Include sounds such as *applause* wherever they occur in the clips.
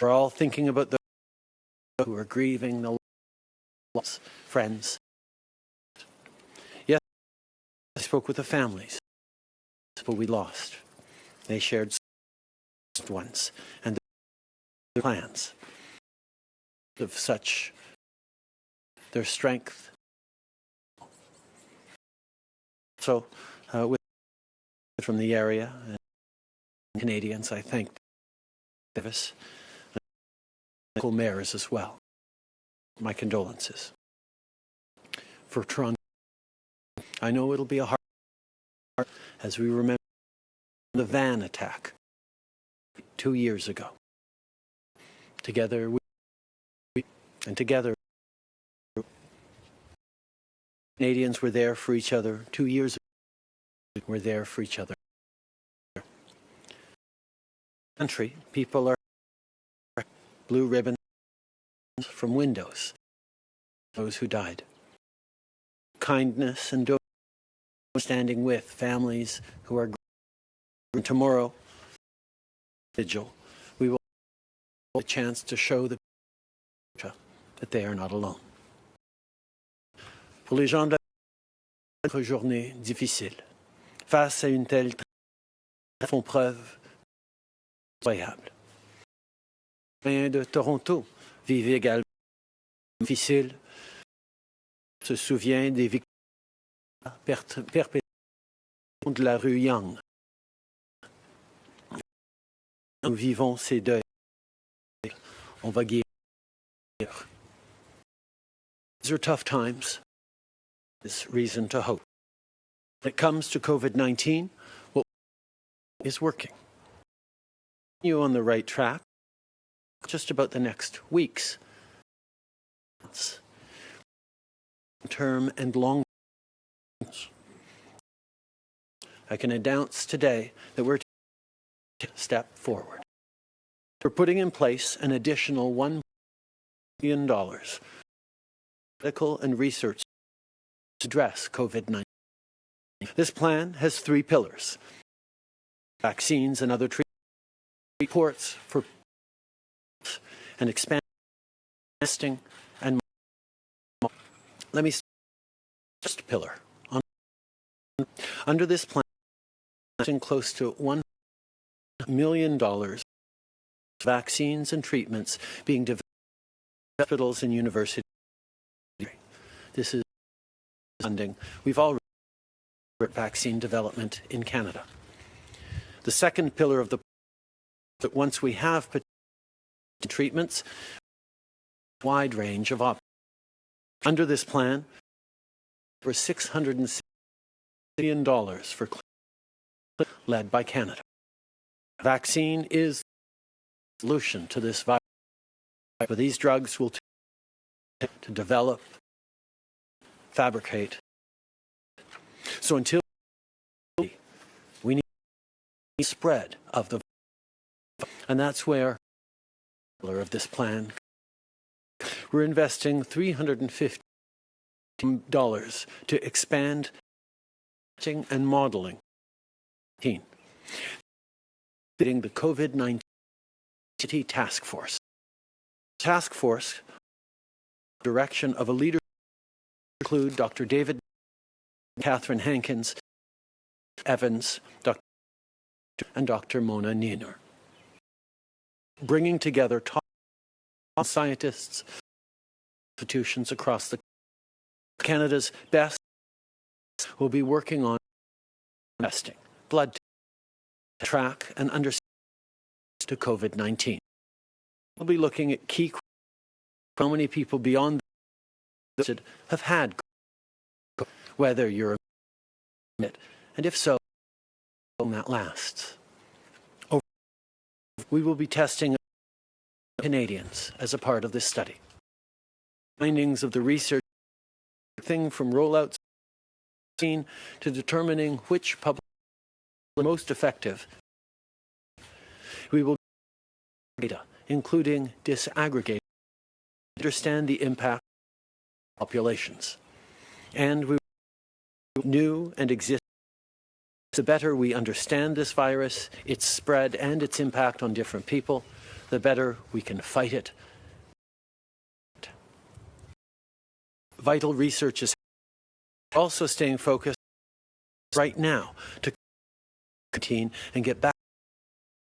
We're all thinking about those who are grieving the loss, friends. Yes, I spoke with the families, but we lost. They shared ones and their plans of such their strength. So, uh, with from the area and Canadians, I thank Davis, mayors as well. My condolences for Toronto. I know it'll be a hard as we remember the van attack two years ago. Together we, and together Canadians were there for each other two years ago. We're there for each other. Country, people are blue ribbons from windows. Those who died. Kindness and standing with families who are tomorrow vigil we will have a chance to show the that they are not alone. Pour les gens de la journée difficile, face à une telle font preuve incroyable. De Toronto vivent également difficile, se souvient des victimes perpétuelles de la rue Young. Nous vivons ces deuils. On va guérir. These are tough times. There's reason to hope. When it comes to COVID-19, what is working? You on the right track just about the next weeks, term and long I can announce today that we're taking a step forward. We're putting in place an additional $1 billion medical and research to address COVID-19. This plan has three pillars. Vaccines and other treatments, reports for and expand testing and let me first pillar. Under this plan close to one million dollars vaccines and treatments being developed in hospitals and universities. This is funding. We've already vaccine development in Canada. The second pillar of the that once we have treatments, wide range of options. Under this plan, for $660 billion for led by Canada. Vaccine is the solution to this virus. But these drugs will take to develop, fabricate. So until we need spread of the virus. and that's where of this plan. We're investing $350 to expand and modeling. The COVID-19 Task Force. Task Force direction of a leader include Dr. David Catherine Hankins, Evans, Dr. and Dr. Mona Nemer bringing together top scientists, institutions across the Canada's best will be working on testing, blood track and understand to COVID-19. We'll be looking at key how many people beyond the have had whether you're it, and if so, how long that lasts. We will be testing Canadians as a part of this study. Findings of the research thing from rollouts to determining which public are most effective. We will data, including disaggregate, understand the impact populations. And we new and existing the better we understand this virus, its spread and its impact on different people, the better we can fight it. Vital research is also staying focused right now to contain and get back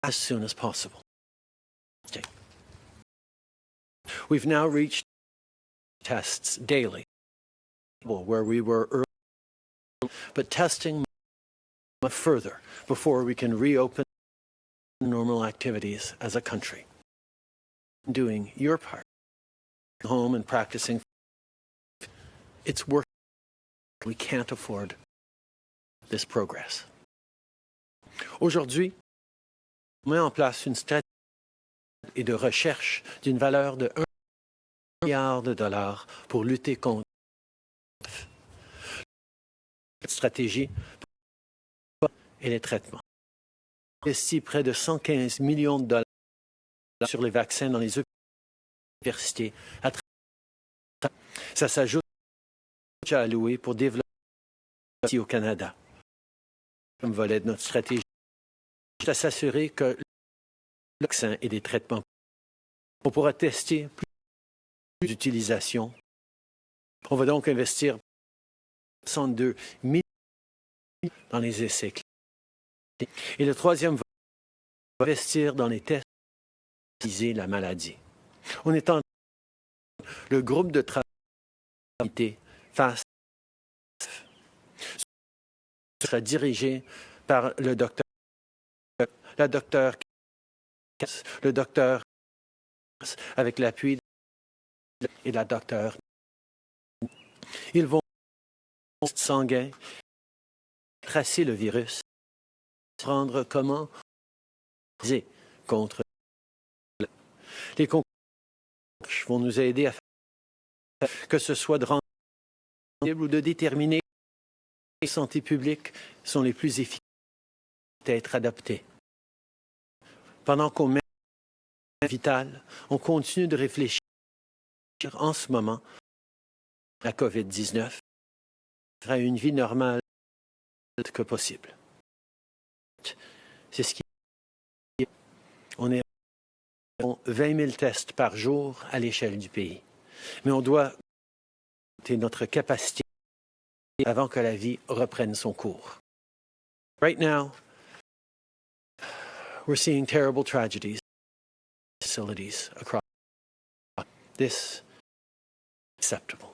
as soon as possible. We've now reached tests daily where we were early, but testing further before we can reopen normal activities as a country. Doing your part, home and practicing, it's work. We can't afford this progress. Aujourd'hui, on met en place une stratégie et de recherche d'une valeur de 1 milliard de dollars pour lutter contre cette stratégie et les traitements. On investit près de 115 millions de dollars sur les vaccins dans les universités. Ça s'ajoute à alloué pour développer au Canada comme volet de notre stratégie. à s'assurer que le vaccin et des traitements on pourra tester plus d'utilisation. On va donc investir 62 millions dans les essais. Et le troisième va investir dans les tests pour la maladie. On est en le groupe de travail face sera dirigé par le docteur, la docteur, le docteur avec l'appui et la docteur. Ils vont sanguin tracer le virus, prendre comment contre les concours vont nous aider à faire que ce soit de rendre ou de déterminer les santé publique sont les plus efficaces à être adaptés. Pendant qu'on met vital, on continue de réfléchir en ce moment à la COVID-19 à une vie normale que possible. C'est ce qui on est à 20 000 tests par jour à l'échelle du pays. Mais on doit notre capacité avant que la vie reprenne son cours. Right now, we're seeing terrible tragedies facilities across this acceptable.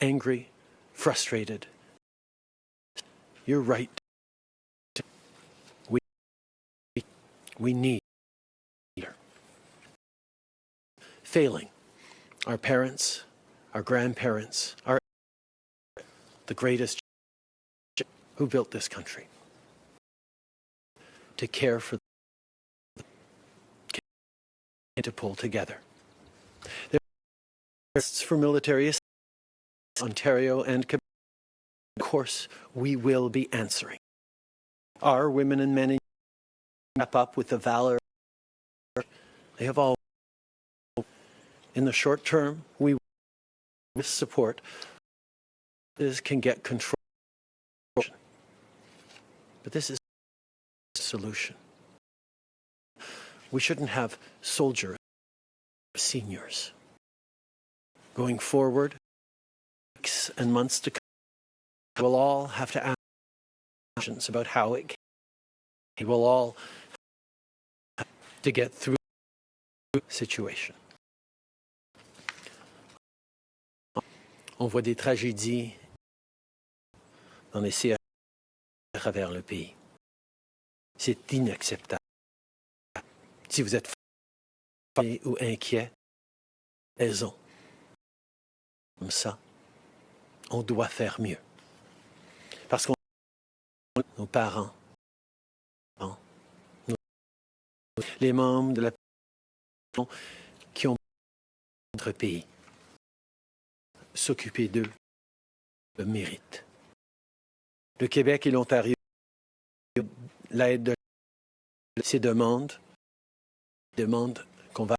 Angry, frustrated. You're right. We need failing our parents, our grandparents, our the greatest who built this country to care for and to pull together. There are for military Ontario and Quebec. Of course, we will be answering. Our women and men wrap up with the valor they have all. In the short term, we with support this can get control. But this is a solution. We shouldn't have soldiers, seniors. Going forward, weeks and months to come, we'll all have to ask questions about how it can. We'll all to get through situation. On voit des tragédies dans les CH à travers le pays. C'est inacceptable. Si vous êtes fatigué ou inquiet, raison. Comme ça, on doit faire mieux. Parce qu'on nos parents, les membres de la qui ont notre pays, s'occuper d'eux le mérite. Le Québec et l'Ontario, l'aide de ces demandes demande qu'on va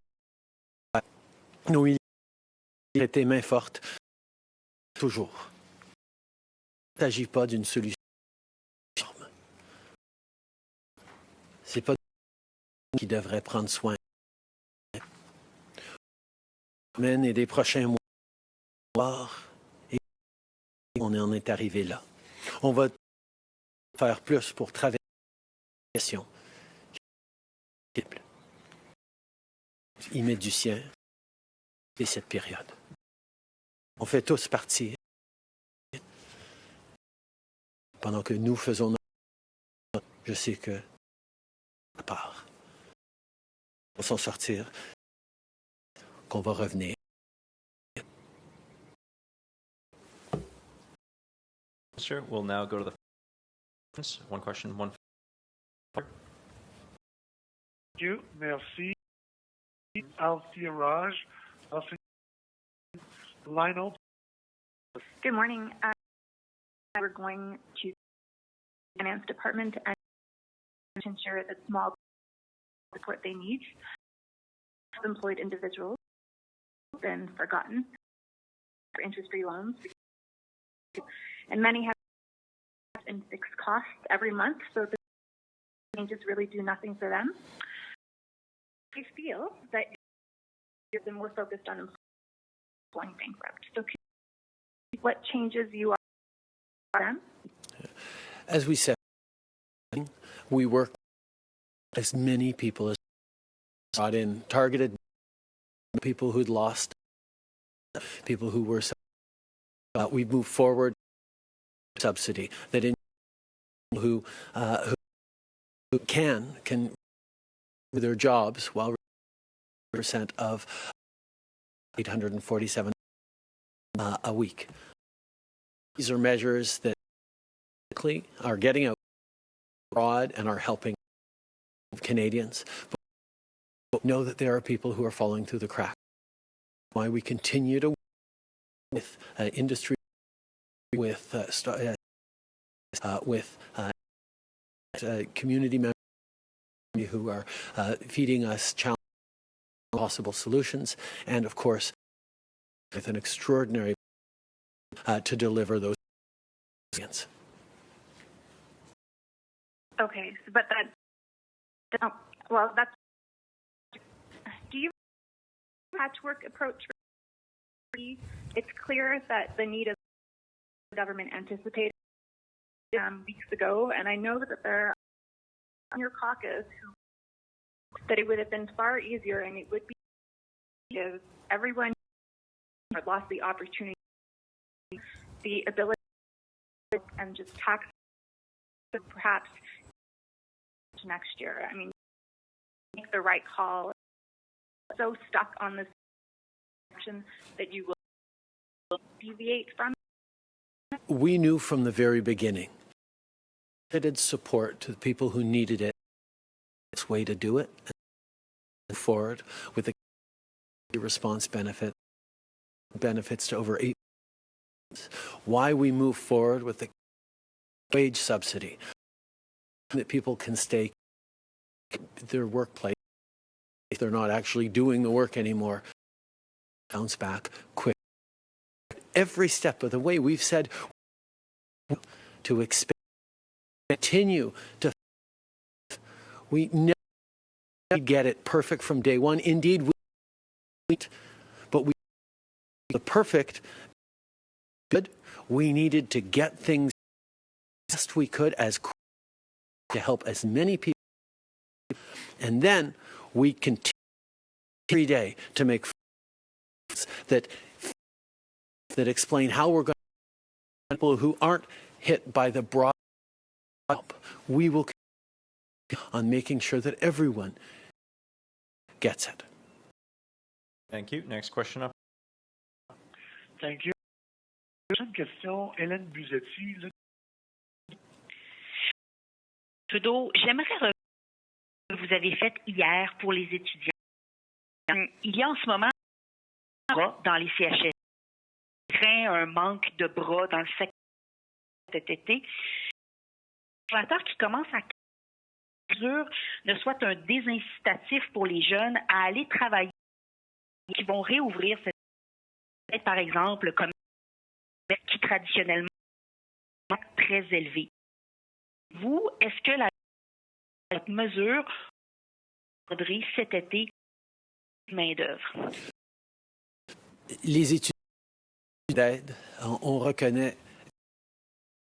nos militaires main forte toujours. Il ne s'agit pas d'une solution. Pas qui devrait prendre soin. Et des prochains mois, et on en est arrivé là. On va faire plus pour traverser la question. Il met du sien et cette période. On fait tous partie. Pendant que nous faisons notre... Je sais que part, va s'en sortir, qu'on va revenir. Sure, we'll now go to the one question, one. Thank you. Merci. Althea Raj. Althea, line open. Good morning. Uh, we're going to the finance department and ensure that small support they need. Employed individuals have been forgotten for interest-free loans, and many have in fixed costs every month, so the changes really do nothing for them. I feel that been more focused on going bankrupt. So, what changes you are them? As we said, we work as many people as brought in, targeted people who'd lost, people who were. Uh, we moved forward subsidy that in who uh, who, who can can their jobs while percent of 847 uh, a week. These are measures that are getting out broad and are helping Canadians. But know that there are people who are falling through the cracks. Why we continue to work with uh, industry, with uh, uh, with uh, uh, community members who are uh, feeding us challenge possible solutions, and of course, with an extraordinary uh, to deliver those. Okay, but that, oh, well, that's, do you patchwork approach? It's clear that the need of the government anticipated um, weeks ago, and I know that there are on your caucus that it would have been far easier and it would be if everyone lost the opportunity, the ability, and just tax perhaps next year. I mean, make the right call. So stuck on this action that you will deviate from. We knew from the very beginning limited support to the people who needed it. This way to do it. And forward with the response benefit benefits to over eight. Why we move forward with the wage subsidy that people can stay their workplace. If they're not actually doing the work anymore bounce back quick. Every step of the way we've said to expand continue to we never get it perfect from day one. Indeed we but we the perfect good. We needed to get things best we could as to help as many people and then we continue every day to make that that explain how we're going to people who aren't hit by the broad help we will continue on making sure that everyone gets it Thank you. Next question up. Thank you. Prochaine question, Hélène Buzetti. Trudeau, j'aimerais que vous avez fait hier pour les étudiants. Il y a en ce moment dans les CHS un manque de bras dans le secteur cet été. Le conservateur qui commence à ne soit un désincitatif pour les jeunes à aller travailler qui vont réouvrir cette par exemple comme qui traditionnellement est très élevé. Vous, est-ce que la mesure cet été main-d'œuvre? Les études d'aide, on, on reconnaît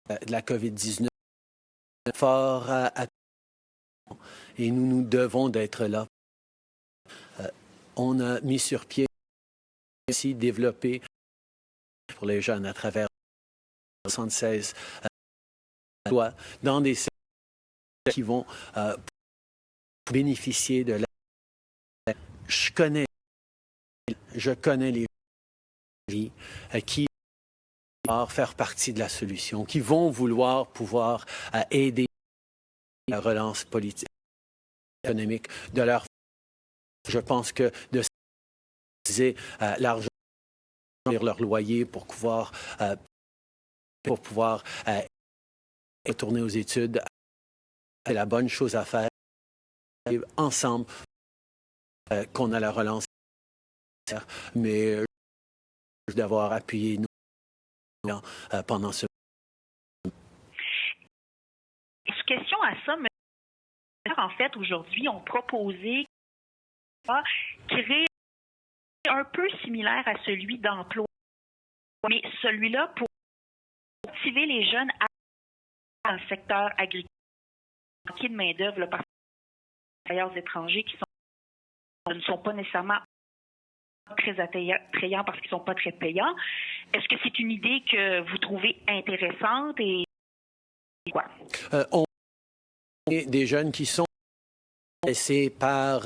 euh, la COVID-19 fort à- et nous nous devons d'être là. Euh, on a mis sur pied aussi développé pour les jeunes à travers 76 dans des secteurs qui vont euh, bénéficier de la. Je connais, je connais les gens euh, qui vont faire partie de la solution, qui vont vouloir pouvoir euh, aider la relance politique, économique de leur. Je pense que de utiliser euh, l'argent leur loyer pour pouvoir euh, pour pouvoir retourner aux études, c'est la bonne chose à faire. Ensemble, euh, qu'on a la relance, mais euh, d'avoir appuyé nous euh, pendant ce Question à ça, mais en fait, aujourd'hui, ont proposé ah, créer un peu similaire à celui d'emploi, mais celui-là pour motiver les jeunes à dans le secteur agricole, manquer de main-d'œuvre par travailleurs étrangers qui sont, ne sont pas nécessairement très attrayants parce qu'ils ne sont pas très payants. Est-ce que c'est une idée que vous trouvez intéressante et quoi? Euh, on des jeunes qui sont laissés par,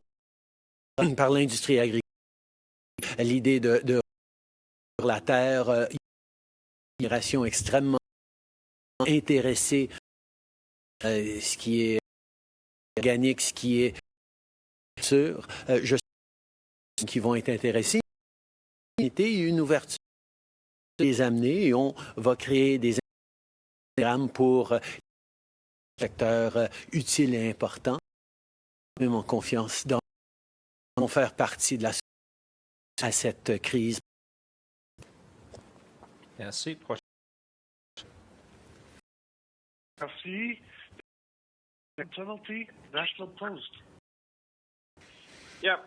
par l'industrie agricole. L'idée de, de la terre, euh, une migration extrêmement intéressée, euh, ce qui est organique, ce qui est sûr. Euh, je sais qui vont être intéressés. Il y a une ouverture les amener et on va créer des programmes pour euh, secteur euh, utile et important. Même en confiance dans vont faire partie de la à cette crise. Merci. Prochaine Merci. Tumilty, National Post. Yeah.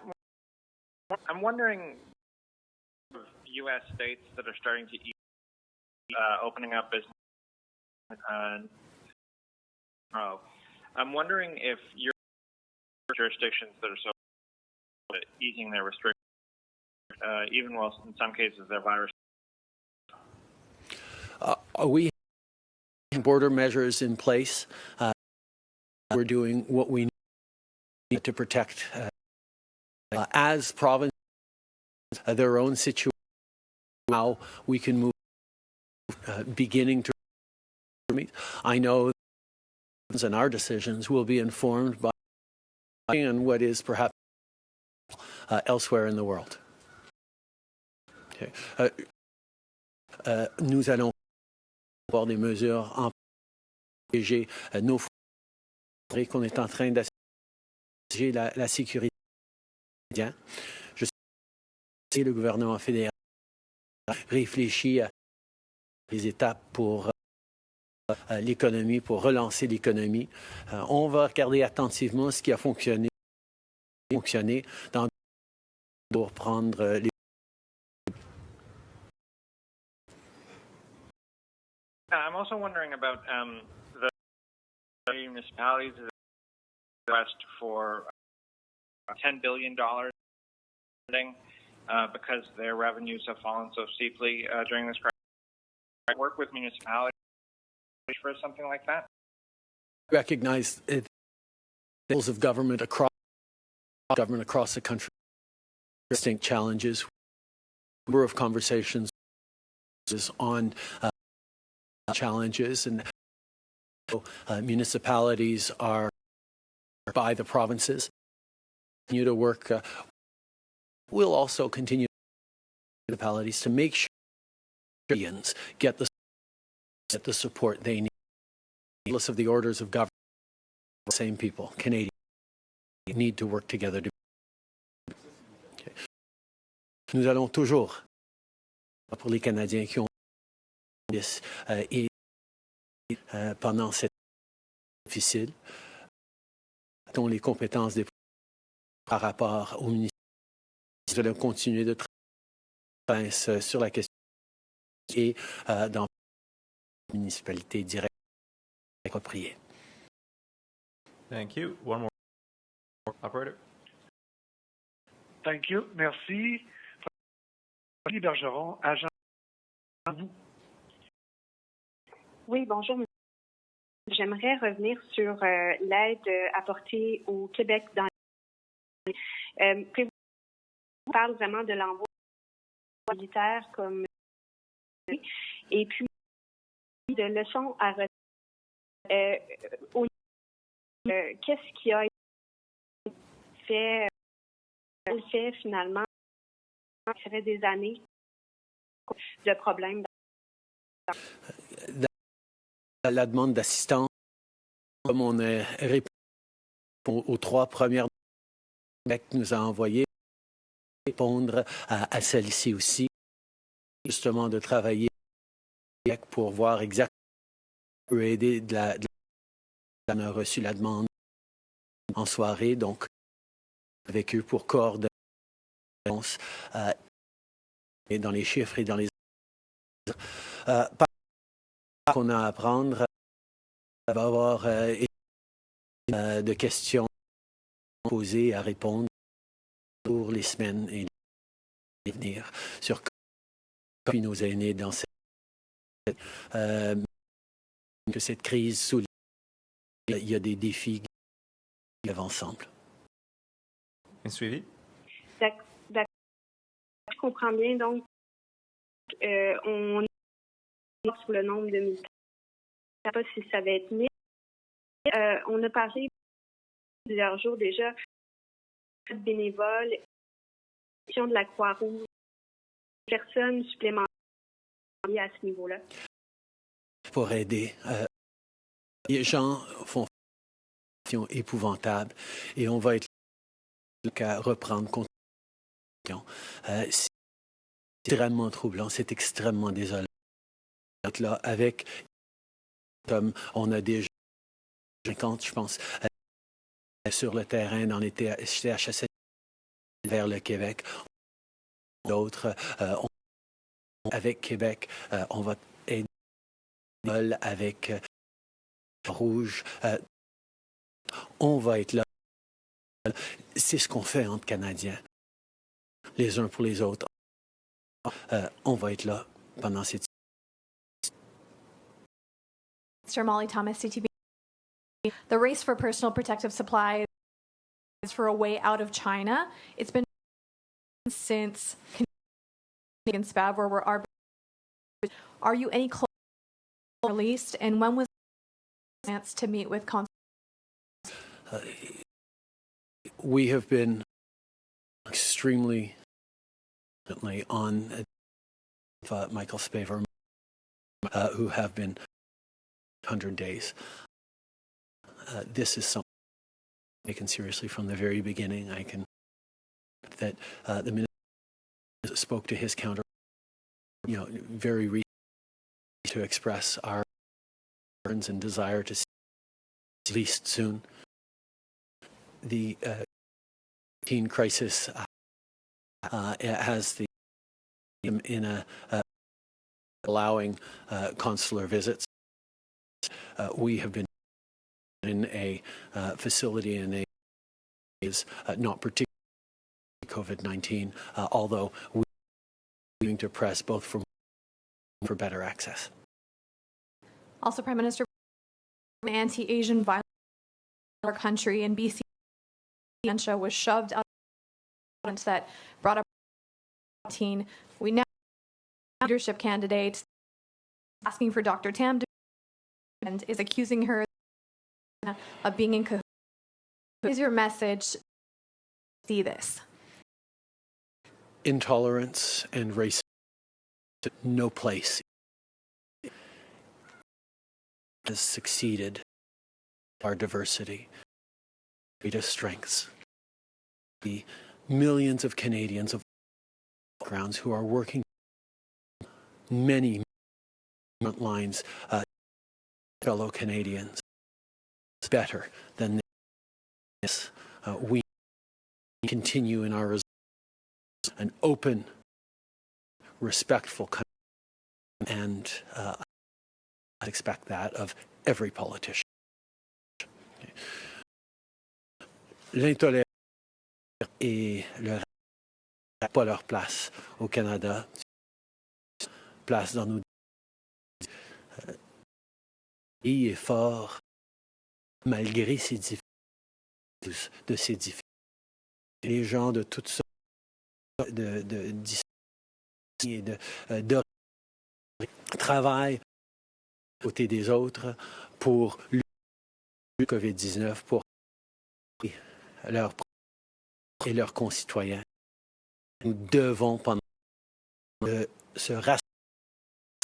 I'm wondering U.S. states that are starting to eat, uh, opening up business. Uh, oh, I'm wondering if your jurisdictions that are so easing their restrictions, uh, even while in some cases their virus. Uh, we have border measures in place. Uh, we're doing what we need to protect uh, as provinces uh, their own situation. How we can move, uh, beginning to. I know, and our decisions will be informed by and what is perhaps uh, elsewhere in the world. Okay. Nous allons avoir des mesures en protéger euh, nos frontières qu'on est en train d'assurer la, la sécurité. Je sais que le gouvernement fédéral réfléchit à les étapes pour euh, l'économie, pour relancer l'économie. Euh, on va regarder attentivement ce qui a fonctionné, fonctionné dans pour prendre euh, les I'm also wondering about um, the municipalities request for uh, $10 billion funding uh, because their revenues have fallen so steeply uh, during this crisis. I work with municipalities for something like that. recognize it, levels of government across government across the country distinct challenges number of conversations on uh, challenges and uh, municipalities are by the provinces continue to work uh, we'll also continue municipalities to make sure Canadians get the get the support they need regardless of the orders of government, the same people, Canadians, need to work together. To... Okay. Nous allons toujours, pour les Canadiens qui ont et euh, pendant cette difficile, dont les compétences des par rapport au ministère. Nous allons continuer de travailler euh, sur la question et euh, dans la municipalité directe appropriée. Thank you. One more. Operator. Thank you. Merci. Bergeron, agent. à vous. Oui, bonjour. J'aimerais revenir sur euh, l'aide apportée au Québec dans euh, on parle vraiment de l'envoi militaire comme et puis de leçons à retenir. Euh, euh, Qu'est-ce qui a été fait, fait finalement ça fait des années de problèmes À la demande d'assistance, comme on a répondu aux, trois premières que Québec nous a envoyées, répondre à, celle-ci aussi, justement de travailler pour voir exactement peut aider de la, On a reçu la demande en soirée, donc avec eux pour coordonner euh, et dans les chiffres et dans les euh, qu'on a à apprendre ça va avoir euh, euh, de questions posées à répondre pour les semaines et les venir sur comment nos aînés dans cette euh, que cette crise souligne il y a des défis qui vivent ensemble. Un suivi. D'ac- d'ac- Je comprends bien, donc, euh, on sur le nombre de militaires. Je ne sais pas si ça va être mis. Euh, on a parlé plusieurs jours déjà de bénévoles, de la Croix-Rouge, personnes supplémentaires à ce niveau-là. pour aider. Euh, les gens font épouvantable et on va être là qu'à reprendre compte. Euh, c'est extrêmement troublant, c'est extrêmement désolant. Là avec, comme on a déjà 50, je pense, euh, sur le terrain dans les vers le Québec. D'autres, euh, avec Québec, euh, on va aider avec Rouge. on va être là. C'est ce qu'on fait entre Canadiens, les uns pour les autres. On va être là pendant cette Mr. Molly Thomson, CTV. The race for personal protective supplies is for a way out of China. It's been since Canadian SPAV where we're are. Are you any closer released, and when was chance to meet with we have been extremely on uh, Michael Spavor, uh, who have been 100 days. Uh, this is something taken seriously from the very beginning. I can that uh, the minister spoke to his counter, you know, very recently to express our concerns and desire to see released soon the uh, teen crisis uh, uh, has the in, in a uh, allowing uh, consular visits. Uh, we have been in a uh, facility in a is uh, not particularly COVID-19, uh, although we are going to press both for for better access. also Prime Minister anti-Asian violence in our country in BC was shoved out that brought up teen. We now leadership candidate asking for Dr. Tam to and is accusing her of being in cahoots. What is your message? See this. Intolerance and racism no place has succeeded our diversity, greatest strengths. The millions of Canadians of backgrounds who are working many front lines, uh, fellow Canadians, better than this. Uh, we continue in our an open, respectful country, and uh, I expect that of every politician. L'intolérance et le pas leur place au Canada, place dans nos est fort malgré ces difficultés, de difficultés. Les gens de toutes sortes de, de, de, et de, euh, de travaillent à côté des autres pour lutter contre le COVID-19, pour leurs et leurs concitoyens. Nous devons, pendant de se rassembler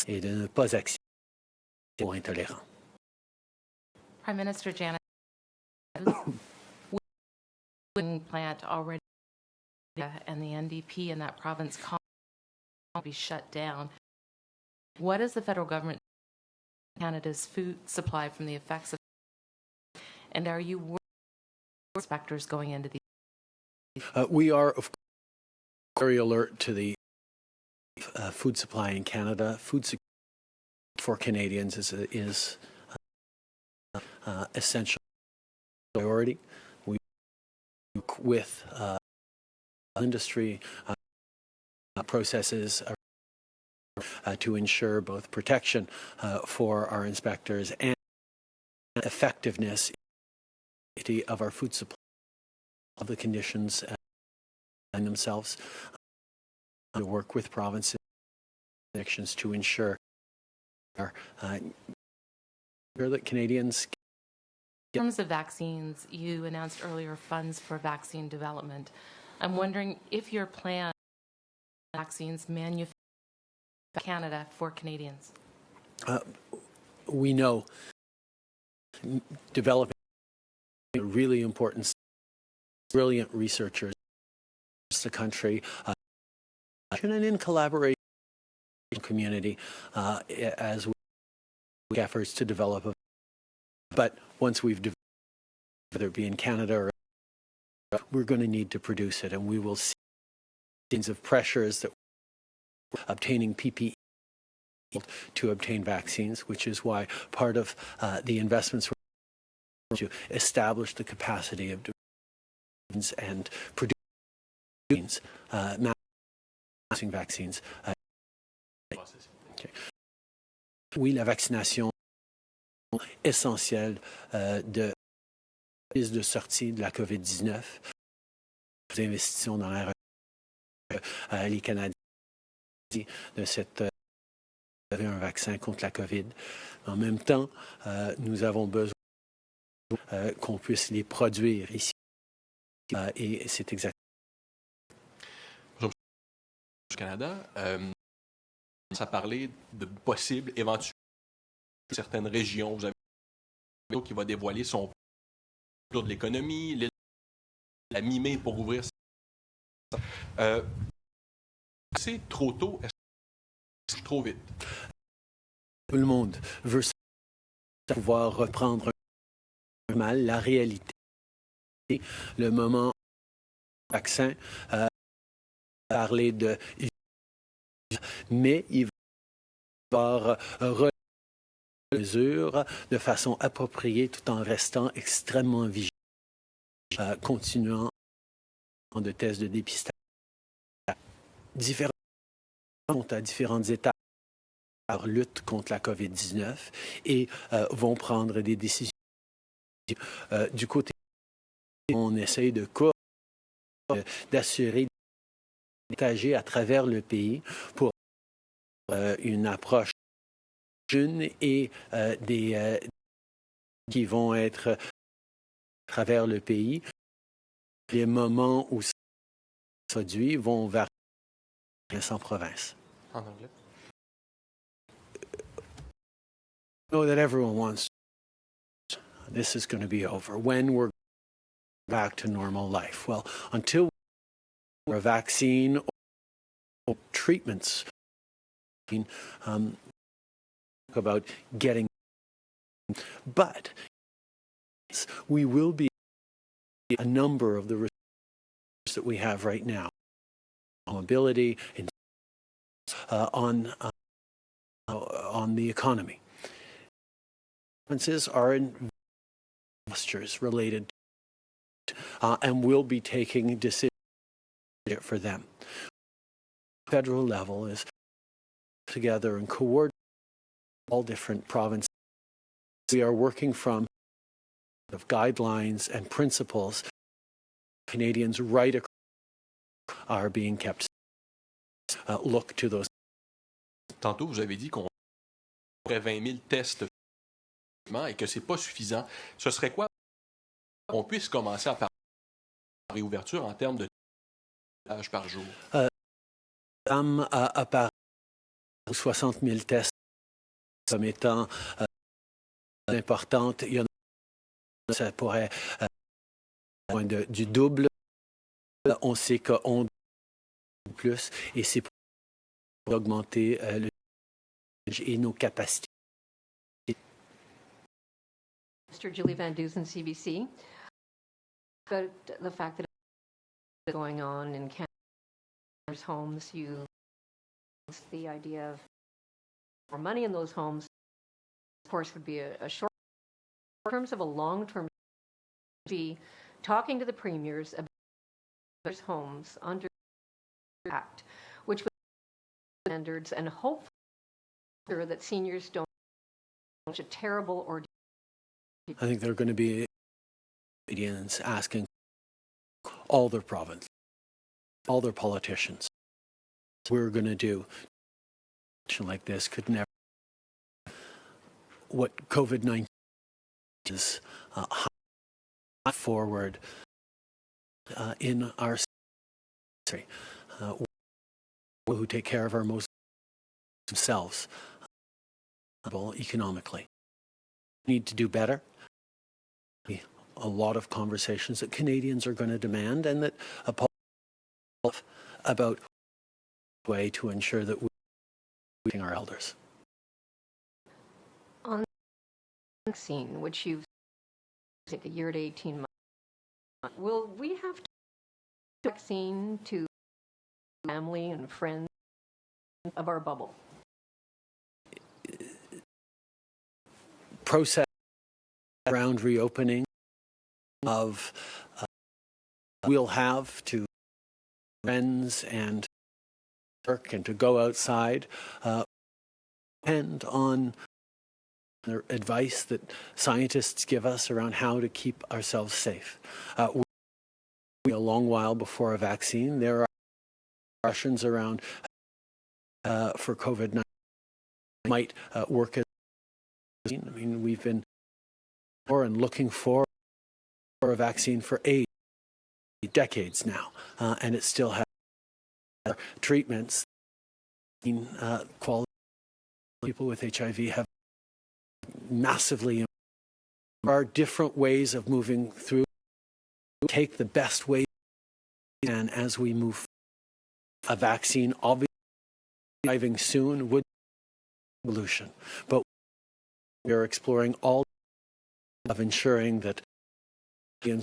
et de ne pas accepter aux intolérants. Prime Minister Janet, plant already and the NDP in that province will be shut down. What is the federal government Canada's food supply from the effects of and are you worried inspectors going into the Uh, we are, of course, very alert to the uh, food supply in Canada. Food security for Canadians is, is uh, uh, essential priority. We work with uh, industry uh, processes uh, to ensure both protection uh, for our inspectors and effectiveness of our food supply of the conditions uh, in themselves uh, to work with provinces jurisdictions to ensure our, uh, that Canadians In terms of vaccines, you announced earlier funds for vaccine development. I'm wondering if your plan vaccines manufactured Canada for Canadians. uh, we know developing a really important brilliant researchers across the country uh, and in collaboration with the community uh, as we efforts to develop a but once we've developed whether it be in Canada or we're going to need to produce it and we will see kinds of pressures that obtaining PPE to obtain vaccines, which is why part of uh, the investments were to establish the capacity of and producing uh, vaccines. Uh, okay. Oui, la vaccination essentielle euh, de de sortie de la COVID-19. Nous investissons dans la euh, les Canadiens de cette euh, un vaccin contre la COVID. En même temps, euh, nous avons besoin euh, qu'on puisse les produire ici euh, et c'est exact. Bonjour, du Canada. Euh, ça parlait de possibles, éventuels, certaines régions. Vous avez qui va dévoiler son plan de l'économie, la mi-mai pour ouvrir. Euh, c'est trop tôt, est-ce trop vite? Tout le monde veut pouvoir reprendre mal la réalité. Le moment vaccin, euh, parler de mais il va avoir de façon appropriée tout en restant extrêmement vigilant, euh, continuant de tests de dépistage. Différents sont à différentes étapes leur lutte contre la COVID-19 et euh, vont prendre des décisions. Euh, du côté, on essaye de euh, d'assurer partager à travers le pays pour une approche jeune et euh, des euh, qui vont être à travers le pays. Les moments où ça produit vont varier en province. En anglais? know that everyone wants this is going to be over when we're back to normal life well until a vaccine or treatments um, about getting but we will be a number of the pressures that we have right now, mobility, in, uh, on uh, on the economy. Consequences are investors related, uh, and we'll be taking decisions for them. Federal level is together and coordinate all different provinces. We are working from of guidelines and principles Canadians right across are being kept. Uh, look to those. Tantôt, vous avez dit qu'on aurait 20 000 tests et que c'est pas suffisant. Ce serait quoi qu'on puisse commencer à parler de réouverture en termes de tests par jour? Euh, à, à Paris, 60 000 tests comme étant euh, importantes. Il y en a, ça pourrait euh, du double. On sait qu'on plus et c'est pour augmenter euh, le et nos capacités. Mr. Julie Van Dusen, CBC. But the fact that going on in Canada's homes, you the idea of more money in those homes, of course, would be a, a short. In terms of a long-term, be talking to the premiers about those homes under the act, which would standards and hope that seniors don't such a terrible ordeal. I think they're going to be Canadians asking all their province, all their politicians, we're going to do like this could never. What COVID 19 is uh, forward uh, in our country, uh, who take care of our most themselves economically. Need to do better. A lot of conversations that Canadians are going to demand, and that about way to ensure that we our elders. On the vaccine, which you've take a year to 18 months, will we have to vaccine to family and friends of our bubble? Process around reopening of uh, we'll have to friends and work and to go outside uh, on the advice that scientists give us around how to keep ourselves safe. Uh, a long while before a vaccine, there are questions around uh, for COVID-19 might uh, work as I mean, we've been for and looking for a vaccine for eight decades now, uh, and it still has treatments. Uh, quality people with HIV have massively. improved. There are different ways of moving through. Take the best way and as we move. forward. A vaccine, obviously, arriving soon would be solution, but we are exploring all of ensuring that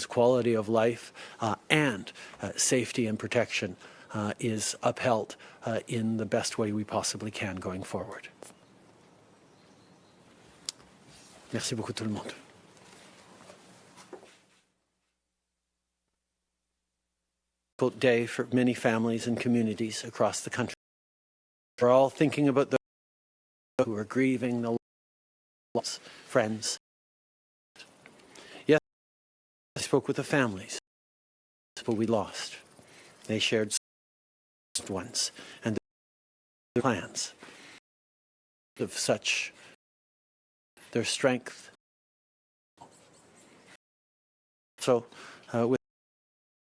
quality of life uh, and uh, safety and protection uh, is upheld uh, in the best way we possibly can going forward. Merci beaucoup tout le monde. Difficult day for many families and communities across the country. We're all thinking about those who are grieving the loss, friends. Yes, I spoke with the families, but we lost. They shared ones and their plans of such their strength. So, uh, with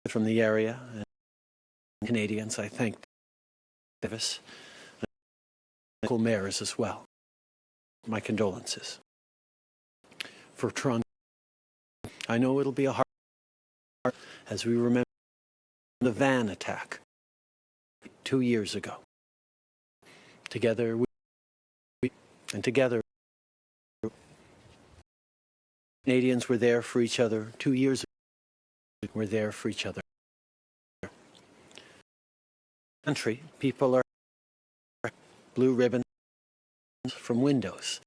from the area, uh, Canadians, I thank Davis, local mayors as well. My condolences for Toronto. I know it'll be a hard as we remember the van attack two years ago. Together we, and together Canadians were there for each other two years ago. We're there for each other. country, people are blue ribbons from windows,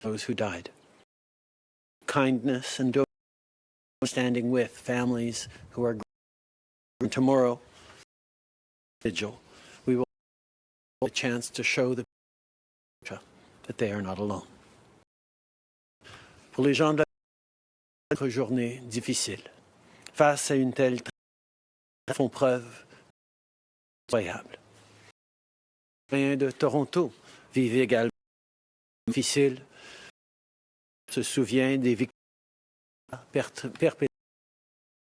those who died. Kindness and standing with families who are tomorrow vigil we will have a chance to show the that they are not alone. Pour les gens de la journée difficile, face à une telle font preuve incroyable. Les de Toronto vivent également difficile, se souvient des victimes per- perpétuées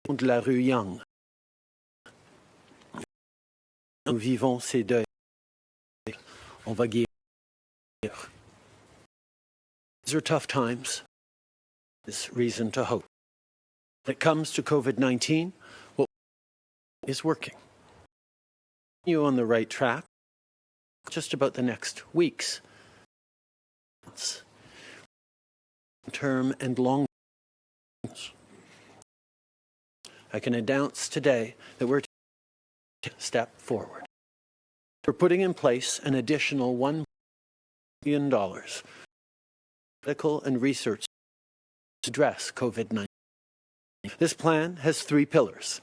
de la rue Young. Nous vivons ces deuils. On va guérir. These are tough times. There's reason to hope. When it comes to COVID 19, what is working? You on the right track, just about the next weeks, months, term and long. I can announce today that we're step forward. We're putting in place an additional $1 billion medical and research to address COVID 19. This plan has three pillars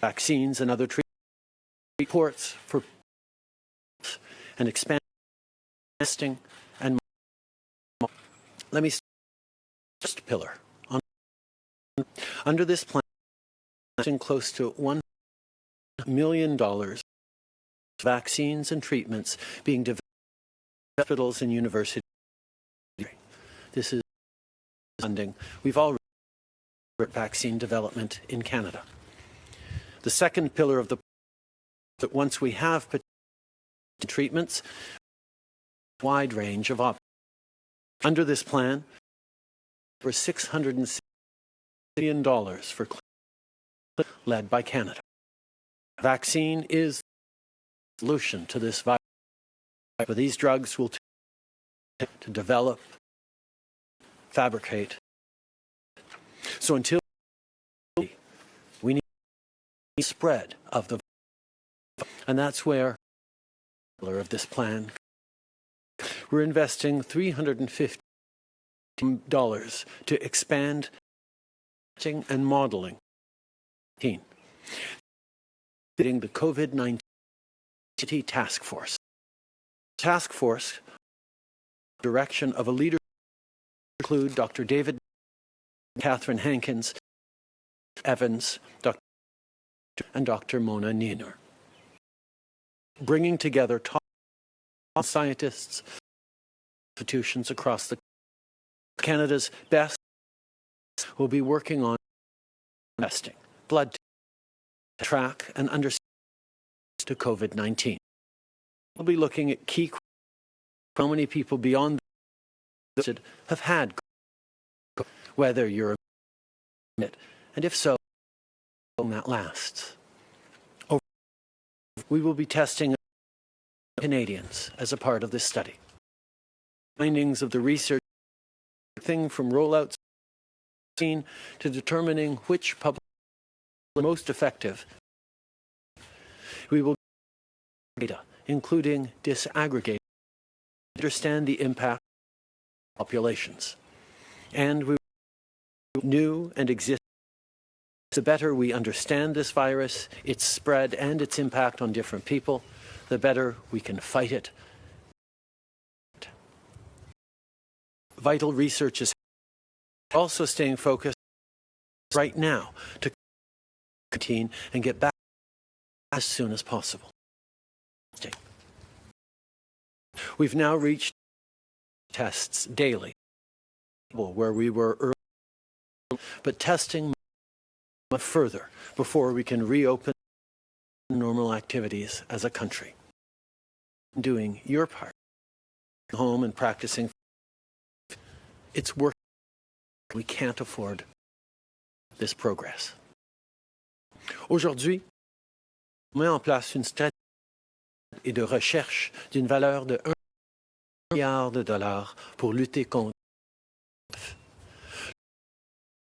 vaccines and other treatments, reports for and expand testing and let me first pillar under this plan close to 1 million dollars vaccines and treatments being developed in hospitals and universities. This is funding. We've already vaccine development in Canada. The second pillar of the that once we have treatments wide range of options under this plan for 660 billion dollars for led by Canada vaccine is the solution to this virus but these drugs will take to develop fabricate so until we need spread of the virus. and that's where of this plan we're investing 350 dollars to expand and modeling the COVID-19 task force task force direction of a leader include Dr. David Catherine Hankins Evans Dr. and Dr. Mona Nemer, bringing together top scientists institutions across the Canada's best will be working on testing blood track and understand to COVID-19 we'll be looking at key how many people beyond the have had whether you're it and if so how long that lasts we will be testing Canadians as a part of this study. Findings of the research thing from rollouts to determining which public most effective. We will data, including disaggregate, understand the impact on populations. And we new and existing the better we understand this virus, its spread, and its impact on different people, the better we can fight it. Vital research is also staying focused right now to contain and get back as soon as possible. We've now reached tests daily, where we were early, but testing further before we can reopen normal activities as a country. Doing your part, home and practicing, it's work. We can't afford this progress. Aujourd'hui, on met en place une stratégie de recherche d'une valeur de 1 milliard de dollars pour lutter contre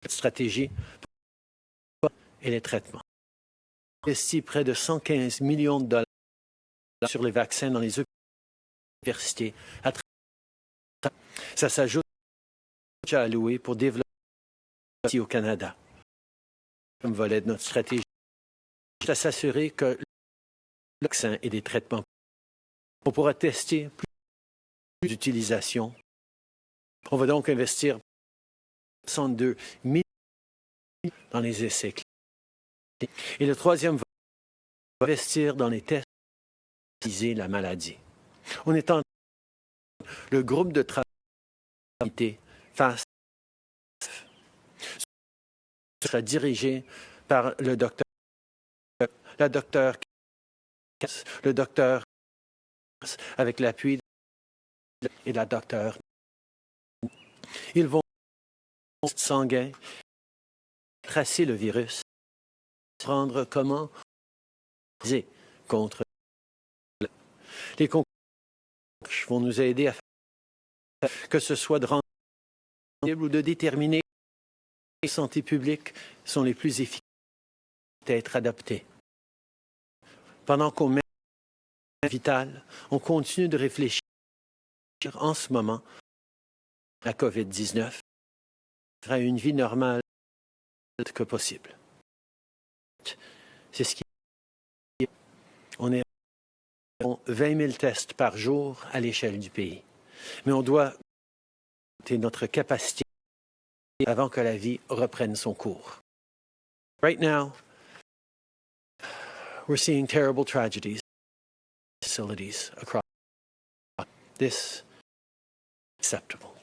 cette stratégie et les traitements. investi près de 115 millions de dollars sur les vaccins dans les universités. à Ça s'ajoute budget alloué pour développer au Canada. Comme volet de notre stratégie, c'est à s'assurer que le vaccin et des traitements, on pourra tester plus d'utilisation. On va donc investir 62 millions dans les essais cliniques. Et le troisième va investir dans les tests pour la maladie. On est en le groupe de travail face sera dirigé par le docteur, la docteur, le docteur avec l'appui et la docteur. Ils vont sanguin tracer le virus, prendre comment contre les concours vont nous aider à faire que ce soit de rendre ou de déterminer les santé publique sont les plus efficaces à être adaptées. Pendant qu'on met vital, on continue de réfléchir en ce moment à la COVID-19 à une vie normale que possible. C'est ce qui on est à 20 000 tests par jour à l'échelle du pays. Mais on doit notre capacité avant que la vie reprenne son cours. Right now, we're seeing terrible tragedies facilities across this acceptable.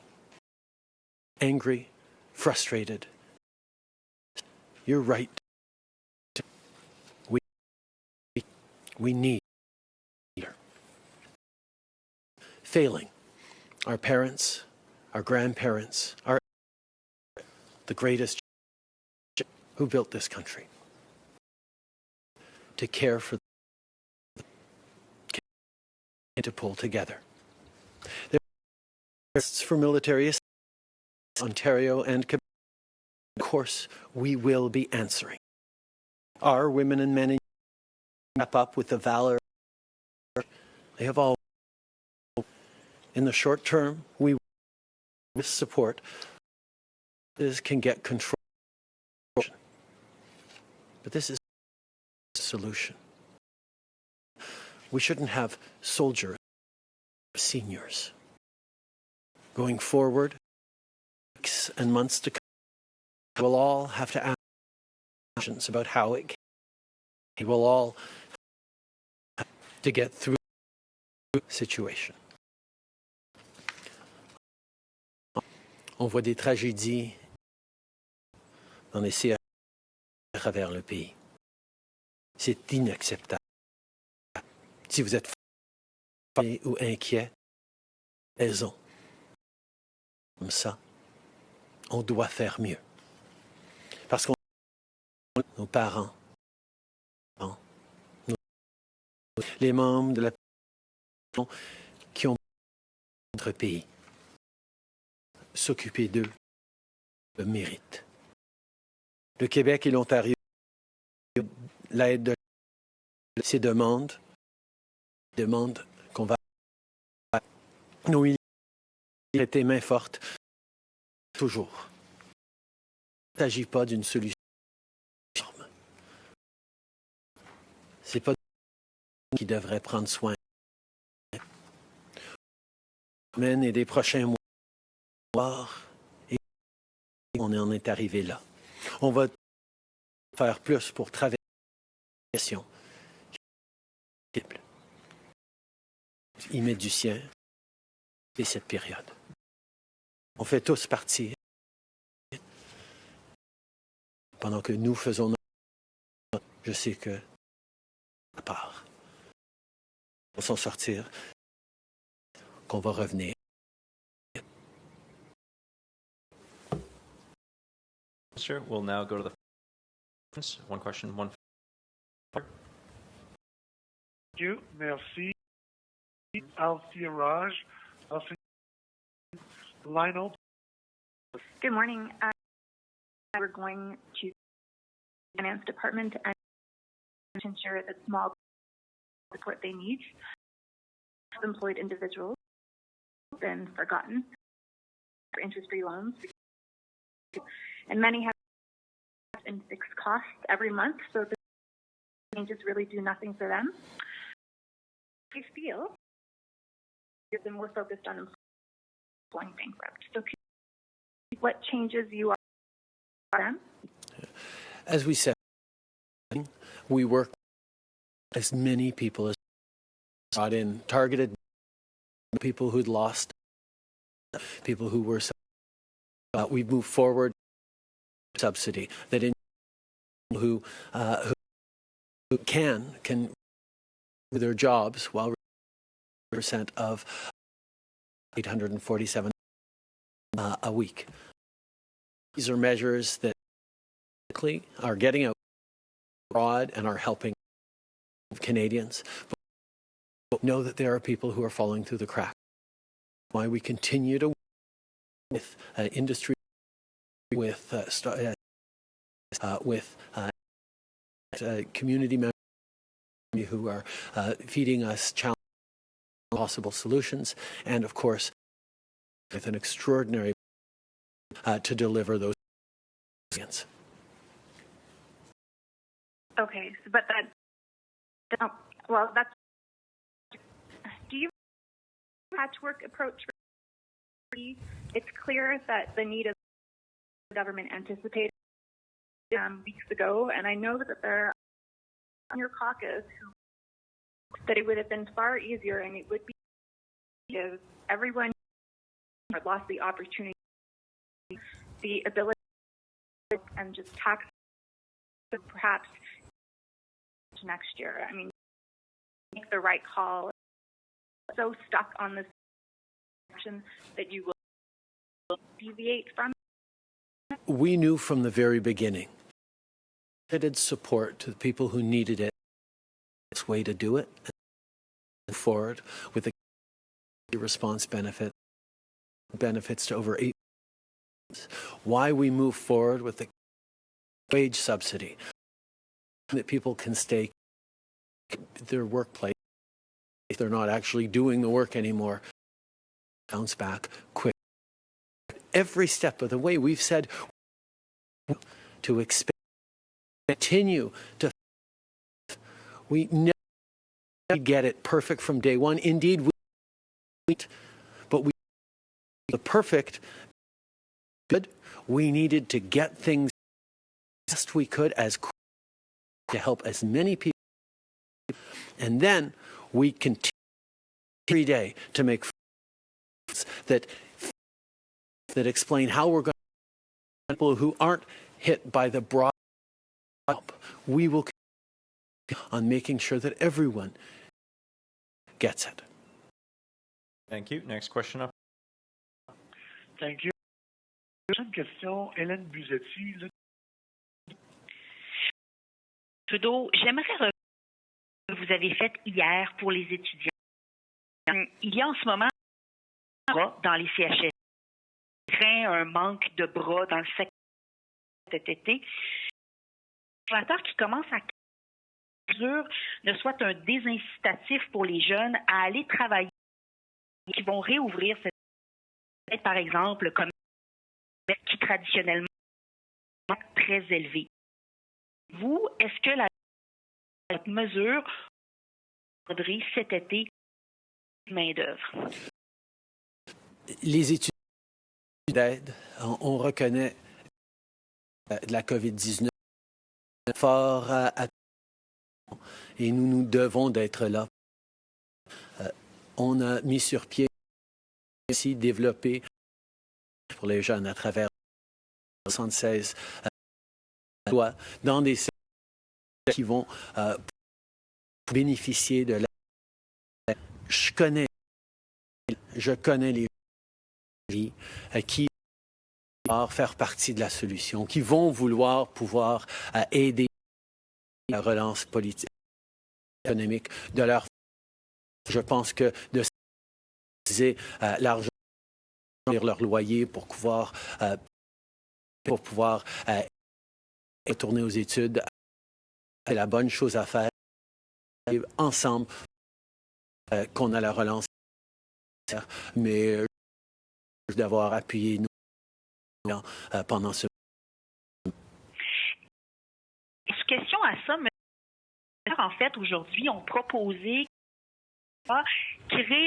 Angry, frustrated. You're right. We we need failing our parents, our grandparents, our the greatest who built this country to care for and to pull together. There's for military assistance, Ontario and Quebec. Of course, we will be answering. Our women and men wrap up with the valor they have all. In the short term, we will support is can get control. But this is a solution. We shouldn't have soldiers, seniors. Going forward, weeks and months to come, we'll all have to ask questions about how it can. We'll all to get through the situation. On voit des tragédies les CH à travers le pays. C'est inacceptable. Si vous êtes fatigué ou inquiet, raison. Comme ça, on doit faire mieux. Parce qu'on nos parents, nos- les membres de la qui ont notre pays, s'occuper d'eux le mérite. Le Québec et l'Ontario, l'aide de ces demandes, demandent qu'on va nos militaires étaient main forte toujours. Il ne s'agit pas d'une solution. C'est pas qui devrait prendre soin. Et des prochains mois, et on en est arrivé là. On va faire plus pour traverser la question. Il met du sien et cette période. On fait tous partie pendant que nous faisons notre... Je sais que à part, on s'en sortir, qu'on va revenir. Sure. We'll now go to the one question, one. Thank you. Merci. Althea Raj. Lionel. Good morning. Uh, we're going to Finance Department and ensure that small support they need. Employed individuals have been forgotten for interest-free loans, and many have in fixed costs every month, so the changes really do nothing for them. I feel you've been more focused on going bankrupt. So, what changes you are them? As we said, we work as many people as brought in, targeted people who'd lost, people who were. Uh, we've moved forward subsidy that in who, uh, who can can their jobs while percent of 847 uh, a week. These are measures that are getting out abroad and are helping Canadians. But know that there are people who are falling through the cracks. Why we continue to work with uh, industry, with uh, uh, with uh, community members who are uh, feeding us possible solutions, and of course, with an extraordinary to deliver those. Solutions. Okay, but that, well, that's, do you patchwork approach? It's clear that the need of government anticipated um, weeks ago, and I know that there are on your caucus that it would have been far easier and it would be if everyone lost the opportunity, the ability, and just tax perhaps next year. I mean, make the right call. So stuck on this action that you will deviate from. We knew from the very beginning limited support to the people who needed it. Its way to do it and forward with the response benefit benefits to over eight. Why we move forward with the wage subsidy that people can stay their workplace if they're not actually doing the work anymore bounce back quick every step of the way we've said to expand continue to we never get it perfect from day one. Indeed we but we the perfect good. We needed to get things best we could as to help as many people and then we continue every day to make that that explain how we're going people who aren't hit by the broad help. We will on making sure that everyone gets it. Thank you. Next question up. Thank you. Prochaine question, Hélène Buzzetti. Le... Trudeau, j'aimerais revenir ce que vous avez fait hier pour les étudiants. Il y a en ce moment dans les CHS. Craint un manque de bras dans le secteur cet été. Le qui commence à mesure ne soit un désincitatif pour les jeunes à aller travailler qui vont réouvrir cette par exemple comme qui traditionnellement est très élevé. Vous, est-ce que la cette mesure cet été main-d'œuvre? Les études d'aide, on, on, reconnaît euh, de la COVID-19 fort à, et nous nous devons d'être là. Euh, on a mis sur pied aussi développé pour les jeunes à travers 76 euh, dans des qui vont euh, bénéficier de la. Je connais, je connais les gens qui vont faire partie de la solution, qui vont vouloir pouvoir euh, aider la relance politique, économique de leur. Je pense que de euh, l'argent leur loyer pour pouvoir euh, pour pouvoir retourner aux études c'est la bonne chose à faire. Ensemble, euh, qu'on a la relance. Mais euh, d'avoir appuyé nous euh, pendant ce Question à ça, mais en fait, aujourd'hui, ont proposé créer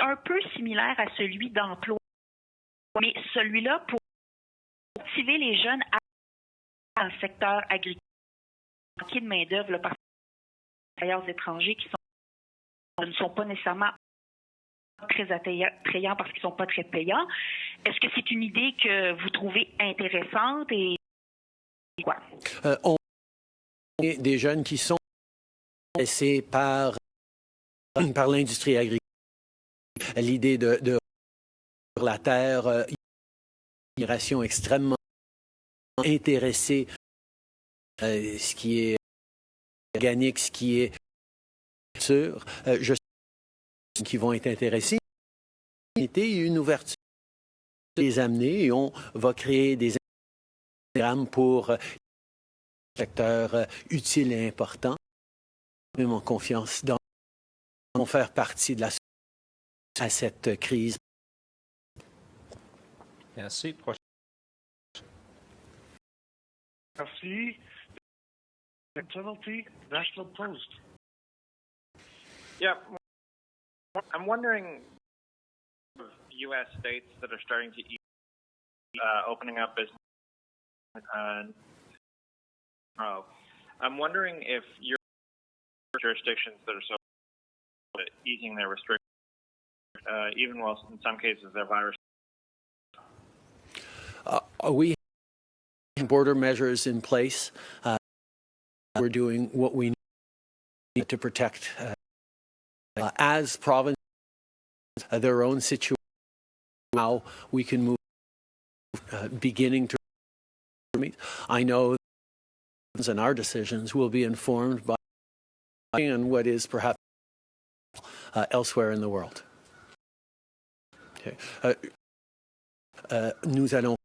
un peu similaire à celui d'emploi, mais celui-là pour motiver les jeunes à dans le secteur agricole, manquer de main-d'œuvre par travailleurs étrangers qui ne sont pas nécessairement très attrayants parce qu'ils ne sont pas très payants. Est-ce que c'est une idée que vous trouvez intéressante et quoi? Euh, on des jeunes qui sont laissés par, *clears throat* par l'industrie agricole. L'idée de, de la terre, euh, une migration extrêmement intéressée, euh, ce qui est organique, ce qui est sûr. Euh, je qui vont être intéressés. Une ouverture les amener et on va créer des programmes pour secteur euh, utile et important. Même en confiance dans vont faire partie de la à cette crise. Merci. Merci. National Post. Yeah, I'm wondering U.S. states that are starting to uh, opening up business uh, Oh, I'm wondering if your jurisdictions that are so easing their restrictions, uh, even while in some cases their virus. Uh, we have border measures in place. Uh, we're doing what we need to protect uh, as provinces uh, their own situation. How we can move, uh, beginning to. Meet. I know and our decisions will be informed by and what is perhaps uh, elsewhere in the world. Okay. Uh, uh, nous allons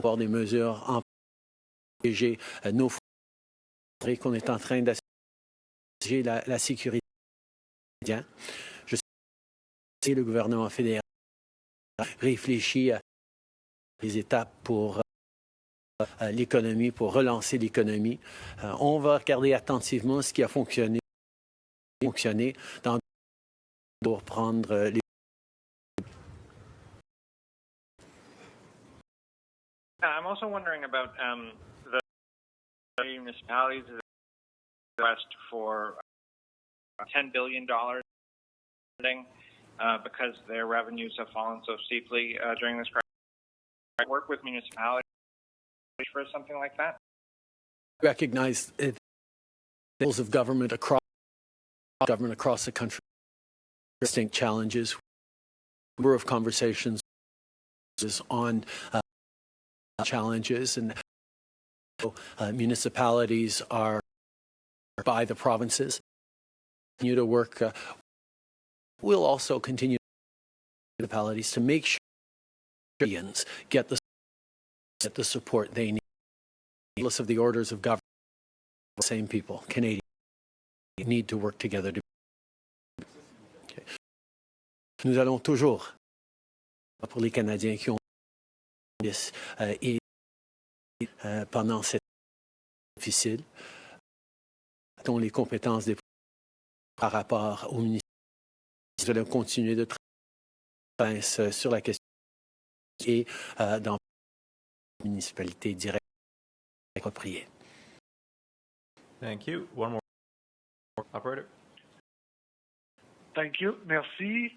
avoir des mesures en protéger nos frontières qu'on est en train d'assurer la, la, sécurité. Je sais que le gouvernement fédéral réfléchit à les étapes pour euh, l'économie, pour relancer l'économie. Euh, on va regarder attentivement ce qui a fonctionné, fonctionné pour prendre euh, les I'm also wondering about um, the municipalities request for $10 billion uh, because their revenues have fallen so steeply uh, during this crisis. I work with municipalities for something like that? Recognize levels of government across government across the country distinct challenges. Number of conversations on uh, challenges and uh, municipalities are by the provinces. Continue to work. Uh, we'll also continue municipalities to make sure get the get the support they need. Regardless of the orders of government, the same people, Canadians, need to work together. To... Nous allons toujours, pour les Canadiens qui ont euh, pendant cette difficile, dont les compétences des par rapport au ministère, nous allons continuer de travailler sur la question et euh, dans municipalité directe appropriée. Thank you. One more. Operator. Thank you. Merci.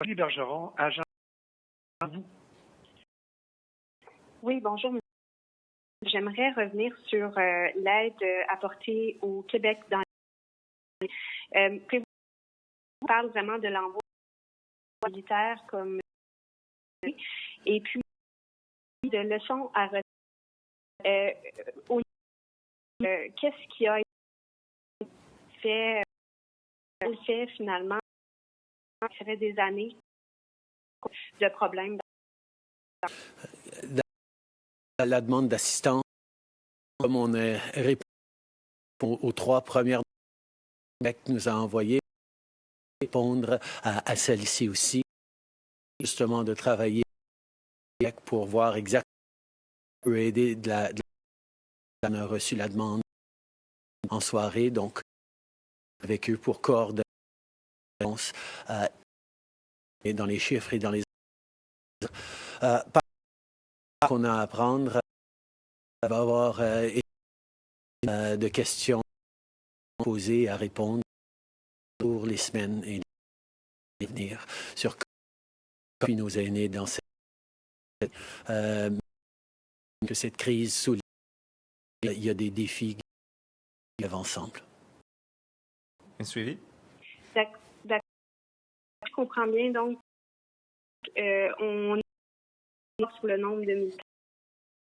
Bergeron, agent. Oui, bonjour. J'aimerais revenir sur euh, l'aide apportée au Québec dans euh, on parle vraiment de l'envoi militaire comme et puis de leçons à retenir. Euh, euh, Qu'est-ce qui a été fait, euh, fait finalement, fait des années de problèmes. La, demande d'assistance Comme on a répondu aux trois premières nous a envoyées, répondre à, celle-ci aussi, justement de travailler pour voir exactement peut aider de la, de la- On a reçu la demande en soirée, donc avec eux pour coordonner euh, et dans les chiffres et dans les euh, par qu'on a à apprendre il va avoir euh, euh, de questions posées à répondre pour les semaines et les venir sur comment nos aînés dans cette euh, que cette crise souligne il y a des défis qui vivent ensemble. Un suivi? D'ac- d'ac- Je comprends bien, donc, euh, on est sur le nombre de militaires.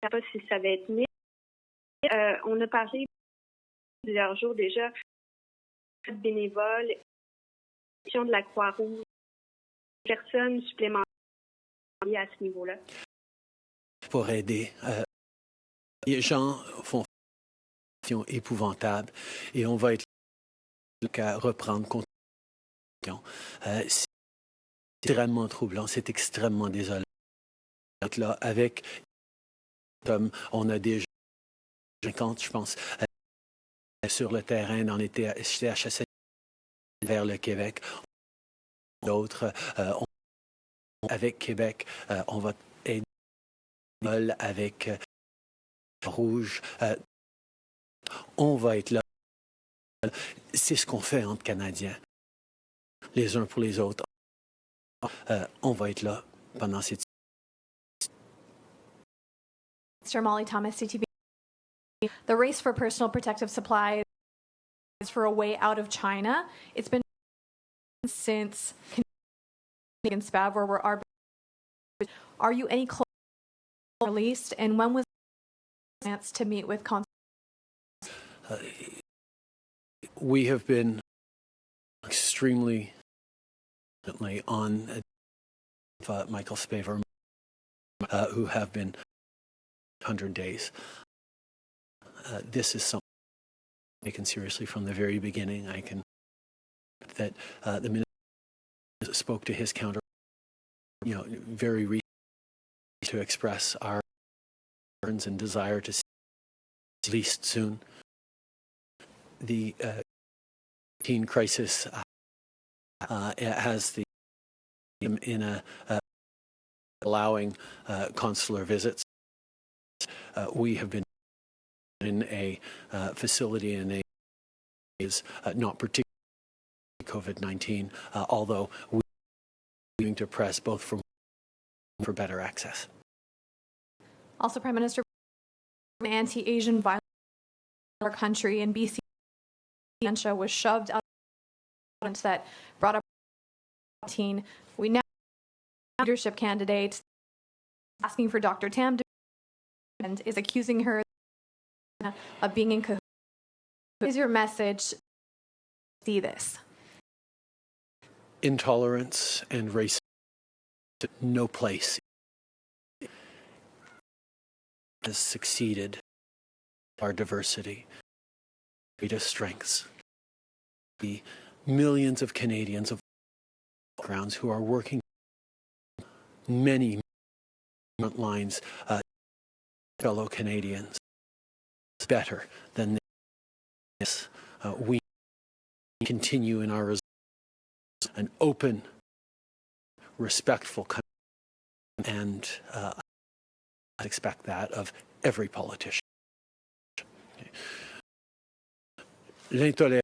Je ne sais pas si ça va être mis. Euh, on a parlé plusieurs jours déjà bénévoles, de la Croix-Rouge, personnes supplémentaires à ce niveau-là. pour aider. Euh, les gens font épouvantable et on va être là qu'à reprendre compte. Euh, c'est extrêmement troublant, c'est extrêmement désolant. Là, avec on a déjà 50, je pense, sur le terrain dans les TH CHSL vers le Québec. D'autres, euh, avec Québec, euh, on va aider avec euh, Rouge. On va être là. C'est ce qu'on fait entre Canadiens, les uns pour les autres. On va être là pendant cette Mr. Molly Thomas, CTV. The race for personal protective supplies is for a way out of China. It's been since Canadian SPAV where we're are you any closer released and when was chance to meet with Uh, we have been extremely on uh, Michael Spavor, uh, who have been 100 days. Uh, this is something taken seriously from the very beginning. I can that uh, the minister spoke to his counter, you know, very recently to express our concerns and desire to see at least soon. The uh, teen crisis uh, uh, has the in a uh, allowing uh, consular visits. We have been in a uh, facility in a is uh, not particularly COVID-19, uh, although we are going to press both for for better access. Also, Prime Minister, anti-Asian violence in our country in BC was shoved out that brought up 19. We now leadership candidates asking for Dr. Tam to and is accusing her of being in cahoots. Is your message? See this. Intolerance and racism no place has succeeded our diversity, greatest strengths. The millions of Canadians of backgrounds who are working many front lines, uh, fellow Canadians, better than this. Uh, we continue in our an open, respectful country, and uh, I expect that of every politician. L'intolérance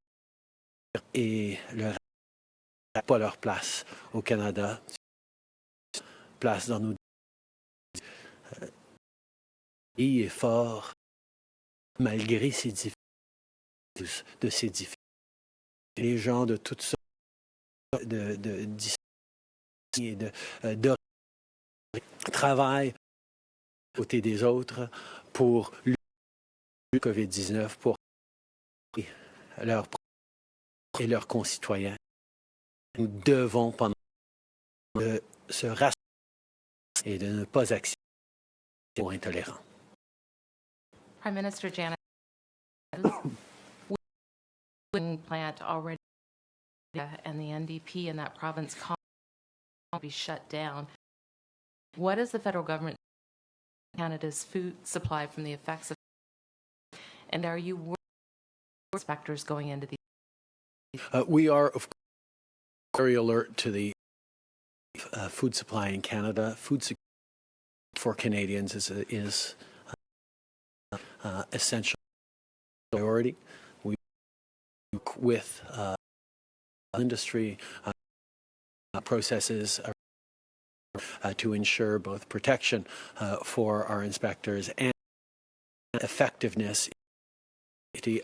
et le pas leur place au Canada, place dans nos Euh, pays est fort malgré ces difficultés, de ces difficultés. Les gens de toutes sortes de, de, et de, euh, de travaillent à côté des autres pour lutter le COVID-19, pour leurs et leurs concitoyens. Nous devons, pendant de se rassembler et de ne pas accepter aux intolérants. Prime Minister Janet, wind plant already and the NDP in that province will be shut down. What is the federal government Canada's food supply from the effects of and are you worried inspectors going into these? Uh, we are, of course, very alert to the uh, food supply in Canada. Food security for Canadians is, a, is uh, uh, essential priority. We work with uh, industry uh, processes uh, to ensure both protection for our inspectors and effectiveness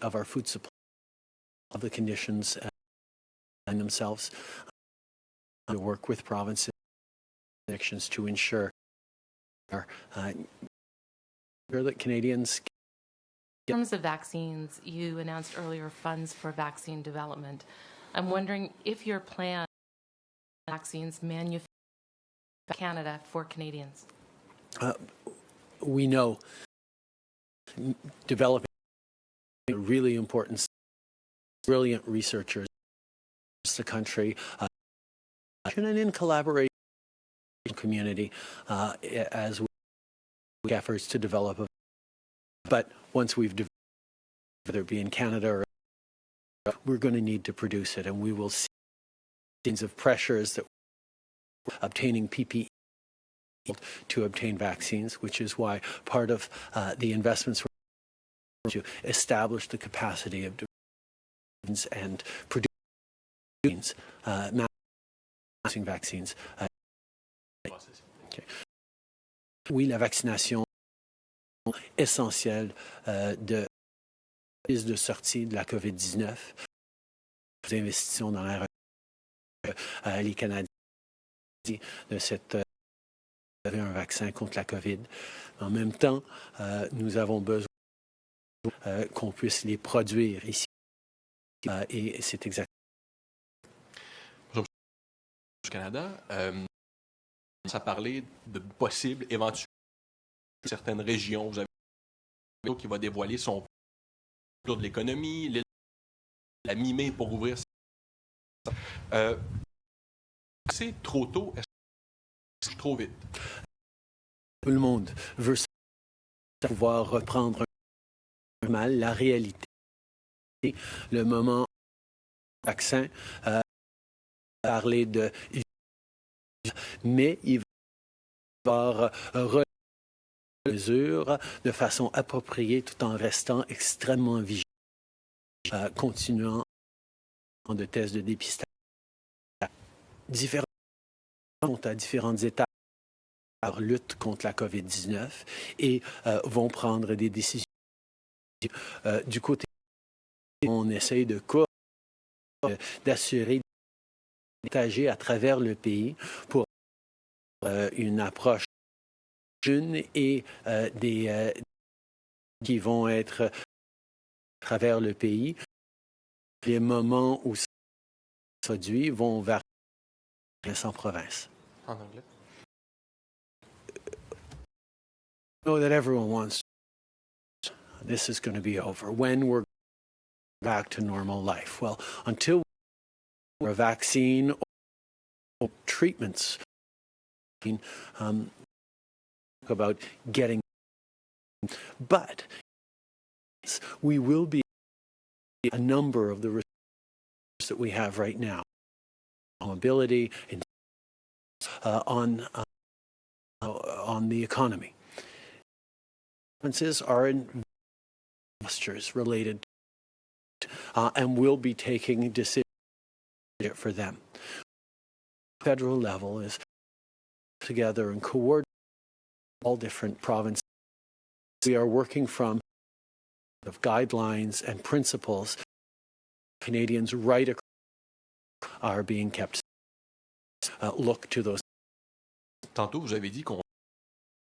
of our food supply, of the conditions themselves, to work with provinces to ensure our, uh, that Canadians. In terms of vaccines, you announced earlier funds for vaccine development. I'm wondering if your plan vaccines manufactured Canada for Canadians. Uh, we know developing really important, brilliant researchers across the country, uh, and in collaboration with the community uh, as we make efforts to develop. A, but once we've developed, whether it be in Canada or we're going to need to produce it, and we will see kinds of pressures that obtaining PPE to obtain vaccines, which is why part of uh, the investments were to establish the capacity of and producing uh, vaccines. Uh, okay. Oui, la vaccination essentielle euh, de de sortie de la COVID-19. Nous investissons dans la euh, les Canadiens de cette euh, un vaccin contre la COVID. En même temps, euh, nous avons besoin euh, qu'on puisse les produire ici. Et c'est exactement. Du Canada, euh, ça parlait de possibles, éventuellement, certaines régions. Vous avez qui va dévoiler son plan de l'économie, la mi-mai pour ouvrir. Euh, c'est trop tôt, est-ce trop vite? Tout le monde veut pouvoir reprendre mal la réalité. Le moment vaccin, euh, parler de mais il va avoir mesures de façon appropriée tout en restant extrêmement vigilant, euh, continuant de tests de dépistage. Différents sont à différentes étapes leur lutte contre la COVID-19 et euh, vont prendre des décisions euh, du côté, on essaye de d'assurer partager à travers le pays pour euh, une approche et euh, des euh, qui vont être à travers le pays. Les moments où ça se produit vont varier en province. En anglais? know that everyone wants this is going to be over, when we're back to normal life. Well, until a vaccine or treatments, um, about getting, but we will be a number of the resources that we have right now, mobility, and uh, on uh, on the economy. Expenses are in postures related uh, and will be taking decisions for them. Federal level is together and coordinate all different provinces. We are working from of guidelines and principles Canadians right across are being kept uh, look to those. Tantôt, vous avez dit qu'on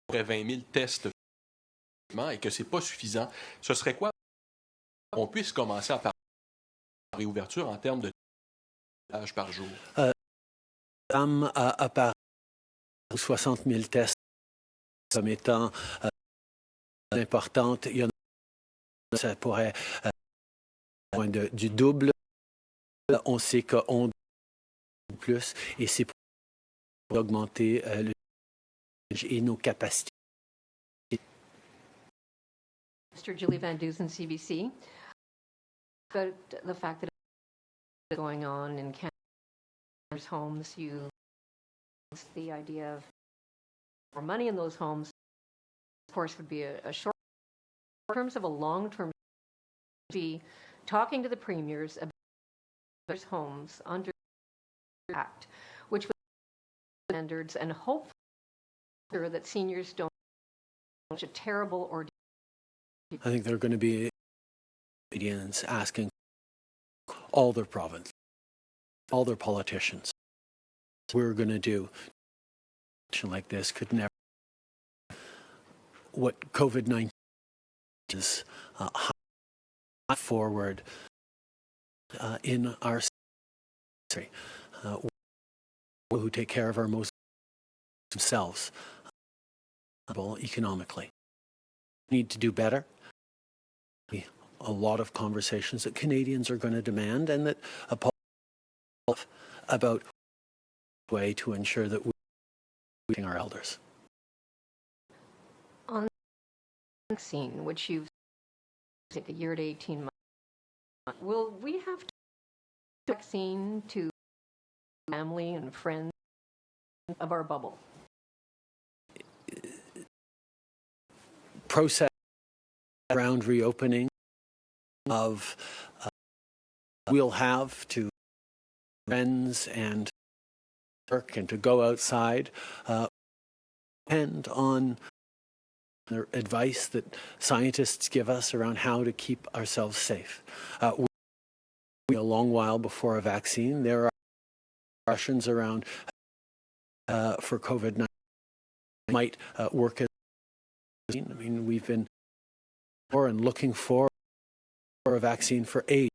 aurait 20 000 tests et que ce n'est pas suffisant, ce serait quoi qu'on puisse commencer à parler de réouverture en termes de tâches par jour? Euh, à, à part 60 000 tests comme étant euh, importantes, il y en a ça pourrait euh, moins de, du double. On sait qu'on plus et c'est pour augmenter euh, le et nos capacités. Mr. Julie Van Dusen, CBC. But the fact that going on in Canada's homes, you, the idea of more money in those homes, of course, would be a, a short, in terms of a long-term, be talking to the premiers about homes under the Act, which would standards and hope that seniors don't such a terrible ordeal. I think there are going to be Canadians asking all their province, all their politicians, we're going to do like this could never. What COVID 19 is uh, forward uh, in our country, uh, who take care of our most themselves economically. Need to do better. A lot of conversations that Canadians are going to demand, and that about way to ensure that we're our elders. On the vaccine, which you've take a year to 18 months, will we have to vaccine to family and friends of our bubble? process around reopening of uh, we'll have to friends and work and to go outside uh, depend on the advice that scientists give us around how to keep ourselves safe. Uh, we, a long while before a vaccine, there are questions around uh, for COVID-19 might uh, work as I mean, we've been for and looking for a vaccine for eight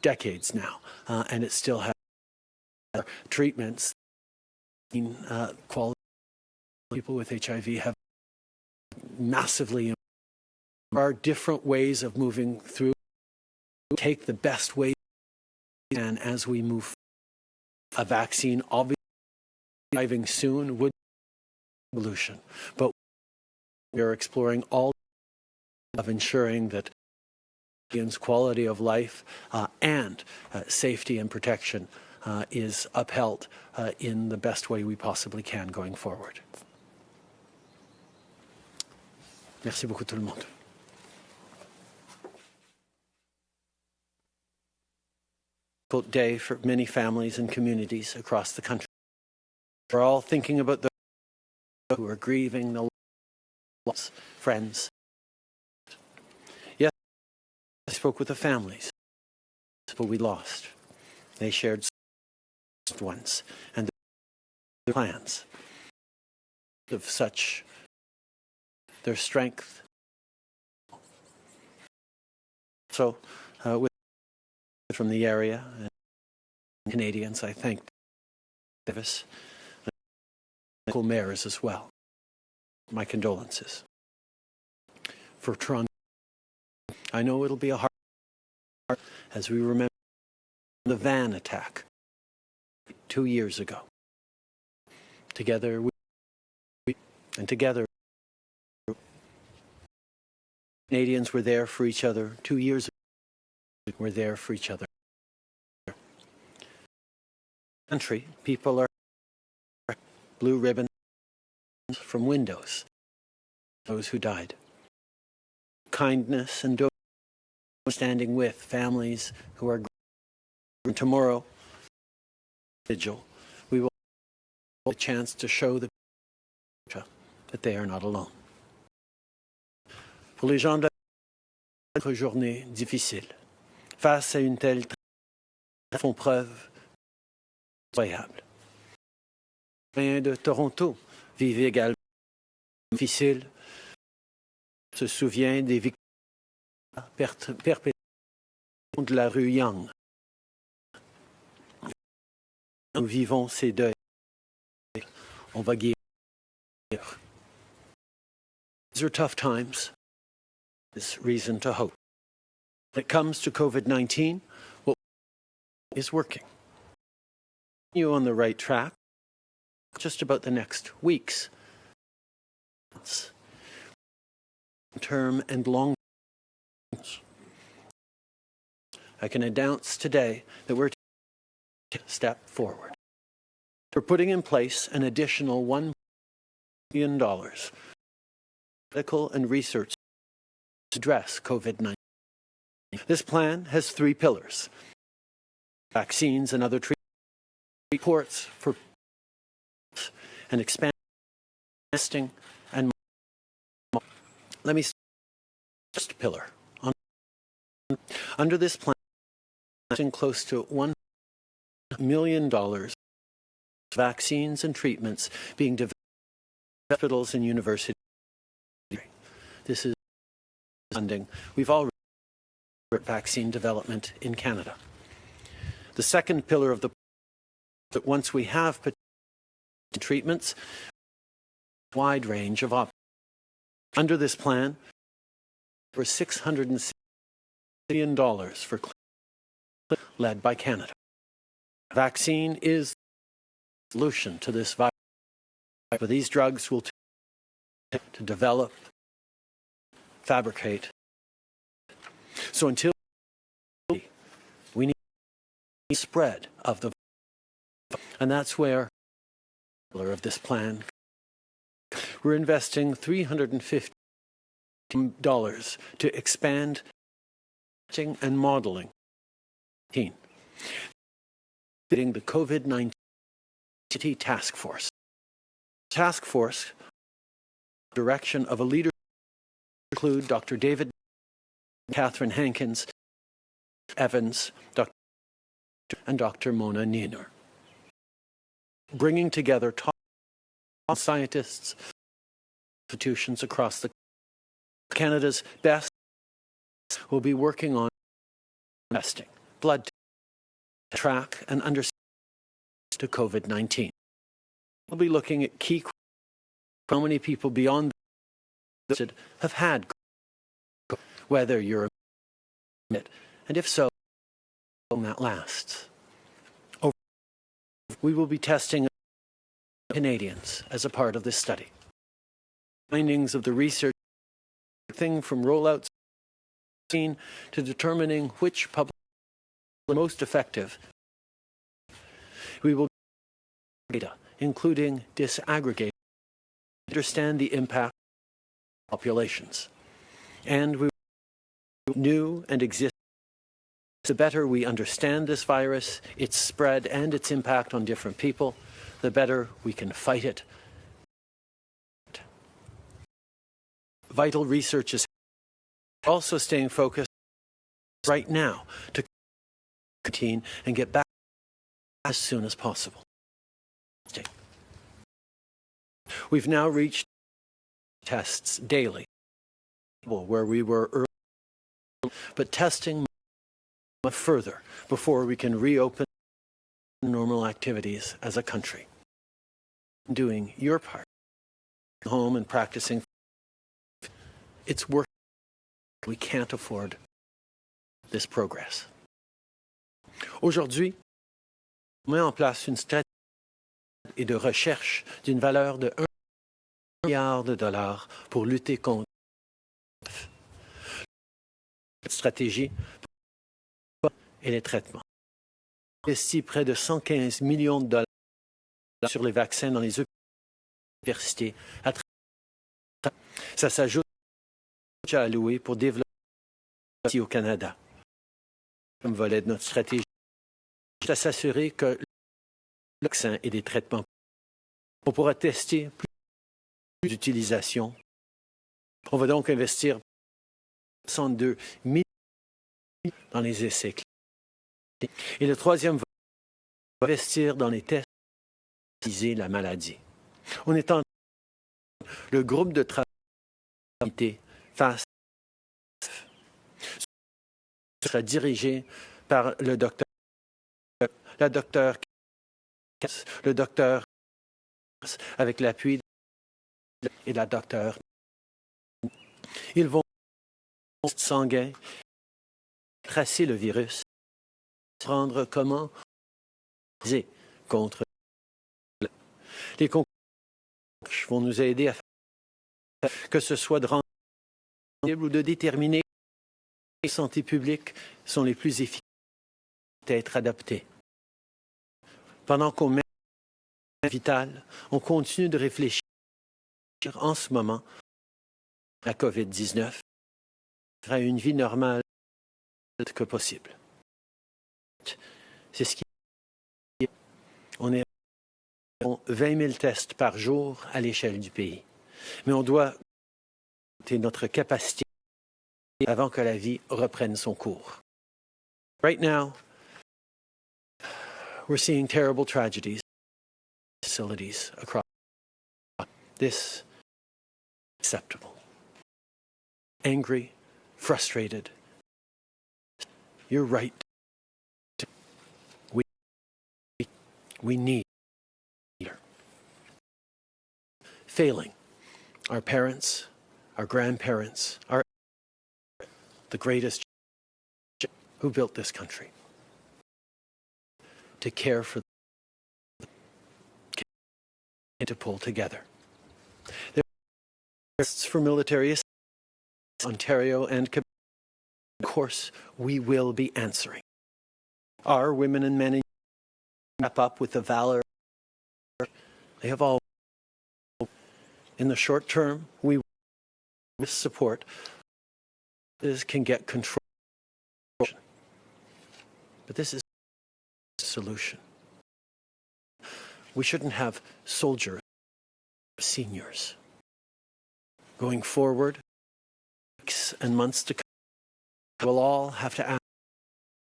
decades now, uh, and it still has treatments. Uh, quality people with HIV have massively. There are different ways of moving through. Take the best way and as we move. A vaccine, obviously, arriving soon would be a solution, but we are exploring all of ensuring that quality of life uh, and uh, safety and protection uh, is upheld uh, in the best way we possibly can going forward. Merci beaucoup tout le monde. Day for many families and communities across the country. We're all thinking about those who are grieving the loss, friends. Yes, I spoke with the families, but we lost. They shared ones and the plans of such their strength. So, uh, with from the area and Canadians, I thank Davis and local mayors as well. My condolences. For Toronto, I know it'll be a hard as we remember the van attack two years ago. Together we and together Canadians were there for each other two years ago. We're there for each other. Country, people are blue ribbon from windows, those who died. Kindness and standing with families who are grieving. tomorrow vigil we will have a chance to show the that they are not alone. Pour les gens de la journée difficile, face à une telle font preuve incroyable. de Toronto vivent également difficile, se souvient des victimes perpétuées de la rue Young. Nous vivons ces deuils. On va guérir. These are tough times. There's reason to hope. When it comes to COVID-19, what is working? You on the right track just about the next weeks, term and long I can announce today that we're step forward. We're putting in place an additional $1 billion medical and research to address COVID-19. This plan has three pillars. Vaccines and other treatments, reports for and expand testing and let me first pillar. Under this plan, close to $1 million dollars, vaccines and treatments being developed in hospitals and universities. This is funding. We've already vaccine development in Canada. The second pillar of the that once we have treatments, wide range of options. Under this plan, for $660 million for led by Canada. Vaccine is the solution to this virus. But these drugs will take to develop, fabricate. So until we need spread of the virus. and that's where of this plan we're investing $350 to expand and modeling the COVID-19 task force. Task force direction of a leader include Dr. David Catherine Hankins, Evans, Dr. and Dr. Mona Nemer. Bringing together top scientists, institutions across the Canada's best will be working on testing, blood track and understand to COVID-19. We'll be looking at key how many people beyond that have had whether you're it, and if so, how long that lasts. We will be testing Canadians as a part of this study. Findings of the research thing from rollouts to determining which public most effective. We will data, including disaggregate, understand the impact of populations. And we new and exist the better we understand this virus, its spread and its impact on different people, the better we can fight it. Vital research is also staying focused right now to contain and get back as soon as possible. Okay. We've now reached tests daily where we were early, but testing further before we can reopen normal activities as a country. Doing your part, home and practicing, it's work. We can't afford this progress. Aujourd'hui, on met en place une stratégie de recherche d'une valeur de 1 milliard de dollars pour lutter contre cette stratégie et les traitements. investi près de 115 millions de dollars sur les vaccins dans les universités. Ça s'ajoute à alloué pour développer au Canada. Comme volet de notre stratégie, à s'assurer que le vaccin et des traitements, on pourra tester plus d'utilisation. On va donc investir 102 millions dans les essais cliniques. Et le troisième va investir dans les tests pour la maladie. On est en le groupe de travail face sera dirigé par le docteur la docteur le docteur avec l'appui et la docteur. Ils vont sanguin tracer le virus, prendre comment contre le- les concours vont nous aider à faire que ce soit de rendre ou de déterminer les santé publique sont les plus efficaces à être adaptées. Pendant qu'on met vital, on continue de réfléchir en ce moment à la COVID-19 à une vie normale que possible. C'est ce qui on est à 20 000 tests par jour à l'échelle du pays. Mais on doit notre capacité avant que la vie reprenne son cours. Right now, we're seeing terrible tragedies facilities across this acceptable. Angry, frustrated. You're right. We we need. Failing our parents, our grandparents, our the greatest who built this country to care for and to pull together. There are for military assistance, Ontario and Quebec. Of course, we will be answering. Our women and men wrap up with the valor they have all. In the short term, we with support this can get control. But this is a solution. We shouldn't have soldiers, seniors. Going forward, weeks and months to come, we'll all have to ask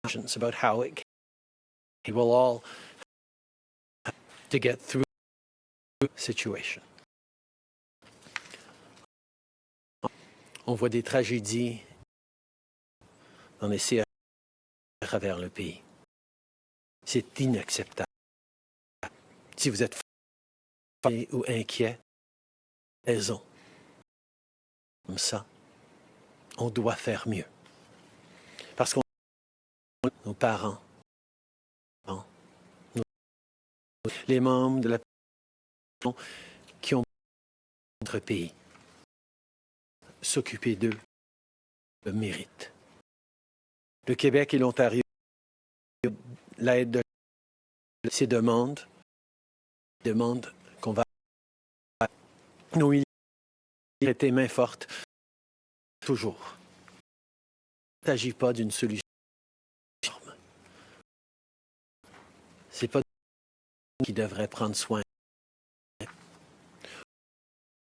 questions about how it can. We'll all have to get through the situation. On voit des tragédies les CH à travers le pays. C'est inacceptable. Si vous êtes fatigué ou inquiet, raison. Comme ça, on doit faire mieux. Parce qu'on nos parents, les membres de la qui ont notre pays, s'occuper d'eux le mérite. Le Québec et l'Ontario, l'aide de ces demandes, demandent qu'on va nos militaires étaient main forte toujours. Il ne s'agit pas d'une solution. C'est pas qui devrait prendre soin.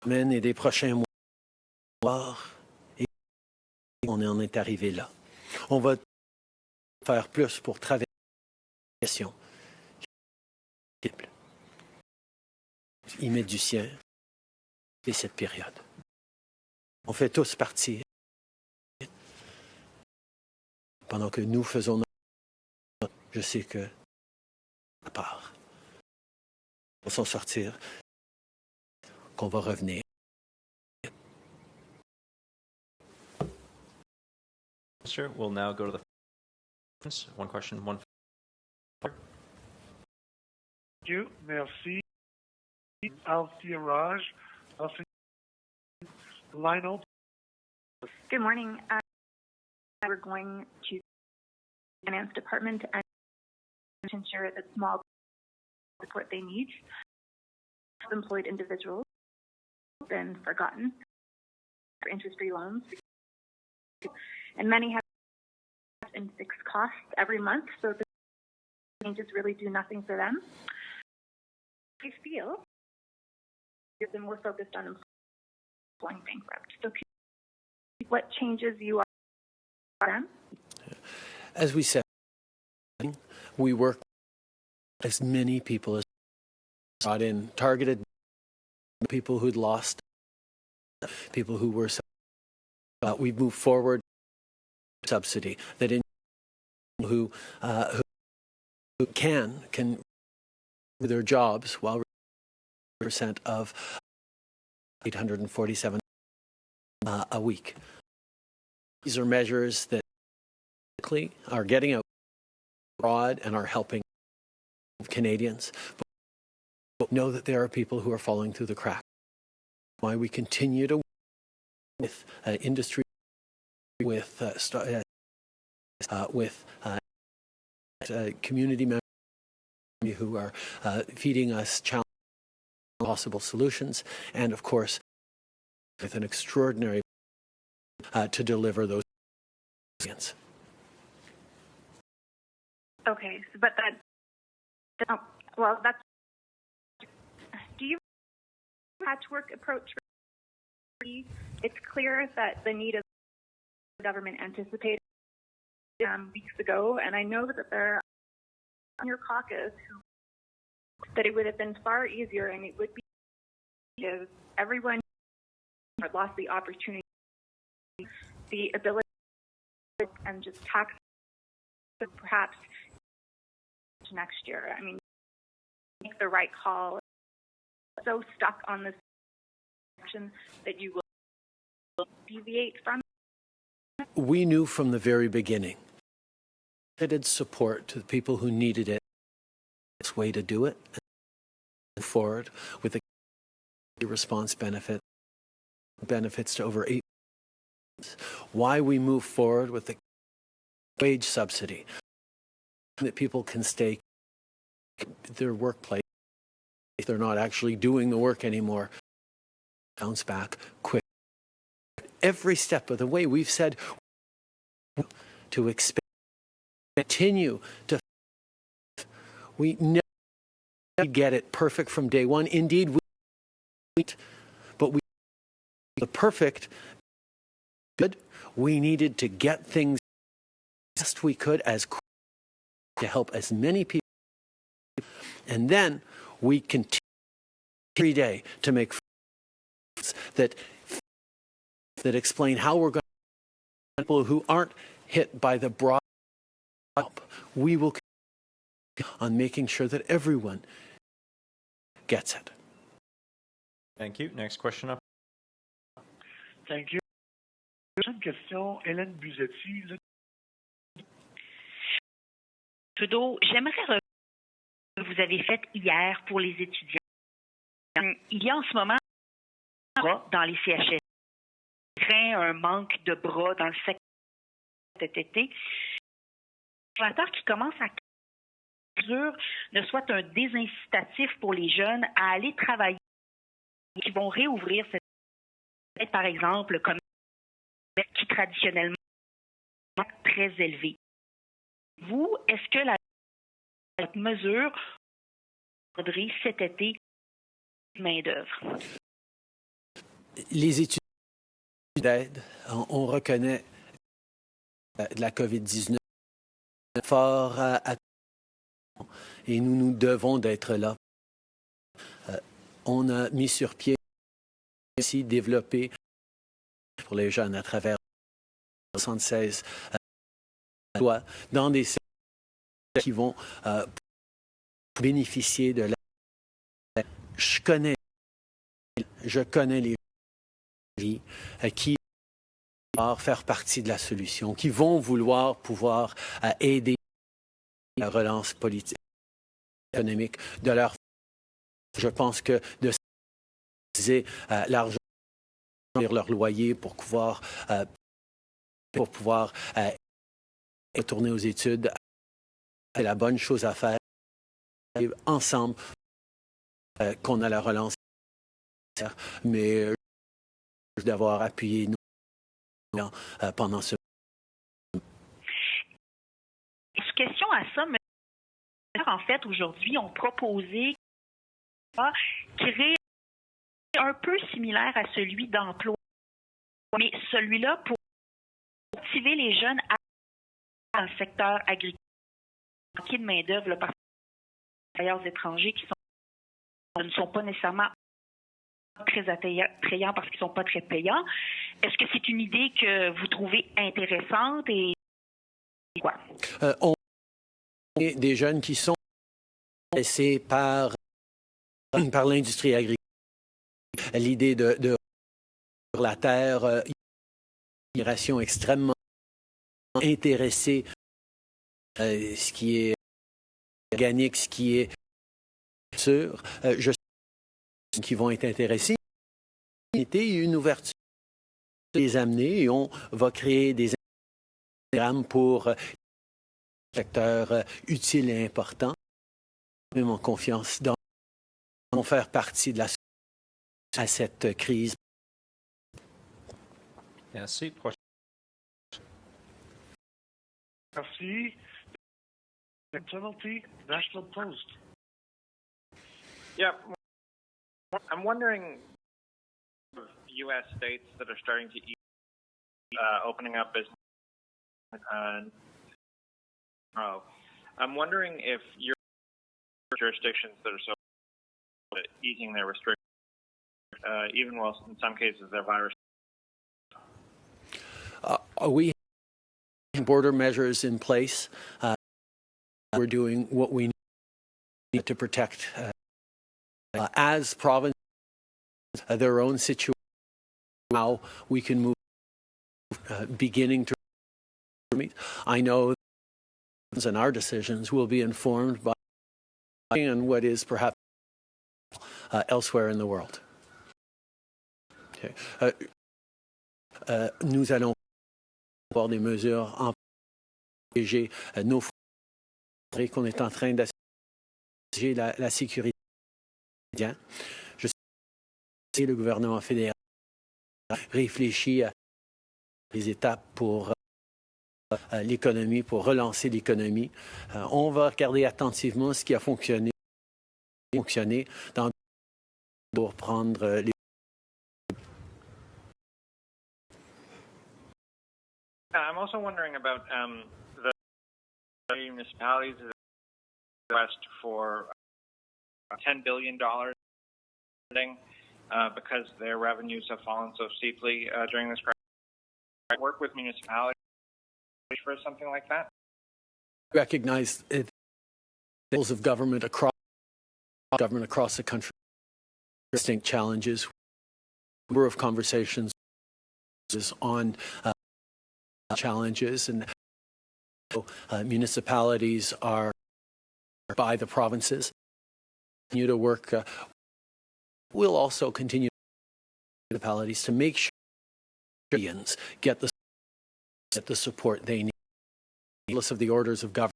Et des prochains mois, et on en est arrivé là. On va faire plus pour traverser la question. Il met du sien et cette période. On fait tous partie pendant que nous faisons notre... Je sais que à part, on s'en sortir, qu'on va revenir. Minister, we'll now go to the one question, one. Thank you. Merci. Althea Raj. Althea, Lionel. Good morning. Uh, we're going to finance department and to ensure that small support they need. Employed individuals have been forgotten for interest-free loans, and many have in fixed costs every month, so the changes really do nothing for them. I feel you've been more focused on employing bankrupt. So, what changes you are them? As we said, we work as many people as brought in, targeted people who'd lost, people who were. Uh, we've moved forward subsidy that in who, uh, who who can can their jobs while percent of 847 uh, a week. These are measures that are getting out abroad and are helping Canadians. But know that there are people who are falling through the cracks. Why we continue to work with uh, industry, with uh, st- uh, with uh, uh, community members who are uh, feeding us possible solutions, and of course, with an extraordinary uh, to deliver those. Okay, so, but that, well, that's, do you patchwork approach? It's clear that the need of government anticipated um, weeks ago, and I know that there are on your caucus who that it would have been far easier and it would be if everyone lost the opportunity, the ability, and just tax perhaps next year. I mean, make the right call. So stuck on this action that you will deviate from. We knew from the very beginning limited support to the people who needed it. This way to do it and forward with the response benefit benefits to over eight. Why we move forward with the wage subsidy that people can stay their workplace if they're not actually doing the work anymore bounce back quick every step of the way we've said to expand continue to we never get it perfect from day one. Indeed we but we the perfect good. We needed to get things best we could as to help as many people and then we continue every day to make that that explain how we're going people who aren't hit by the broad help. We will on making sure that everyone gets it. Thank you. Next question up. Thank you. Prochaine question, Hélène Buzzetti. Le- Trudeau, j'aimerais revenir ce que vous avez fait hier pour les étudiants. Hum, Il y a en ce moment un bras dans les CHS. Craint un manque de bras dans le secteur cet été. Le conservateur qui commence à ne soit un désincitatif pour les jeunes à aller travailler qui vont réouvrir cette par exemple comme qui traditionnellement est très élevé. Vous, est-ce que la cette mesure cet été main-d'œuvre? Les études d'aide, on, on reconnaît de la COVID-19 fort à, et nous nous devons d'être là. Euh, on a mis sur pied aussi développé pour les jeunes à travers 76 euh, lois dans des qui vont euh, bénéficier de la. Je connais, je connais les qui vont faire partie de la solution, qui vont vouloir pouvoir euh, aider la relance politique, économique de leur. Je pense que de euh, l'argent leur loyer pour pouvoir euh, pour pouvoir euh, retourner aux études, c'est la bonne chose à faire. Ensemble, euh, qu'on a la relance, mais euh, d'avoir appuyé nous euh, pendant ce Question à ça, mais en fait, aujourd'hui, ont proposé créer un peu similaire à celui d'emploi, mais celui-là pour motiver les jeunes à le secteur agricole, manquer de main-d'œuvre par les travailleurs étrangers qui sont, ne sont pas nécessairement très attrayants parce qu'ils sont pas très payants. Est-ce que c'est une idée que vous trouvez intéressante et quoi? Euh, on des jeunes qui sont laissés par, *clears throat* par l'industrie agricole. L'idée de, de sur la terre, euh, une migration extrêmement intéresser euh, ce qui est organique, ce qui est sûr. Euh, je qui vont être intéressés. Une ouverture les amener et on va créer des programmes pour euh, secteurs euh, utiles et importants. Même en confiance dans vont faire partie de la à cette crise. Merci. Merci. Penalty, National Post. Yeah, I'm wondering U.S. states that are starting to eat, uh, opening up business. Uh, oh, I'm wondering if your jurisdictions that are so easing their restrictions, uh, even while in some cases their virus. Uh, we have border measures in place. Uh, we're doing what we need to protect uh, as provinces uh, their own situation. How we can move, uh, beginning to meet. I know and our decisions will be informed by and what is perhaps uh, elsewhere in the world. Okay. Uh, uh, nous allons avoir des mesures en protéger euh, nos frontières qu'on est en train d'assurer la, la sécurité. Je sais que le gouvernement fédéral réfléchit à les étapes pour euh, l'économie, pour relancer l'économie. Euh, on va regarder attentivement ce qui a fonctionné, fonctionné dans pour prendre les I'm also wondering about um, the municipalities $10 billion uh, because their revenues have fallen so steeply uh, during this crisis. I Work with municipalities for something like that. Recognize it, levels of government across government across the country distinct challenges. Number of conversations on uh, challenges and uh, municipalities are by the provinces. Continue to work. Uh, we'll also continue municipalities to make sure Canadians get the get the support they need. Regardless of the orders of government,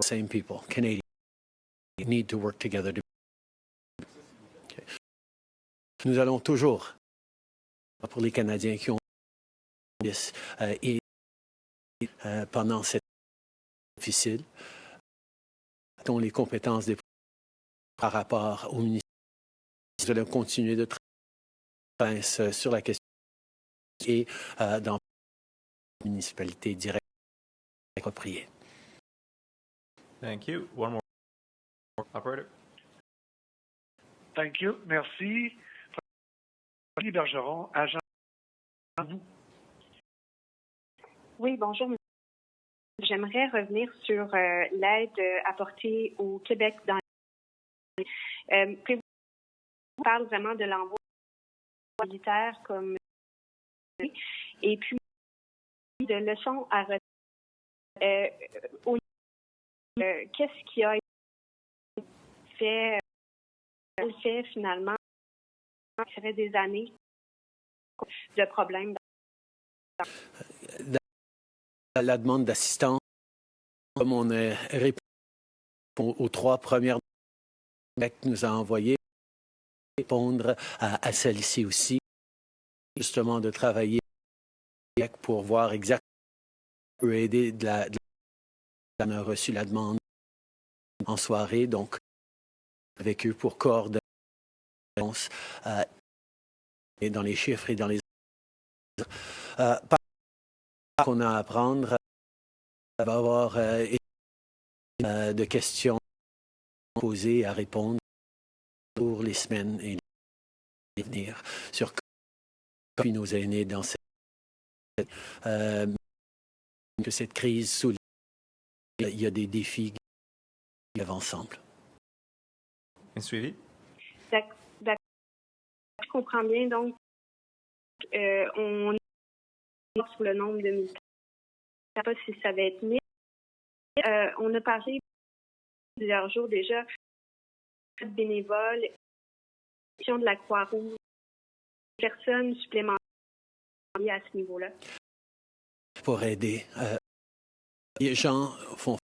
same people, Canadians, need to work together. To. Nous allons toujours, pour les Canadiens qui ont euh, et euh, pendant cette difficile, dont les compétences des par rapport au ministère. Nous allons continuer de travailler sur la question et euh, dans la municipalité directe appropriée. Thank you. One more. Operator. Thank you. Merci. Fanny Bergeron, agent. Oui, bonjour. J'aimerais revenir sur euh, l'aide apportée au Québec dans euh, on parle vraiment de l'envoi militaire comme et puis de leçons à retenir. Euh, euh, Qu'est-ce qui a été fait, fait finalement? Fait des années de problèmes. La demande d'assistance, comme on a répondu aux trois premières Québec nous a envoyé répondre à, celle-ci aussi, justement de travailler pour voir exactement peut aider de la, on a reçu la demande en soirée, donc avec eux pour coordonner euh, et dans les chiffres et dans les euh, qu'on a à apprendre, va y avoir euh, de questions posées à répondre pour les semaines et les venir sur puis nos aînés dans cette euh, que cette crise souligne il y a des défis qui vivent ensemble. Un suivi? D'accord. Je comprends bien. Donc, euh, on est sur le nombre de militaires sais pas si ça va être mis. Euh, on a parlé plusieurs jours déjà bénévoles, de la Croix-Rouge, personnes supplémentaires à ce niveau-là. pour aider. Euh, les gens font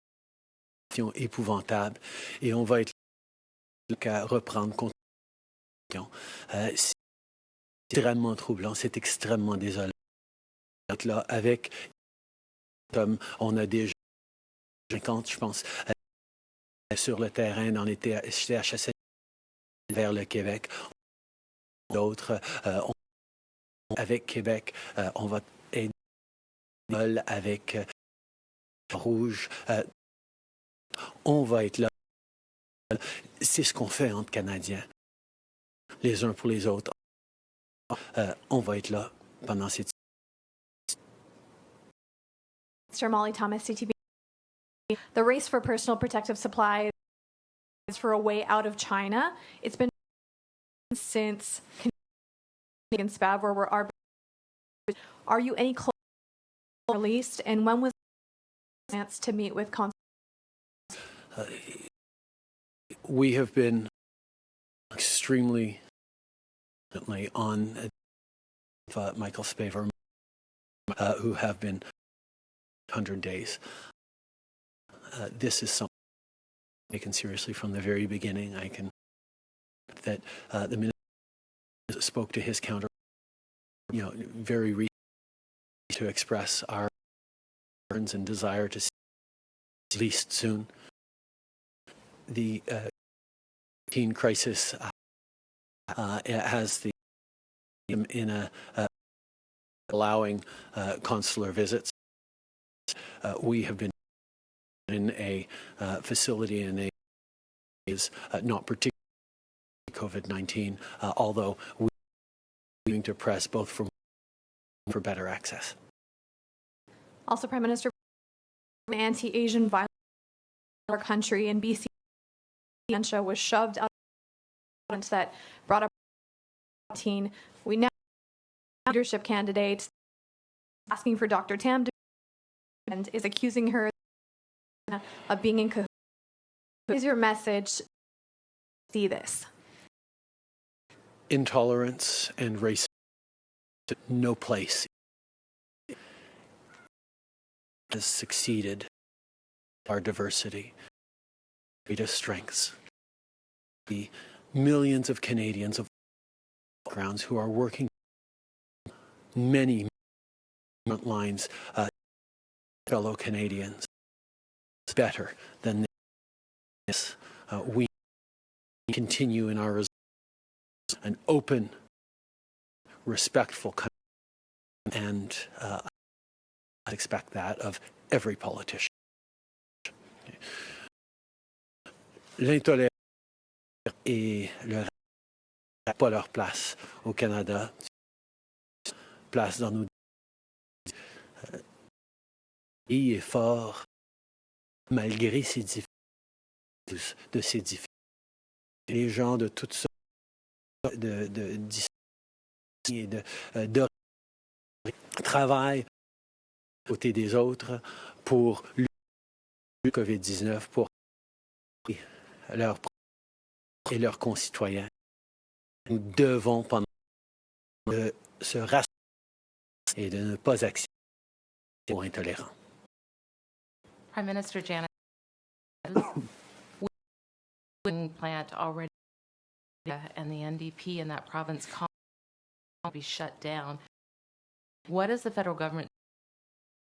épouvantable et on va être là qu'à reprendre compte. Euh, c'est extrêmement troublant, c'est extrêmement désolant. Là, avec on a déjà 50, je pense, sur le terrain dans les CHSL vers le Québec. D'autres, euh, avec Québec, euh, on va aider avec euh, Rouge. euh, on va être là. C'est ce qu'on fait entre Canadiens, les uns pour les autres. Euh, on va être là pendant cette. Molly Thomas, CTV. The race for personal protective supplies is for a way out of China. It's been since Canadian SPAV, where we're are. Are you any closer released, and when was chance to meet with cons- Uh, we have been extremely on uh, Michael Spavor, uh, who have been 100 days. Uh, this is something taken seriously from the very beginning. I can that uh, the minister spoke to his counter, you know, very recently to express our concerns and desire to see at least soon the uh, teen crisis uh, uh, has the in a uh, allowing uh, consular visits. Uh, we have been in a uh, facility in a is uh, not particularly COVID-19, uh, although we are going to press both for for better access. Also, Prime Minister, anti-Asian violence in our country in BC was shoved out that brought up teen. We now leadership candidates asking for Dr. Tam to and is accusing her of being in cahoots. What is your message? See this. Intolerance and racism no place has succeeded our diversity, greatest strengths. The millions of Canadians of grounds who are working many lines, uh, fellow Canadians, better than this. Uh, we continue in our an open, respectful and uh, I expect that of every politician. L'intolérance et le pas leur place au Canada, place dans nos euh, pays est fort malgré ses difficultés, de difficultés. Les gens de toutes sortes de, de, et de, euh, travaillent à côté des autres pour lutter le COVID-19, pour leurs et leurs concitoyens. Nous devons pendant de se rassembler et de ne pas accepter aux intolérants. Prime Minister Janet, wind plant already and the NDP in that province will be shut down. What is the federal government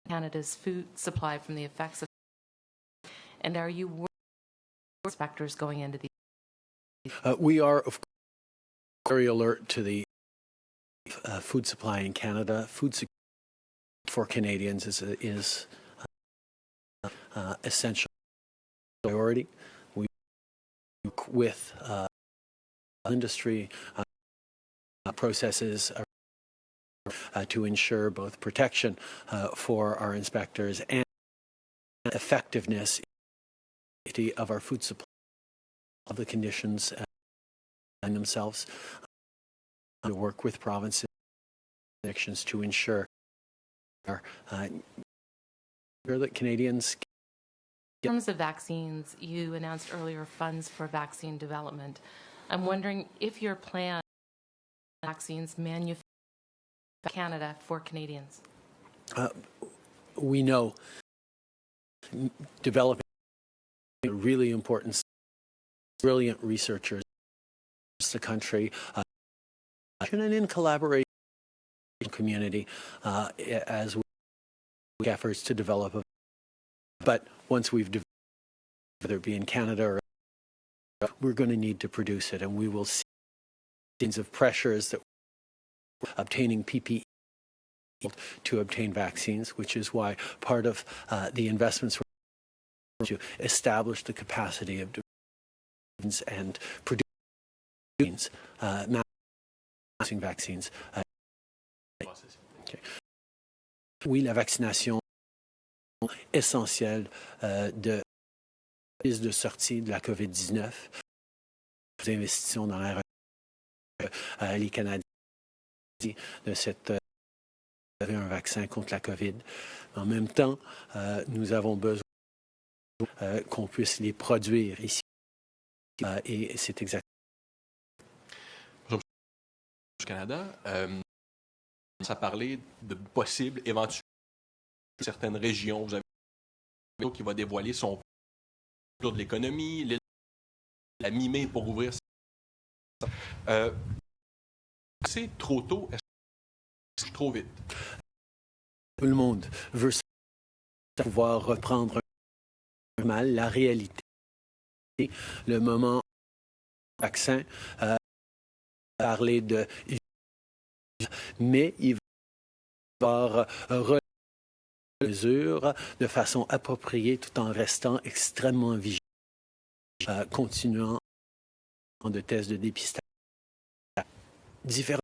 Canada's food supply from the effects of and are you worried inspectors going into the Uh, we are, of course, very alert to the uh, food supply in Canada. Food security for Canadians is, is uh, uh, essential priority. We work with uh, industry uh, processes uh, to ensure both protection uh, for our inspectors and effectiveness of our food supply of the conditions uh, and themselves to work with provinces to ensure our uh, sure that Canadians In terms of vaccines, you announced earlier funds for vaccine development. I'm wondering if your plan vaccines manufactured in Canada for Canadians. uh, we know developing really important, brilliant researchers across the country, uh, and in collaboration with the community uh, as we efforts to develop. A, but once we've developed, whether it be in Canada or we're going to need to produce it, and we will see kinds of pressures that obtaining PPE to obtain vaccines, which is why part of uh, the investments were to establish the capacity of vaccines and producing uh, vaccines. Uh, okay. Oui, la vaccination essentielle euh, de de sortie de la COVID-19. Nous investissons dans la. Euh, les Canadiens de cette euh, un vaccin contre la COVID. En même temps, euh, nous avons besoin euh, qu'on puisse les produire ici. Et c'est exactement. du Canada, ça parlait de possibles, éventuels, certaines régions. Vous avez qui va dévoiler son plan de l'économie, la mi-mai pour ouvrir. Euh, c'est trop tôt, est-ce trop vite? Tout le monde veut pouvoir reprendre mal la réalité. Le moment vaccin, euh, parler de mais il va avoir mesures de façon appropriée tout en restant extrêmement vigilant, euh, continuant de tests de dépistage. Différents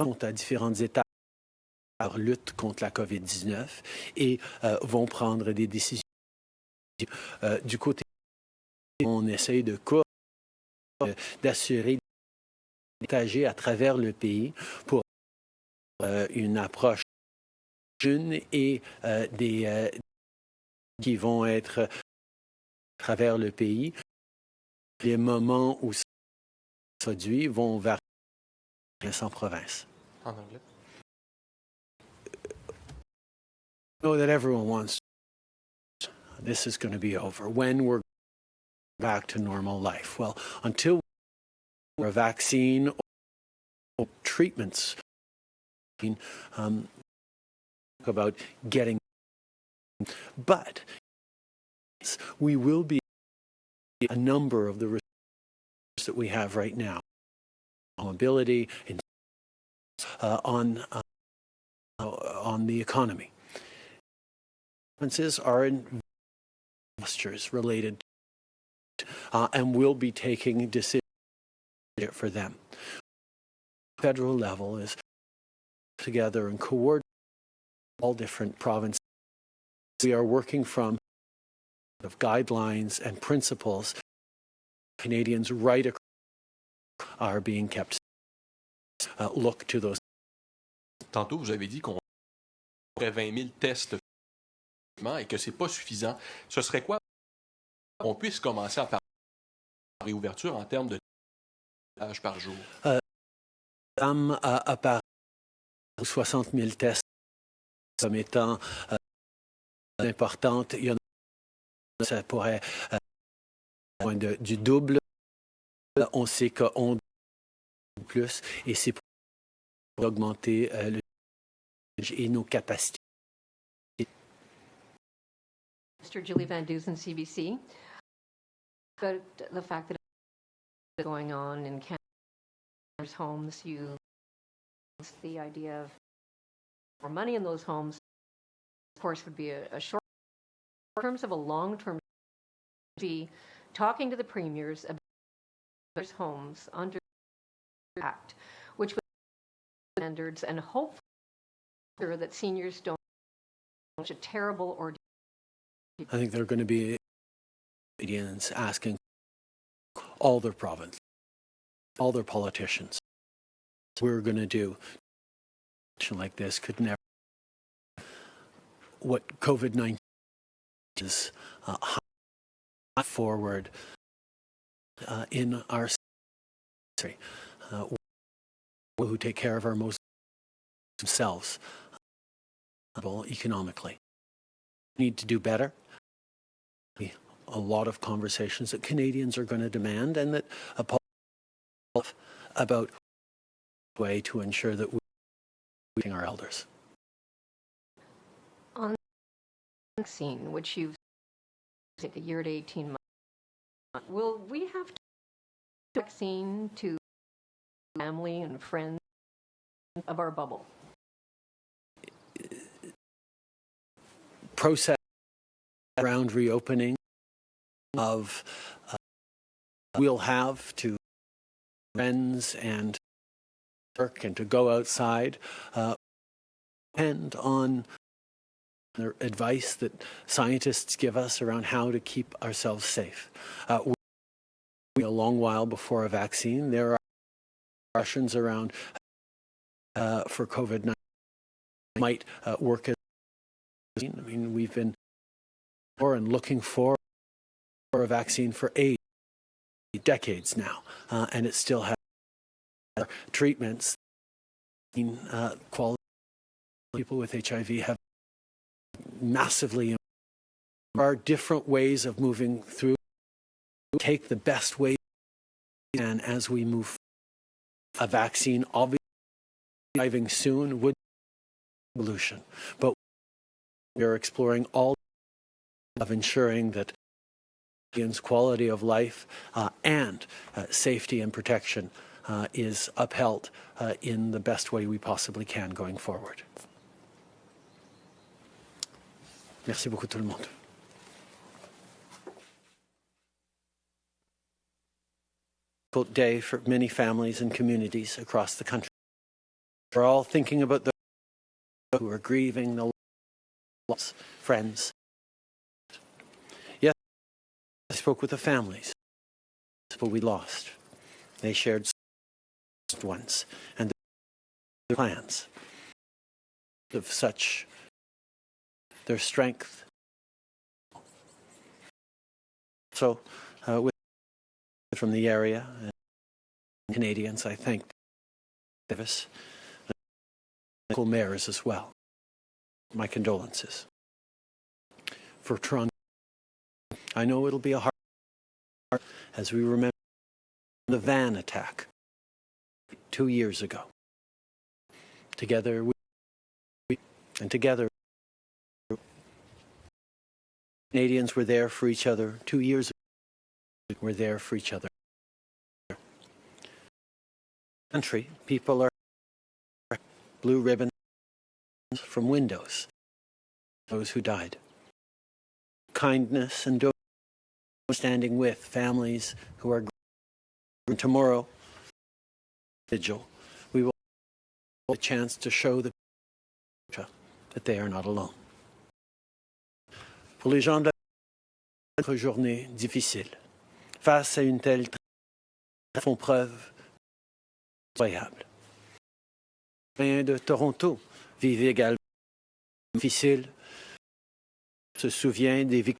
sont à différentes étapes leur lutte contre la COVID-19 et euh, vont prendre des décisions. Euh, du côté, on essaye de d'assurer à travers le pays pour euh, une approche jeune et euh, des euh, qui vont être à travers le pays. Les moments où ça produit vont varier en province. En anglais? know that everyone wants this is going to be over when we're back to normal life well until a vaccine or treatments. Um, about getting but we will be a number of the resources that we have right now. Mobility and uh, on uh, on the economy. Are investors related uh, and will be taking decisions for them. Federal level is together and coordinate all different provinces. We are working from of guidelines and principles Canadians right across are being kept. Uh, look to those. Tantôt, vous avez dit qu'on aurait 20 000 tests et que c'est pas suffisant. Ce serait quoi on puisse commencer à parler de réouverture en termes de tâches par jour? Euh, à, à part 60 000 tests comme étant euh, importantes, il y en a, ça pourrait euh, de, du double. On sait qu'on plus et c'est pour augmenter euh, le et nos capacités. Mr. Julie Van Dusen, CBC. About the fact that going on in Canada's homes, you the idea of more money in those homes, of course, would be a, a short. In terms of a long-term, be talking to the premiers about those homes under the act, which would standards and hopefully that seniors don't such a terrible ordeal. I think there are going to be Canadians asking all their province, all their politicians, we're going to do like this could never. What COVID 19 is uh, forward uh, in our country, uh, who take care of our most themselves uh, economically. Need to do better. A lot of conversations that Canadians are going to demand, and that a about way to ensure that we're our elders. On vaccine, which you've take a year to 18 months, will we have to vaccine to family and friends of our bubble? Process around reopening of uh, we'll have to friends and work and to go outside uh, depend on the advice that scientists give us around how to keep ourselves safe. Uh, we, a long while before a vaccine, there are questions around uh, for COVID-19 might uh, work as I mean, we've been for and looking for, for a vaccine for eight decades now, uh, and it still has treatments. Uh, quality people with HIV have massively. There are different ways of moving through. Take the best way and as we move. A vaccine, obviously, arriving soon would be a solution, but we are exploring all of ensuring that quality of life uh, and uh, safety and protection uh, is upheld uh, in the best way we possibly can going forward. Merci beaucoup tout le monde. Difficult day for many families and communities across the country. We're all thinking about those who are grieving the loss, friends. I spoke with the families, but we lost. They shared ones and their plans of such their strength. So, uh, with from the area, and Canadians, I thank Davis, local mayors as well. My condolences. For Toronto, I know it'll be a hard as we remember the van attack two years ago. Together, we, and together, Canadians were there for each other two years ago. We're there for each other. Country, people are blue ribbons from windows. Those who died. Kindness and standing with families who are tomorrow vigil, we will have a chance to show the that they are not alone. Pour les gens de la journée difficile, face à une telle font preuve incroyable. Les de Toronto vivent également difficile, se souvient des victimes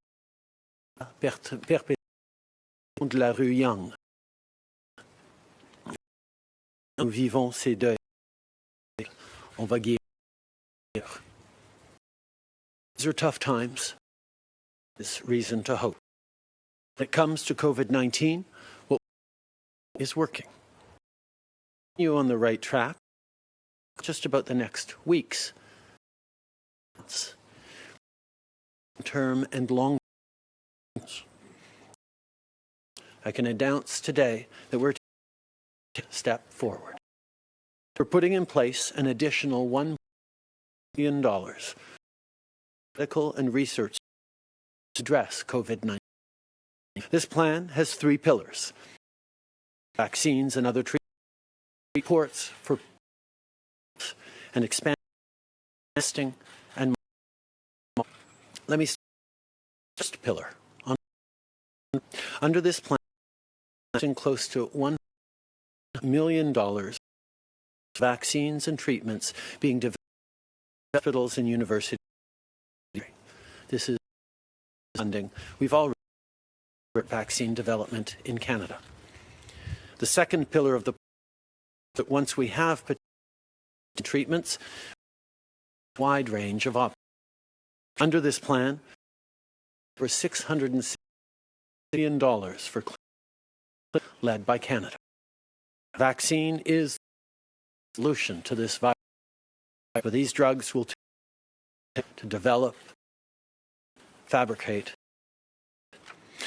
de la rue Yonge nous vivons ces deuils. On va guérir. These are tough times. There's reason to hope. When it comes to COVID-19, what is working? You on the right track. Just about the next weeks. months, Term and long. I can announce today that we're taking a step forward. We're putting in place an additional $1 billion medical and research to address COVID-19. This plan has three pillars. Vaccines and other treatments, reports for and expand testing and let me first pillar. Under this plan, close to one million dollars vaccines and treatments being developed in hospitals and universities. This is funding, we've already vaccine development in Canada. The second pillar of the plan is that once we have treatments, wide range of options. Under this plan, for $660 million for led by Canada. Vaccine is the solution to this virus. But these drugs will take to develop, fabricate.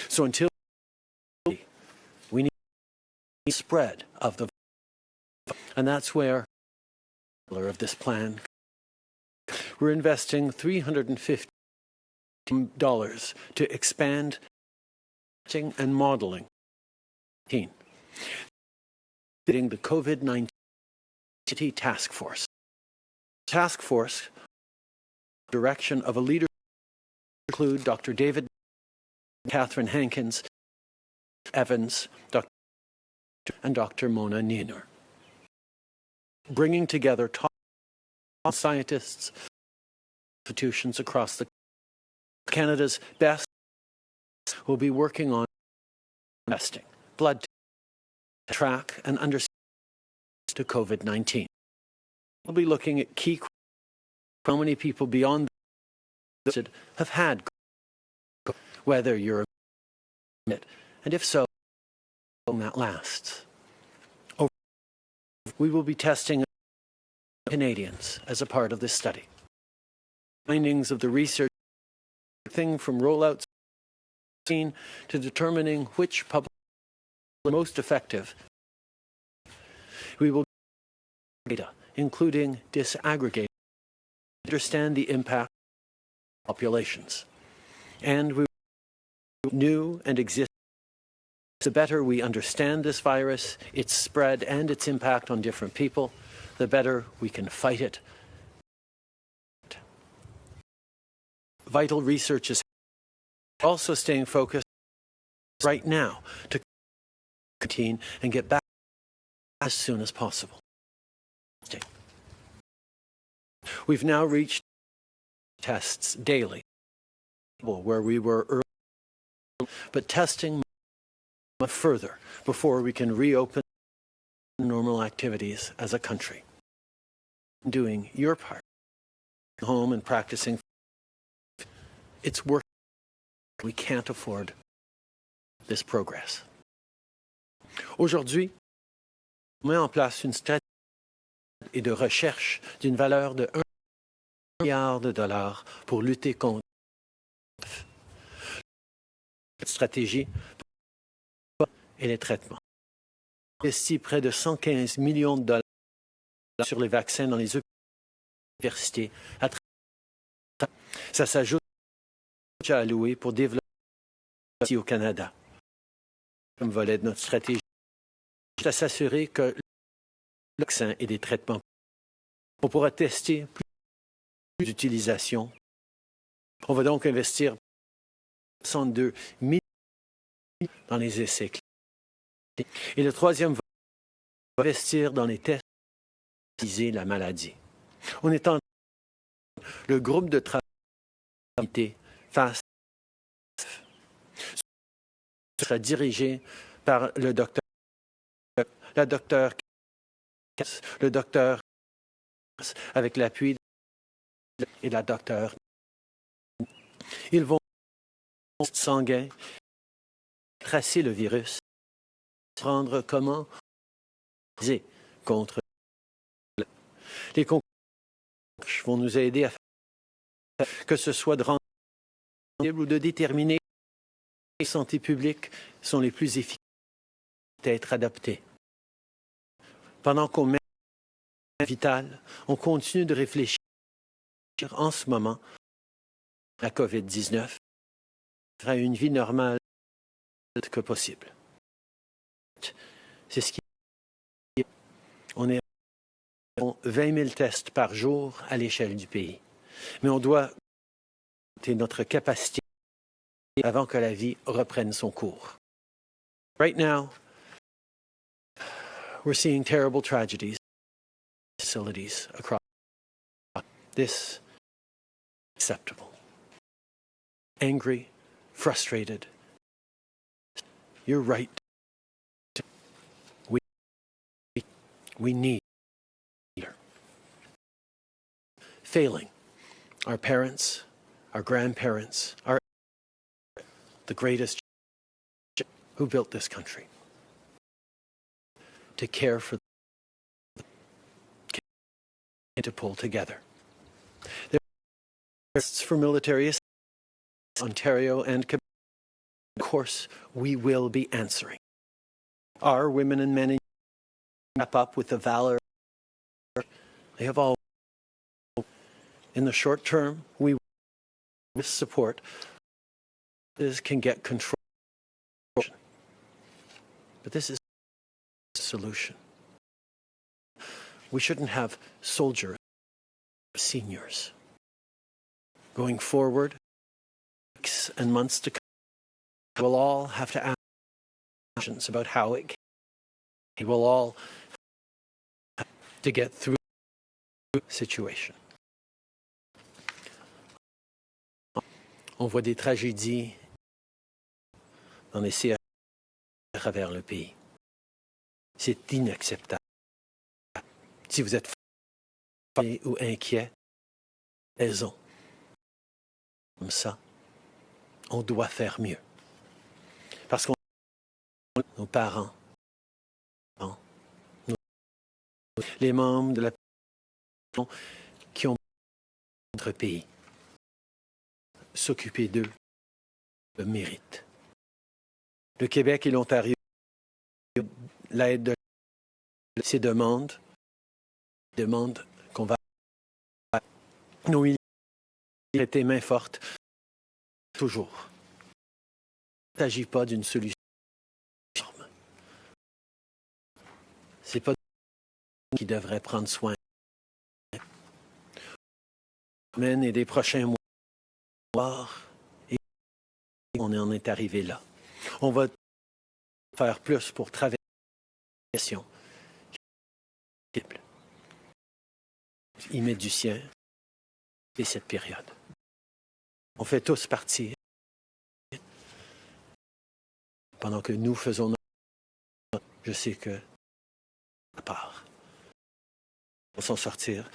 So until we need spread of the virus. and that's where of this plan we're investing $350 to expand and modeling Leading the COVID-19 task force. Task force direction of a leader include Dr. David Catherine Hankins, Evans, Dr. and Dr. Mona Nemer. Bringing together top scientists, institutions across the Canada's best will be working on testing, blood track and understand to COVID-19. We'll be looking at key how many people beyond the have had whether you're it, and if so, how long that lasts. We will be testing Canadians as a part of this study. Findings of the research thing from rollouts to determining which public are most effective. We will data, including disaggregate, understand the impact on populations. And we new and exist the better we understand this virus, its spread and its impact on different people, the better we can fight it. Vital research is also staying focused right now to contain and get back as soon as possible. We've now reached tests daily, where we were early, but testing further before we can reopen normal activities as a country. Doing your part, home and practicing, it's work. We can't afford this progress. Aujourd'hui, on met en place une stratégie de recherche d'une valeur de 1 milliard de dollars pour lutter contre cette stratégie et les traitements. investi près de 115 millions de dollars sur les vaccins dans les universités. Ça s'ajoute à alloué pour développer ici au Canada. Comme volet de notre stratégie, à s'assurer que le vaccin et des traitements, on pourra tester plus d'utilisation. On va donc investir 62 millions dans les essais cliniques. Et le troisième va investir dans les tests pour la maladie. On est en le groupe de travail face sera dirigé par le docteur la docteur le docteur avec l'appui et la docteur ils vont sanguin tracer le virus prendre comment contre les concours vont nous aider à faire que ce soit de rendre ou de déterminer les santé publique sont les plus efficaces à être adaptées. Pendant qu'on met vital, on continue de réfléchir en ce moment à la COVID-19 à une vie normale que possible. C'est ce qui on est à 20 000 tests par jour à l'échelle du pays. Mais on doit notre capacité avant que la vie reprenne son cours. Right now, we're seeing terrible tragedies facilities across this acceptable. Angry, frustrated. You're right. We, we need. Failing our parents, our grandparents, our the greatest who built this country to care for and to pull together. There are for military assistance, Ontario and Quebec. Of course, we will be answering. Our women and men wrap up with the valor they have all. In the short term, we with support this can get control. But this is a solution. We shouldn't have soldiers, seniors. Going forward, weeks and months to come, we'll all have to ask questions about how it can. We will all to get through situation. On voit des tragédies dans les CHU à travers le pays. C'est inacceptable. Si vous êtes fatigué ou inquiet, raison. Comme ça, on doit faire mieux. Parce qu'on nos parents, nos- les membres de la qui ont notre pays, s'occuper d'eux le mérite. Le Québec et l'Ontario, l'aide de ces demandes, demandent qu'on va militaires traiter main forte toujours. Il ne s'agit pas d'une solution. C'est pas qui devrait prendre soin. Des prochains mois, et on en est arrivé là. On va faire plus pour traverser la question. Il met du sien et cette période. On fait tous partie pendant que nous faisons notre... Je sais que à part, on s'en sortir,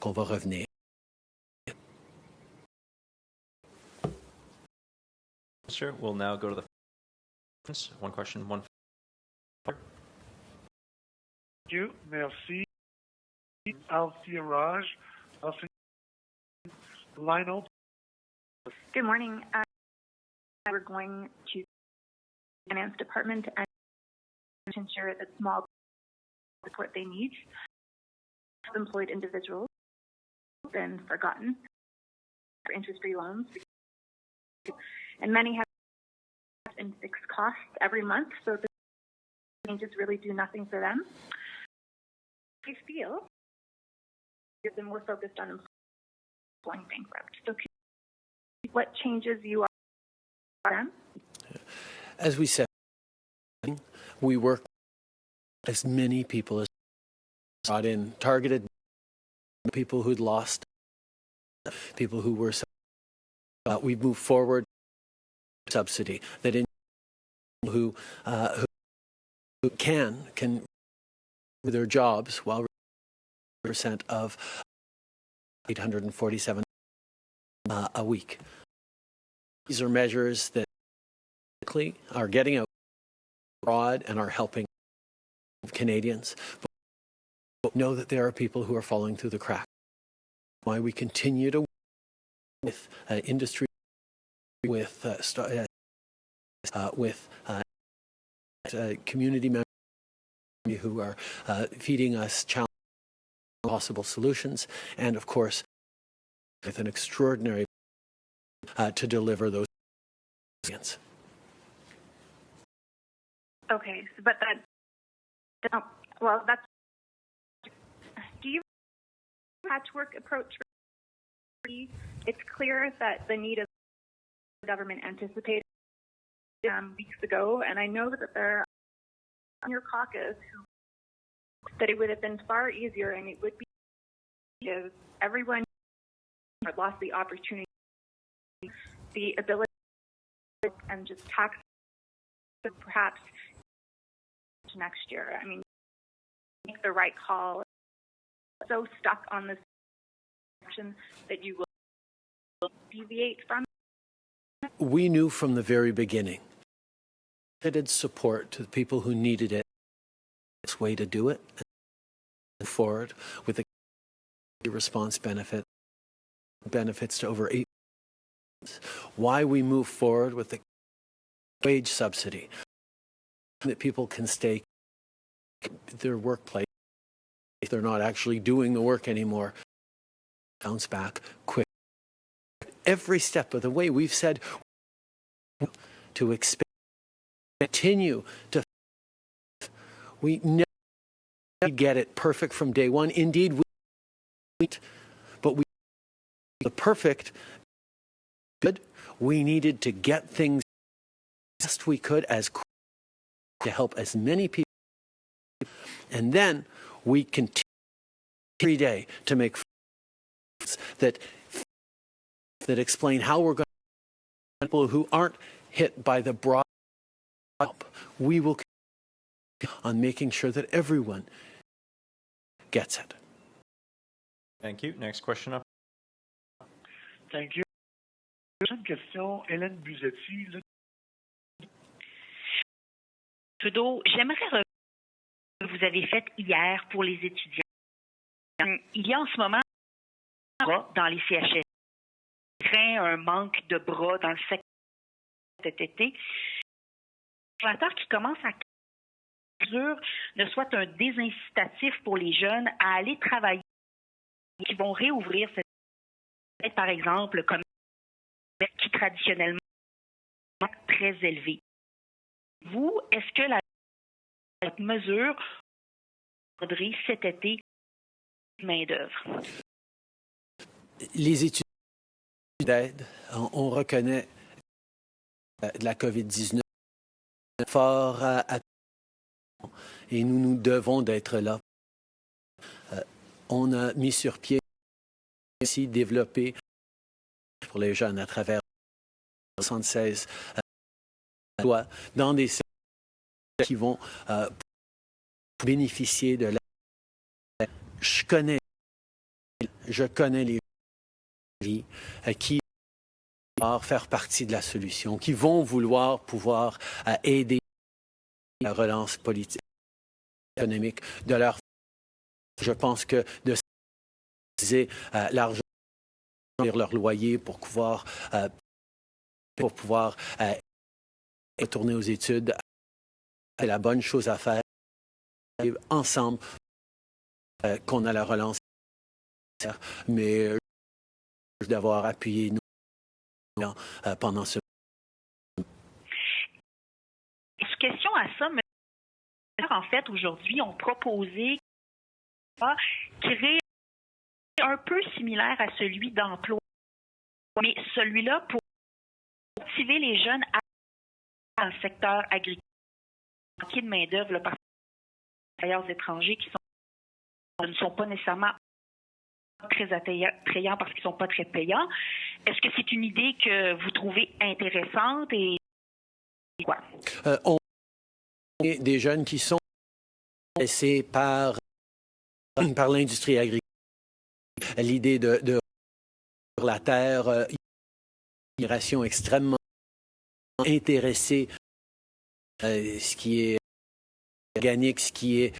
qu'on va revenir. Minister, we'll now go to the one question, one. Thank you. Merci. Althea Raj. Althea, line open. Good morning. Uh, we're going to finance department and to ensure that small support they need. Employed individuals been forgotten for interest-free loans, and many have fixed costs every month, so the changes really do nothing for them. I feel been more focused on going bankrupt. So, what changes you are them? As we said, we work as many people as brought in, targeted people who'd lost, people who were. Uh, we move forward subsidy that in who uh, who, who can can their jobs while percent of 847 uh, a week. These are measures that are getting out abroad and are helping Canadians. But know that there are people who are falling through the cracks. Why we continue to with uh, industry, with uh, uh, uh, with uh, uh, community members who are feeding us possible solutions, and of course, with an extraordinary to deliver those. Okay, so, but that, well, that's, do you patchwork approach? It's clear that the need the government anticipated um, weeks ago, and I know that there are on your caucus who that it would have been far easier and it would be if everyone lost the opportunity the ability and just tax perhaps next year. I mean, make the right call. So stuck on this action that you will deviate from. We knew from the very beginning that it's support to the people who needed it. It's way to do it. Move forward with the response benefit benefits to over eight. Why we move forward with the wage subsidy that people can stay their workplace if they're not actually doing the work anymore bounce back quick every step of the way we've said to expand continue to we never get it perfect from day one. Indeed we but we the perfect good. We needed to get things as best we could as to help as many people and then we continue every day to make that that explain how we're going people who aren't hit by the broad help. We will on making sure that everyone gets it. Thank you. Next question up. Thank you. Prochaine question, Hélène Buzzetti. Trudeau, j'aimerais revenir ce que vous avez fait hier pour les étudiants. Il y a en ce moment dans les CHS craint un manque de bras dans le secteur cet été. Le conservateur qui commence à mesure ne soit un désincitatif pour les jeunes à aller travailler, qui vont réouvrir cette par exemple comme qui traditionnellement est très élevé. Vous, est-ce que la cette mesure cet été main-d'œuvre? Les études d'aide, on, on reconnaît la COVID-19 fort à, et nous nous devons d'être là. Euh, on a mis sur pied aussi développé pour les jeunes à travers 76 euh, lois dans des qui vont euh, bénéficier de la. Je connais, je connais les qui vont faire partie de la solution, qui vont vouloir pouvoir euh, aider la relance politique, économique de leur. Je pense que de euh, l'argent leur loyer pour pouvoir euh, pour pouvoir euh, retourner aux études, c'est la bonne chose à faire. Ensemble, euh, qu'on a la relance, mais euh, d'avoir appuyé nous euh, pendant ce Question à ça, mais en fait, aujourd'hui, ont proposé ah, créer un peu similaire à celui d'emploi, mais celui-là pour motiver les jeunes à dans le secteur agricole, manquer de main-d'œuvre par travailleurs étrangers qui ne sont pas nécessairement très attrayants parce qu'ils ne sont pas très payants. Est-ce que c'est une idée que vous trouvez intéressante et quoi? Euh, on est des jeunes qui sont laissés par, par l'industrie agricole. L'idée de, de la terre, euh, une migration extrêmement intéressée, euh, ce qui est organique, ce qui est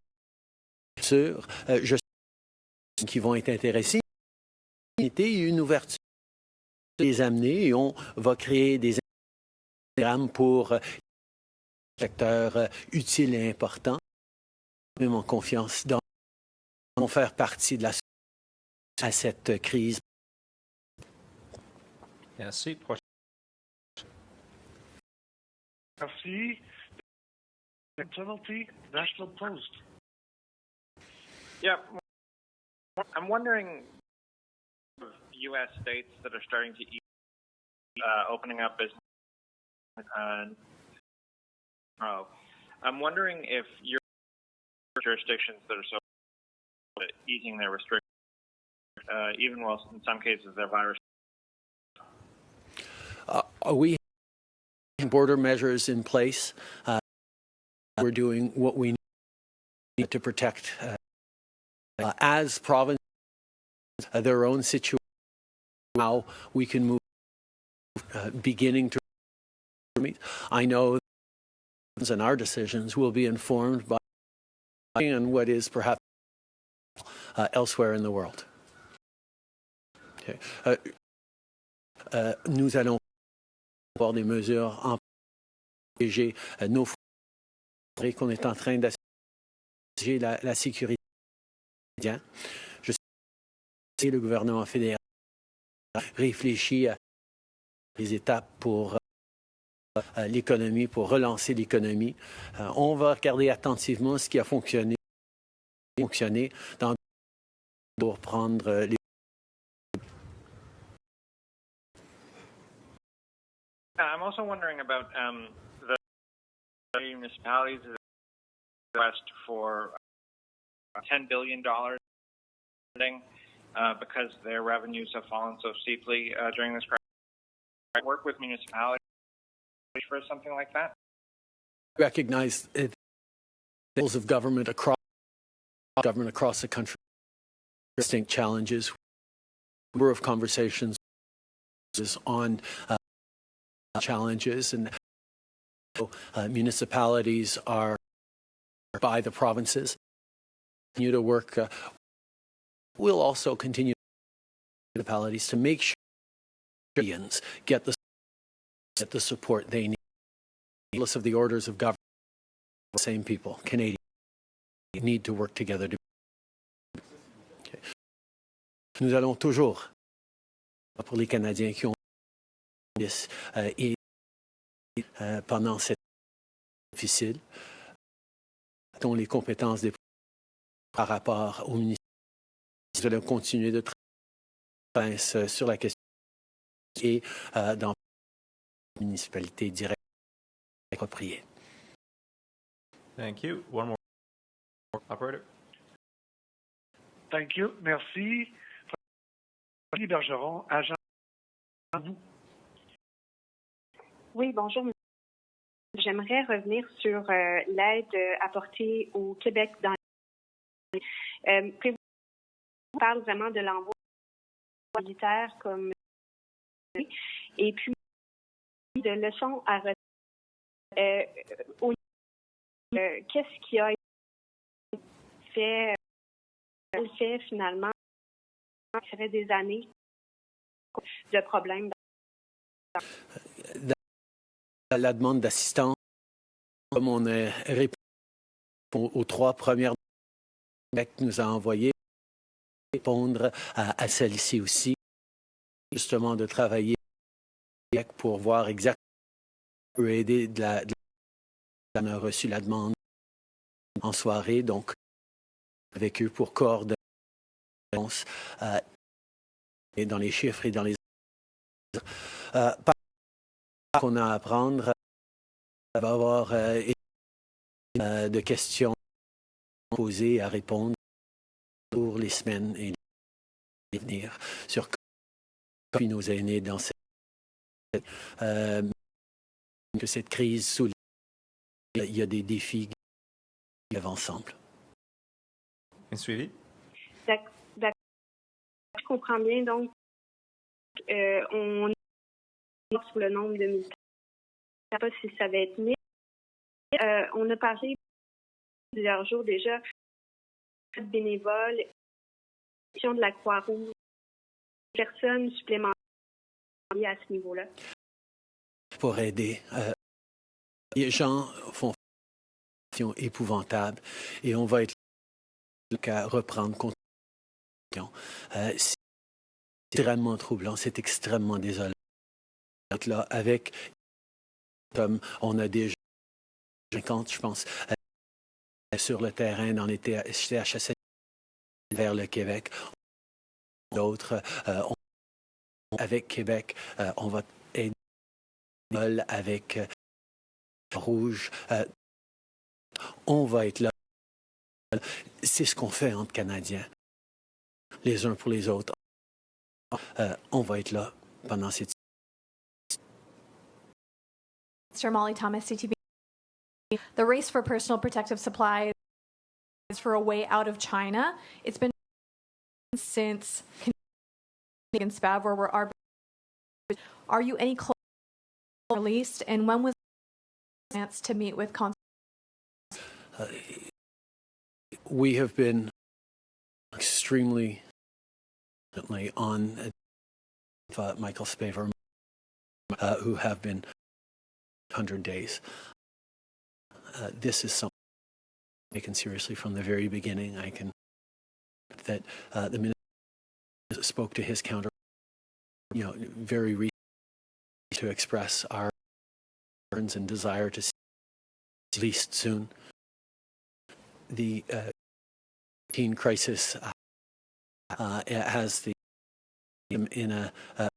sûr. Euh, je qui vont être intéressés. Une ouverture les amener et on va créer des programmes pour euh, secteurs euh, utiles et importants. Même en confiance dans vont faire partie de la à cette crise. Merci. Merci. Penalty, National Post. Yeah, I'm wondering U.S. states that are starting to eat, uh, opening up business. Uh, oh, I'm wondering if your jurisdictions that are so easing their restrictions, uh, even while in some cases their virus. Uh, we have border measures in place. Uh, we're doing what we need to protect uh, uh, as provinces uh, their own situation. How we can move, uh, beginning to meet. I know and our decisions will be informed by and what is perhaps uh, elsewhere in the world. Okay. Uh, euh, nous allons avoir des mesures en protéger euh, nos frontières qu'on est en train d'assurer la, la, sécurité. Je sais que le gouvernement fédéral réfléchit à les étapes pour euh, l'économie, pour relancer l'économie. Euh, on va regarder attentivement ce qui a fonctionné, fonctionné pour prendre les I'm also wondering about um, the municipalities request for $10 billion uh, because their revenues have fallen so steeply uh, during this crisis. I work with municipalities for something like that. Recognize it, levels of government across government across the country distinct challenges. Number of conversations on uh, challenges and uh, municipalities are by the provinces. Continue to work. Uh, we'll also continue municipalities to make sure get the get the support they need. Regardless of the orders of government, the same people, Canadians, need to work together. To okay. Nous allons toujours, pour les Canadiens qui ont euh, et euh, pendant cette difficile, dont les compétences des par rapport au ministère, nous allons continuer de travailler sur la question et euh, dans municipalité directe appropriée. Thank you. One more. Operator. Thank you. Merci. Fanny Bergeron, agent. Oui, bonjour. J'aimerais revenir sur euh, l'aide apportée au Québec dans euh, on parle vraiment de l'envoi militaire comme et puis de leçons à retenir. Euh, euh, Qu'est-ce qui a été fait, finalement Ça fait des années de problèmes. La, la demande d'assistance, comme on a répondu aux trois premières que nous a envoyées, répondre à, celle-ci aussi, justement de travailler pour voir exactement peut aider de la, a reçu la demande en soirée, donc avec eux pour coordonner euh, et dans les chiffres et dans les euh, qu'on a à apprendre, il va y avoir euh, euh, de questions posées à répondre pour les semaines et les venir sur comment nos aînés dans cette euh, que cette crise souligne il y a des défis qui vivent ensemble. Un suivi? D'accord. Je comprends bien. Donc, euh, on est sur le nombre de militaires. Je ne sais pas si ça va être mis. Euh, on a parlé plusieurs jours déjà bénévoles, de la Croix-Rouge, personnes supplémentaires à ce niveau-là. Pour aider. Euh, les gens font épouvantable et on va être qu'à reprendre compte. Euh, c'est extrêmement troublant, c'est extrêmement désolant. Là, avec comme on a déjà 50, je pense, sur le terrain dans les CHSL vers le Québec. D'autres, euh, avec Québec, euh, on va aider avec euh, Rouge. Euh, on va être là. C'est ce qu'on fait entre Canadiens, les uns pour les autres. on va être là pendant cette Mr. Molly Thomas, CTV. The race for personal protective supplies is for a way out of China. It's been since Canadian SPAV where we're are. Are you any close released, and when was the chance to meet with? Cons- we have been extremely on uh, Michael Spavor, uh, who have been 100 days. Uh, this is something taken seriously from the very beginning. I can that uh, the minister spoke to his counter, you know, very recently to express our concerns and desire to see at least soon. The uh, teen crisis uh, uh, has the in a uh,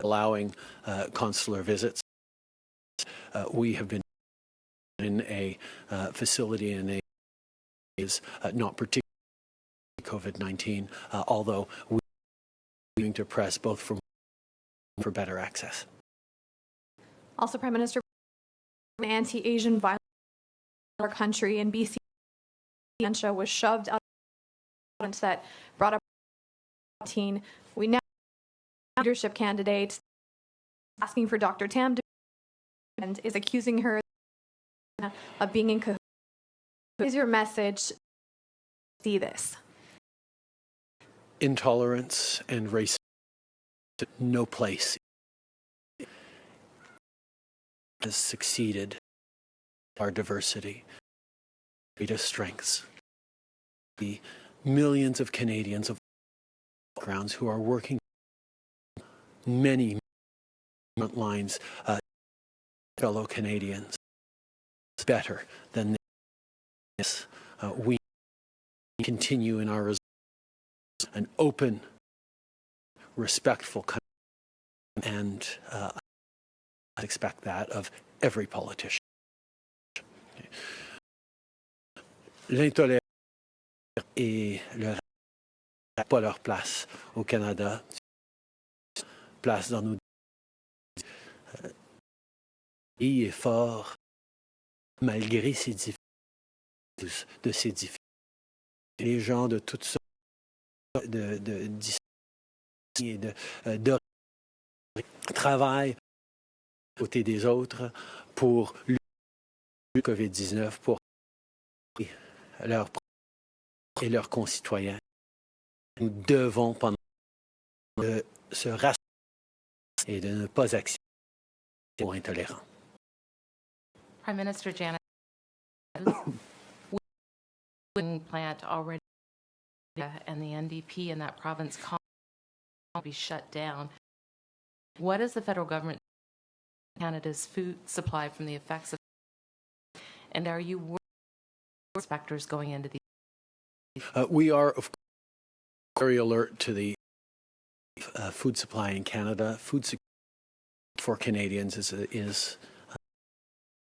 allowing uh, consular visits. Uh, we have been in a uh, facility in a is uh, not particularly COVID-19, uh, although we are going to press both for for better access. Also, Prime Minister, an anti-Asian violence in our country in BC was shoved out of that brought up 19. We now leadership candidate asking for Dr. Tam to and is accusing her *laughs* of being in cahoots. Is your message? See this. Intolerance and racism no place has succeeded our diversity, greatest strengths. The millions of Canadians of backgrounds who are working many lines, uh, fellow Canadians, better than this. Uh, we continue in our an open, respectful country, and uh, I expect that of every politician. L'intolérance et le n'ont pas leur place au Canada, place dans nos euh, pays est fort malgré ces difficultés, de ces difficultés. Les gens de toutes sortes de, de, et de, euh, de travaillent aux côté des autres pour lutter le COVID-19 pour leurs et leurs concitoyens. Nous devons, pendant de se rassembler et de ne pas accepter aux intolérants. Prime Minister Janet, wind plant already and the NDP in that province will be shut down. What is the federal government Canada's food supply from the effects of and are you worried inspectors going into these Uh, we are, of course, very alert to the uh, food supply in Canada. Food security for Canadians is, a, is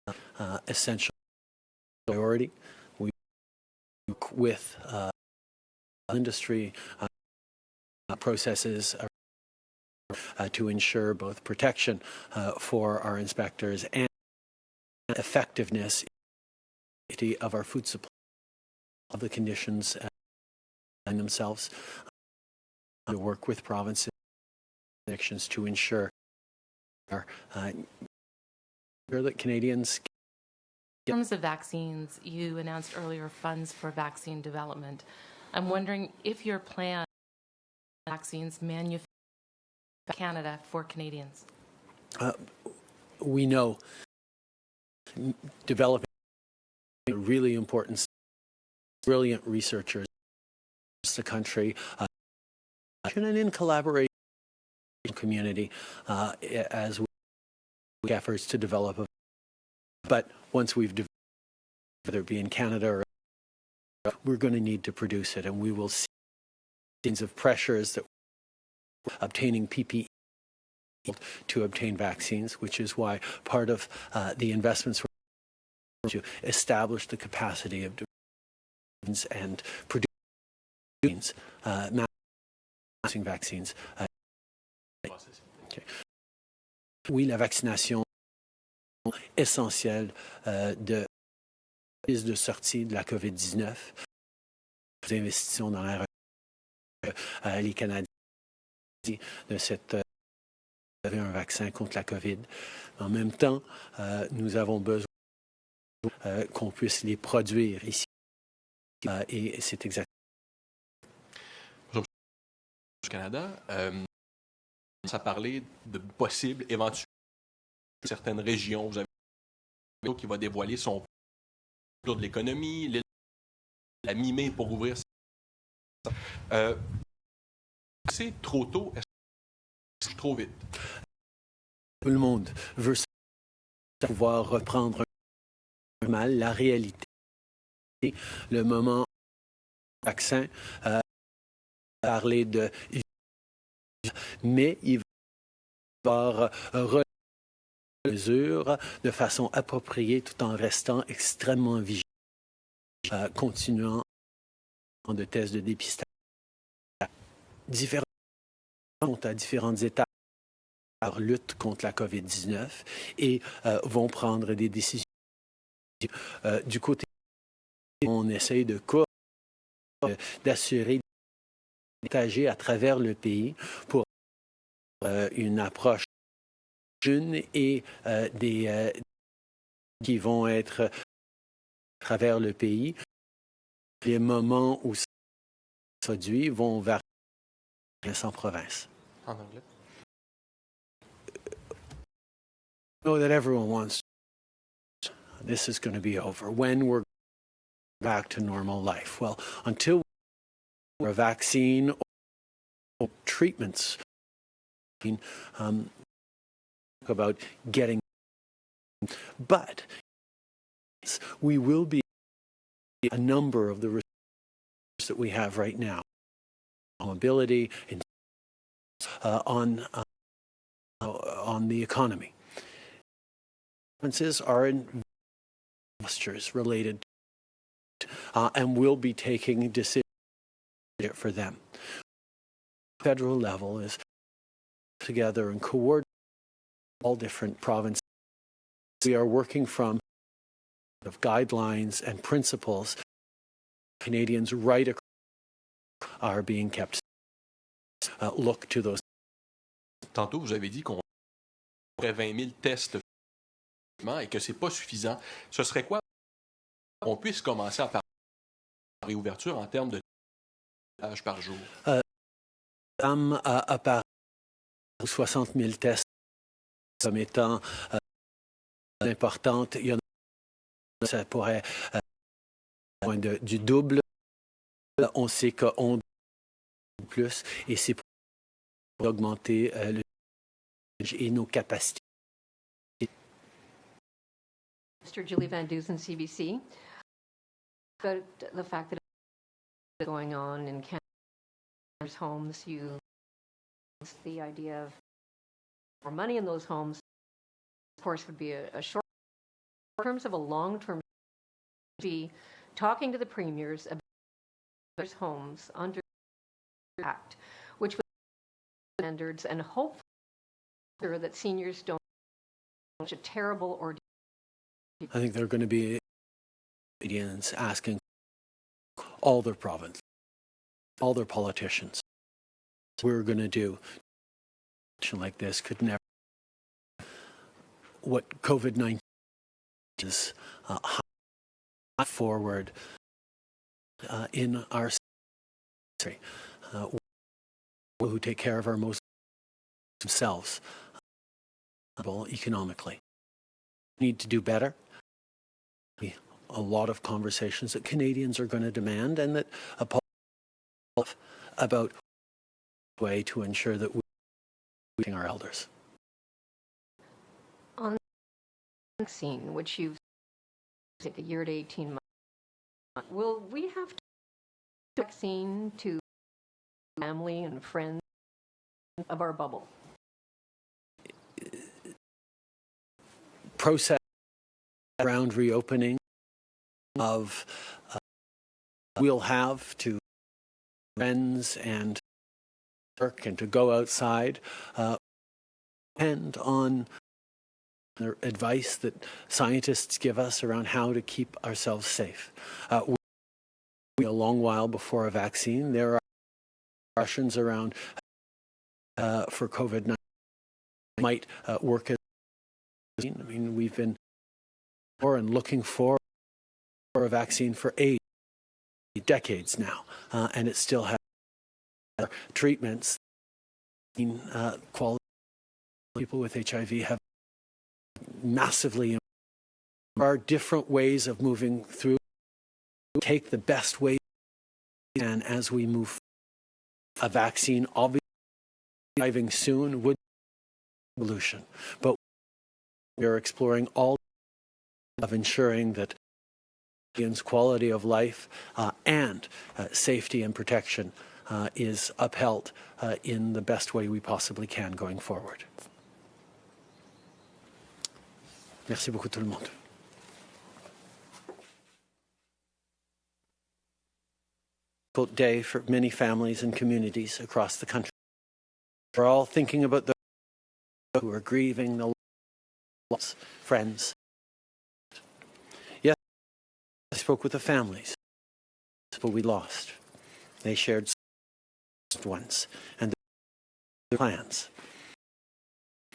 uh, uh, essential priority. We work with uh, industry uh, processes uh, to ensure both protection for our inspectors and effectiveness of our food supply of the conditions and themselves to work with provinces to ensure uh, that Canadians in terms of vaccines, you announced earlier funds for vaccine development. I'm wondering if your plan vaccines manufactured Canada for Canadians. Uh, we know developing a really important brilliant researchers across the country uh, and in collaboration with the community uh, as we efforts to develop a but once we've developed whether it be in Canada or we're going to need to produce it and we will see kinds of pressures that obtaining PPE to obtain vaccines, which is why part of uh, the investments were to establish the capacity of and produce uh, vaccines. Uh, okay. Oui, la vaccination essentielle euh, de de sortie de la COVID-19. Nous investissons dans la. Euh, les Canadiens de cette euh, un vaccin contre la COVID. En même temps, euh, nous avons besoin euh, qu'on puisse les produire ici. Et c'est exactement du Canada, ça parlait de possibles éventuels certaines régions. Vous avez qui va dévoiler son plan de l'économie, la mi-mai pour ouvrir. Euh, c'est trop tôt, est-ce trop vite? tout le monde veut pouvoir reprendre mal la réalité. Le moment vaccin, euh, parler de mais il va falloir euh, les mesures de façon appropriée tout en restant extrêmement vigilant, euh, continuant de tests de dépistage. Différents sont à différentes étapes leur lutte contre la COVID-19 et euh, vont prendre des décisions. Euh, du côté, on essaye de d'assurer partager à travers le pays pour euh, une approche jeune et euh, des euh, qui vont être à travers le pays. Les moments où ça se produit vont varier en province. En anglais? know that everyone wants this is going to be over when we're back to normal life well until a vaccine or treatments. Um, about getting but we will be a number of the resources that we have right now. Mobility and uh, on uh, on the economy. Differences are in postures related uh, and we'll be taking decisions for them. Federal level is together and coordinate all different provinces. We are working from of guidelines and principles Canadians right across are being kept. Uh, look to those. Tantôt, vous avez dit qu'on aurait 20 000 tests et que c'est pas suffisant. Ce serait quoi qu'on puisse commencer à parler de réouverture en termes de tâches par jour? Am a apparu 60 000 tests comme étant euh, importantes. Il y en a, ça pourrait euh, moins de, du double. On sait qu'on plus et c'est pour augmenter euh, le et nos capacités. Mr. Julie Van Dusen, CBC. About the fact that going on in Canada's homes, you the idea of more money in those homes, of course, would be a, a short. In terms of a long-term, be talking to the premiers about those homes under the act, which would standards and hopefully that seniors don't such a terrible ordeal. I think there are going to be Canadians asking all their province, all their politicians, we're going to do like this could never. What COVID 19 is uh, forward uh, in our country, uh, who take care of our most themselves uh, economically. Need to do better. A lot of conversations that Canadians are going to demand, and that a about way to ensure that we are our elders. On the vaccine, which you've take a year to 18 months, will we have to vaccine to family and friends of our bubble? Process around reopening of uh, we'll have to friends and work and to go outside uh, depend on the advice that scientists give us around how to keep ourselves safe. Uh, we a long while before a vaccine. There are questions around uh, for COVID-19 might uh, work as I mean, we've been for and looking for, for a vaccine for eight decades now, uh, and it still has treatments. Uh, quality people with HIV have massively. There are different ways of moving through. Take the best way and as we move. forward, A vaccine, obviously, arriving soon would be solution, but we are exploring all of ensuring that Canadians' quality of life uh, and uh, safety and protection uh, is upheld uh, in the best way we possibly can going forward. Merci beaucoup tout le monde. Difficult day for many families and communities across the country. We're all thinking about those who are grieving the loss, friends. I spoke with the families, but we lost. They shared ones and their plans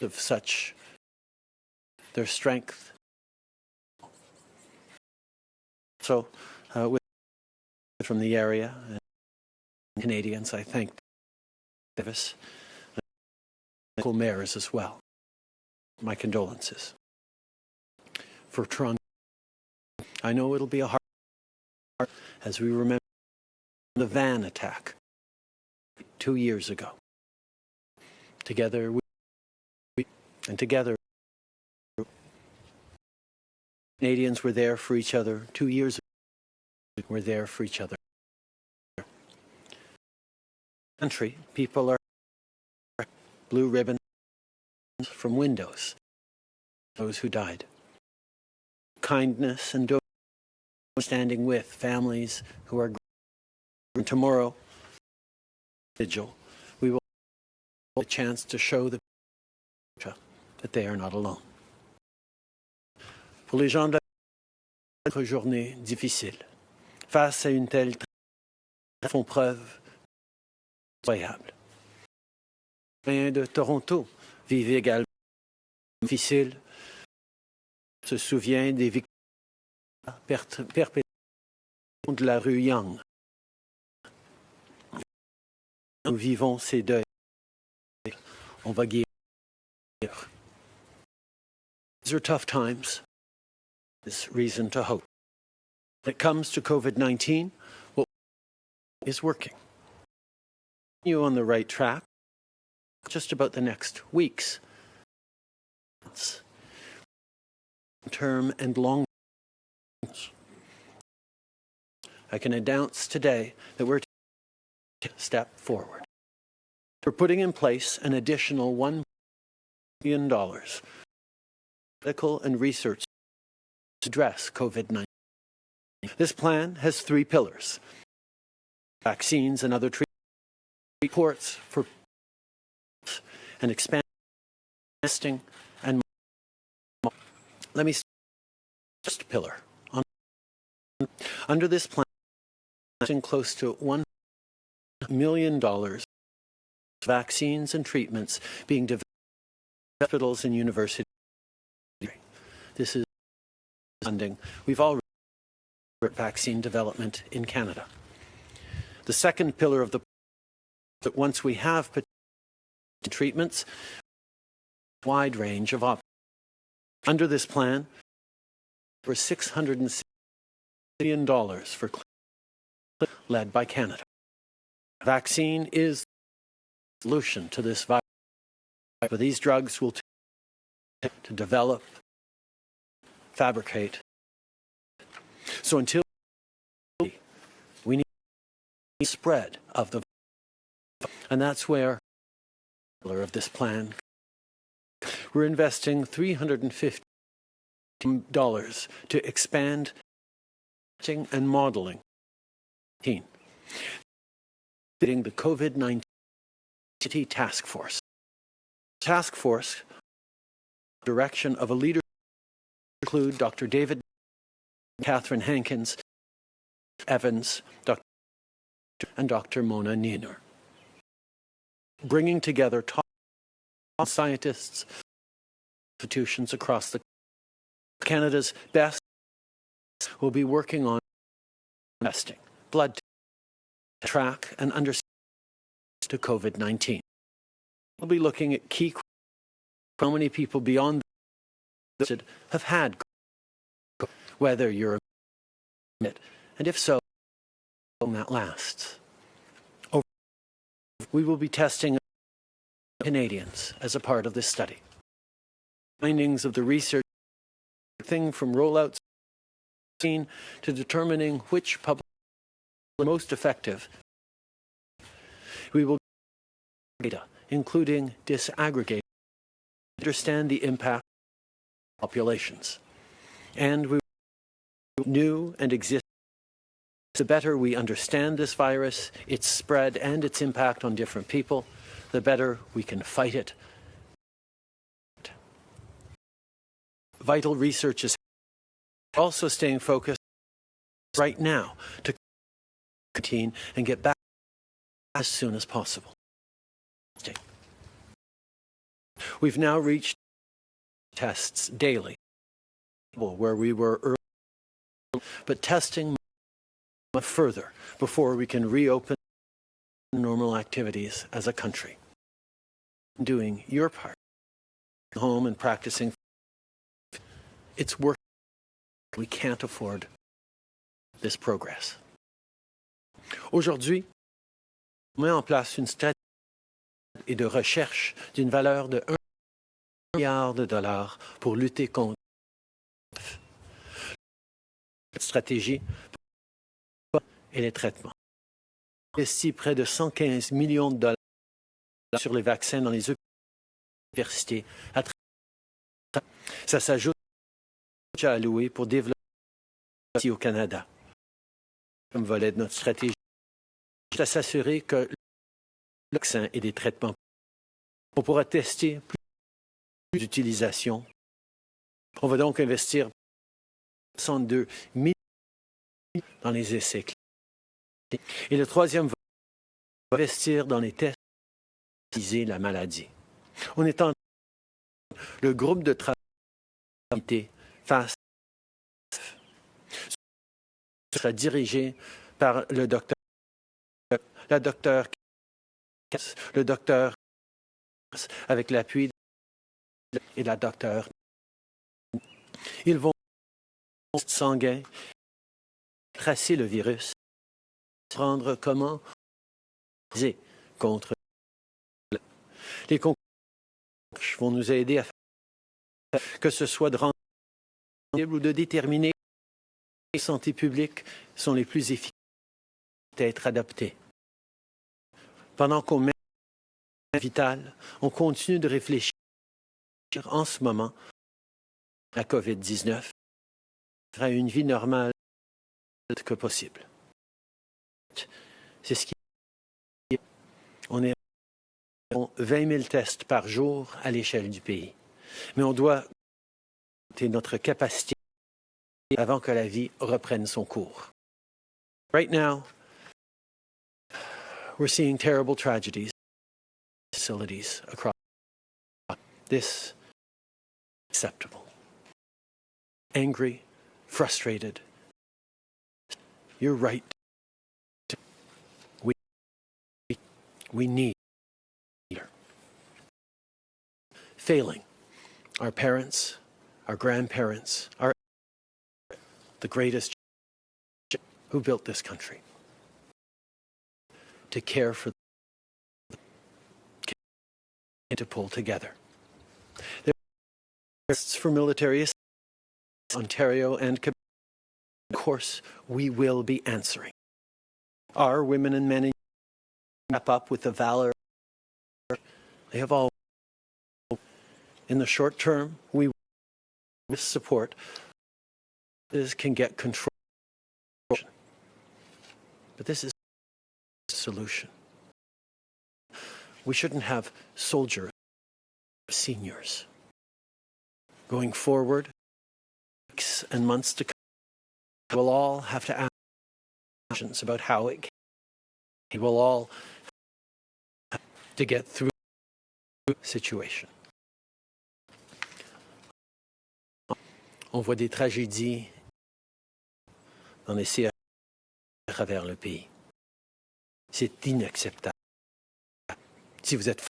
of such their strength. So, uh, with from the area and Canadians, I thank Davis, and local mayors as well. My condolences. For Toronto, I know it'll be a hard as we remember the van attack two years ago. Together we and together Canadians were there for each other two years ago. We're there for each other. Country, people are blue ribbons from windows. Those who died. Kindness and standing with families who are tomorrow vigil we will have a chance to show the that they are not alone. Pour les gens de la journée difficile, face à une telle font preuve incroyable. Les de Toronto vivent également difficile, se souvient des victimes perpétrées de la rue Yonge. Nous vivons ces deuils. On va guérir. These are tough times. There's reason to hope. When it comes to COVID-19, what is working? You on the right track. Just about the next weeks. months, Term and long. I can announce today that we're taking a step forward. We're putting in place an additional $1 billion medical and research to address COVID-19. This plan has three pillars. Vaccines and other treatments, reports for and expand testing and let me start first pillar. Under this plan, close to $1 million vaccines and treatments being developed in hospitals and universities. This is funding. We've already vaccine development in Canada. The second pillar of the plan is that once we have treatments, wide range of options. Under this plan, for $660 million for led by Canada. Vaccine is the solution to this virus. But these drugs will take to develop, fabricate. So until we need spread of the virus, and that's where of this plan we're investing $350 to expand and modeling the COVID-19 task force. Task force direction of a leader include Dr. David, Catherine Hankins, Evans, Dr. and Dr. Mona Nemer. Bringing together top scientists, institutions across the Canada's best will be working on testing, blood to track and understand to COVID-19. We'll be looking at key how many people beyond the have had whether you're it, and if so, how long that lasts. Over, we will be testing Canadians as a part of this study. Findings of the research thing from rollouts to determining which public are most effective. We will data, including disaggregate, understand the impact on populations. And we will new and exist the better we understand this virus, its spread and its impact on different people, the better we can fight it. Vital research is also staying focused right now to contain and get back as soon as possible. We've now reached tests daily, where we were early, but testing further before we can reopen normal activities as a country. Doing your part, home and practicing, it's work. We can't afford this progress. Aujourd'hui, on met en place une stratégie et de recherche d'une valeur de 1 milliard de dollars pour lutter contre cette stratégie et les traitements. On investit près de 115 millions de dollars sur les vaccins dans les universités. Ça s'ajoute à alloué pour développer ici au Canada. Comme volet de notre stratégie, c'est à s'assurer que le vaccin et des traitements, on pourra tester plus d'utilisation. On va donc investir 62 millions dans les essais cliniques. Et le troisième va investir dans les tests pour la maladie. On est en le groupe de travail face sera dirigé par le docteur, la docteur, le docteur avec l'appui et la docteur. Ils vont sanguin tracer le virus, prendre comment contre les concours vont nous aider à faire que ce soit de rendre ou de déterminer les santé publique sont les plus efficaces à être adaptées. Pendant qu'on met vital, on continue de réfléchir en ce moment à la COVID-19 à une vie normale que possible. C'est ce qui on est à 20 000 tests par jour à l'échelle du pays. Mais on doit notre capacité avant que la vie reprenne son cours. Right now, we're seeing terrible tragedies facilities across this acceptable. Angry, frustrated. You're right. We, we need failing our parents, our grandparents, our the greatest who built this country to care for and to pull together. There are for military Ontario and Quebec. Of course, we will be answering. Our women and men wrap up with the valor they have all. In the short term, we will support is can get control. But this is a solution. We shouldn't have soldiers, seniors. Going forward, weeks and months to come, we'll all have to ask questions about how it came. We'll all to get through the situation. On voit des tragédies dans les CHU à travers le pays. C'est inacceptable. Si vous êtes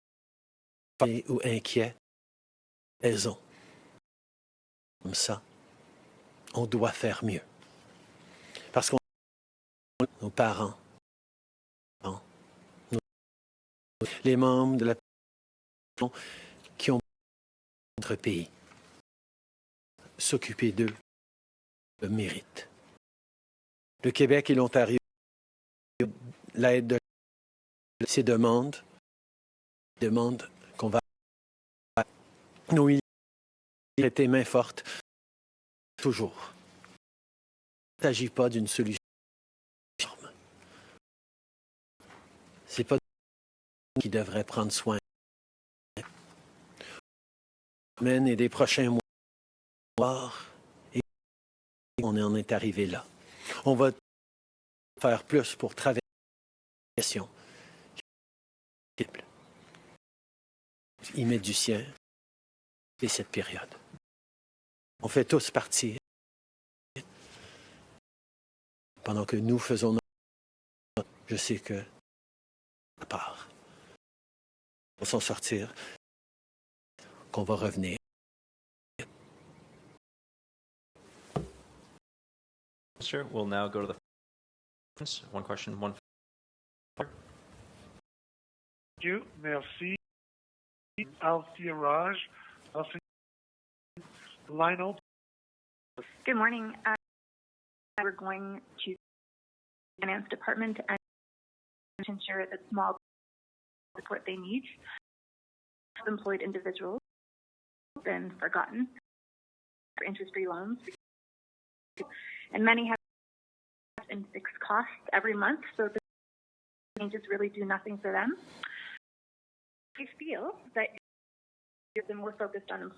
fatigué ou inquiet, raison. Comme ça, on doit faire mieux. Parce qu'on nos parents, nos- les membres de la qui ont notre pays, s'occuper d'eux le mérite. Le Québec et l'Ontario, l'aide de ces demandes, demandent qu'on va nous traiter main forte toujours. Il ne s'agit pas d'une solution. C'est pas qui devrait prendre soin. Des prochains mois, et on en est arrivé là. On va faire plus pour traverser la question. Il met du sien et cette période. On fait tous partie pendant que nous faisons notre... Je sais que à part, pour s'en sortir, qu'on va revenir. Sure. We'll now go to the one question, one. Thank you. Merci. Althea Raj. Althea, line open. Good morning. Uh, we're going to the finance department and to ensure that small support they need. Employed individuals have been forgotten for interest-free loans, and many have in fixed costs every month, so the changes really do nothing for them. I feel that been more focused on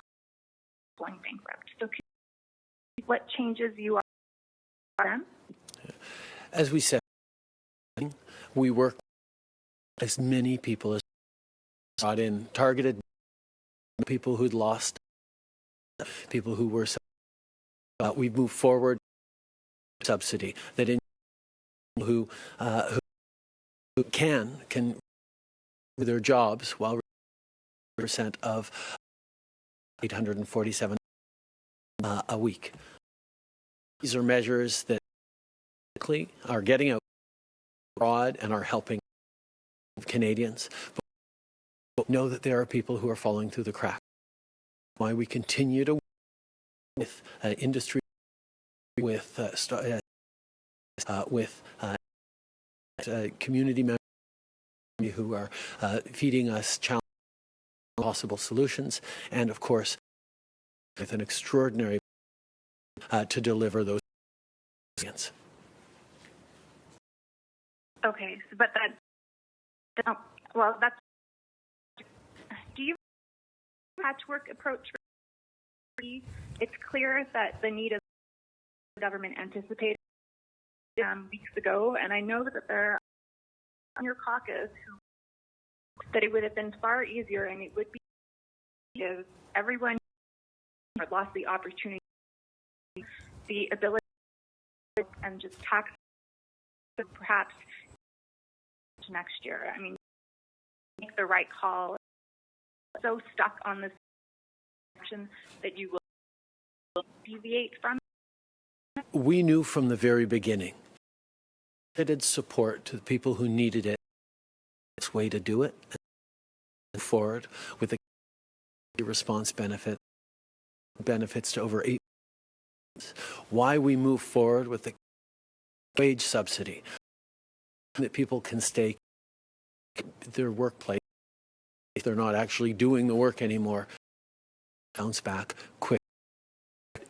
employing bankrupt. So, what changes you are them? As we said, we work as many people as brought in, targeted people who'd lost, people who were. Uh, we moved forward subsidy that in who uh, who, can can their jobs while percent of 847 uh, a week. These are measures that are getting out abroad and are helping Canadians. But know that there are people who are falling through the cracks. Why we continue to work with uh, industry, with uh, uh, with uh, uh, community members who are uh, feeding us possible solutions, and of course, with an extraordinary uh, to deliver those. Okay, but that, that- well, that's, do you patchwork approach? It's clear that the need of the government anticipated um, weeks ago, and I know that there are your caucus who that it would have been far easier and it would be if everyone lost the opportunity, the ability, and just tax perhaps next year. I mean, make the right call. So stuck on this action that you will deviate from. We knew from the very beginning limited support to the people who needed it. Its way to do it and forward with the response benefit benefits to over eight. Why we move forward with the wage subsidy that people can stay their workplace if they're not actually doing the work anymore bounce back quick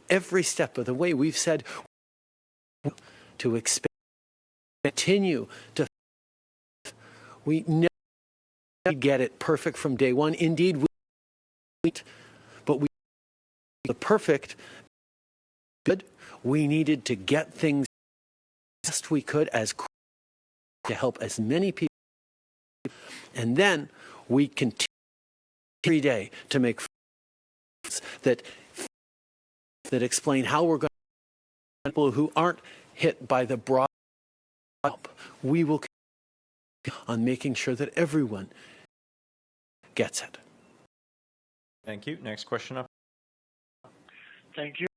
every step of the way we've said to expand continue to we never get it perfect from day one indeed we but we the perfect good. We needed to get things best we could as to help as many people. And then we continue every day to make that that explain how we're going to people who aren't hit by the broad. We will on making sure that everyone gets it. Thank you. Next question up. Thank you.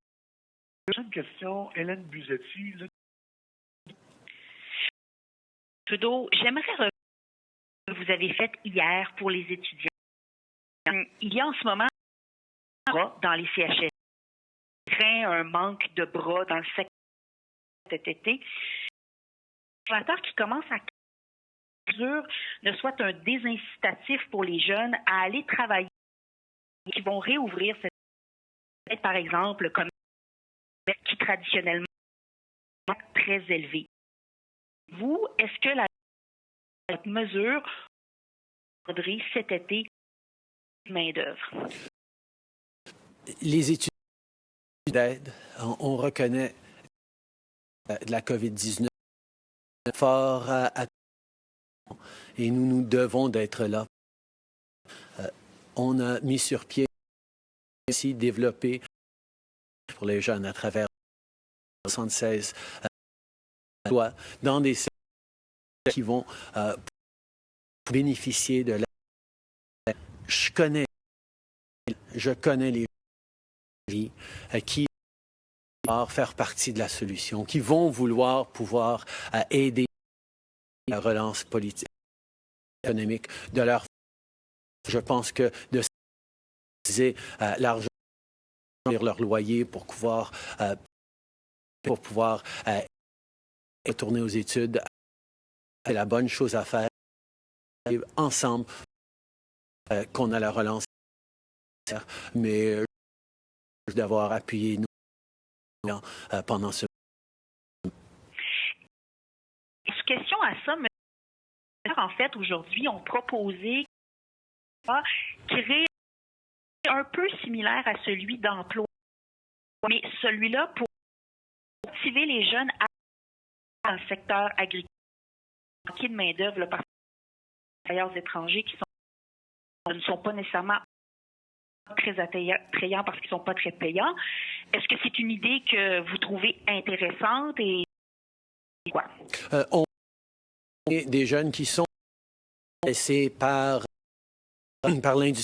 Prochaine question, Hélène Buzetti. Le- Trudeau, j'aimerais revenir ce que vous avez fait hier pour les étudiants. Il y a en ce moment un bras dans les CHS. Un manque de bras dans le secteur cet été. Qui commence à mesure ne soit un désincitatif pour les jeunes à aller travailler qui vont réouvrir cette par exemple comme qui traditionnellement est très élevé. Vous, est-ce que la mesure faudrait cet été main-d'œuvre? Les études d'aide, on, on reconnaît euh, de la COVID-19 fort à, à- et nous nous devons d'être là. Euh, on a mis sur pied aussi développé pour les jeunes à travers 76 euh, dans des qui vont euh, bénéficier de la. Je connais, je connais les gens euh, qui faire partie de la solution, qui vont vouloir pouvoir euh, aider la relance politique, économique de leur. Je pense que de utiliser euh, l'argent leur loyer pour pouvoir euh, pour pouvoir retourner aux études, c'est la bonne chose à faire. Ensemble, qu'on a la relance, mais d'avoir appuyé euh, pendant ce Question à ça, mais en fait, aujourd'hui, ont proposé créer un peu similaire à celui d'emploi, mais celui-là pour motiver les jeunes à le secteur agricole, manquer de main-d'œuvre par travailleurs étrangers qui ne sont pas nécessairement très attrayants parce qu'ils ne sont pas très payants. Est-ce que c'est une idée que vous trouvez intéressante et quoi? Euh, on des jeunes qui sont laissés par, par l'industrie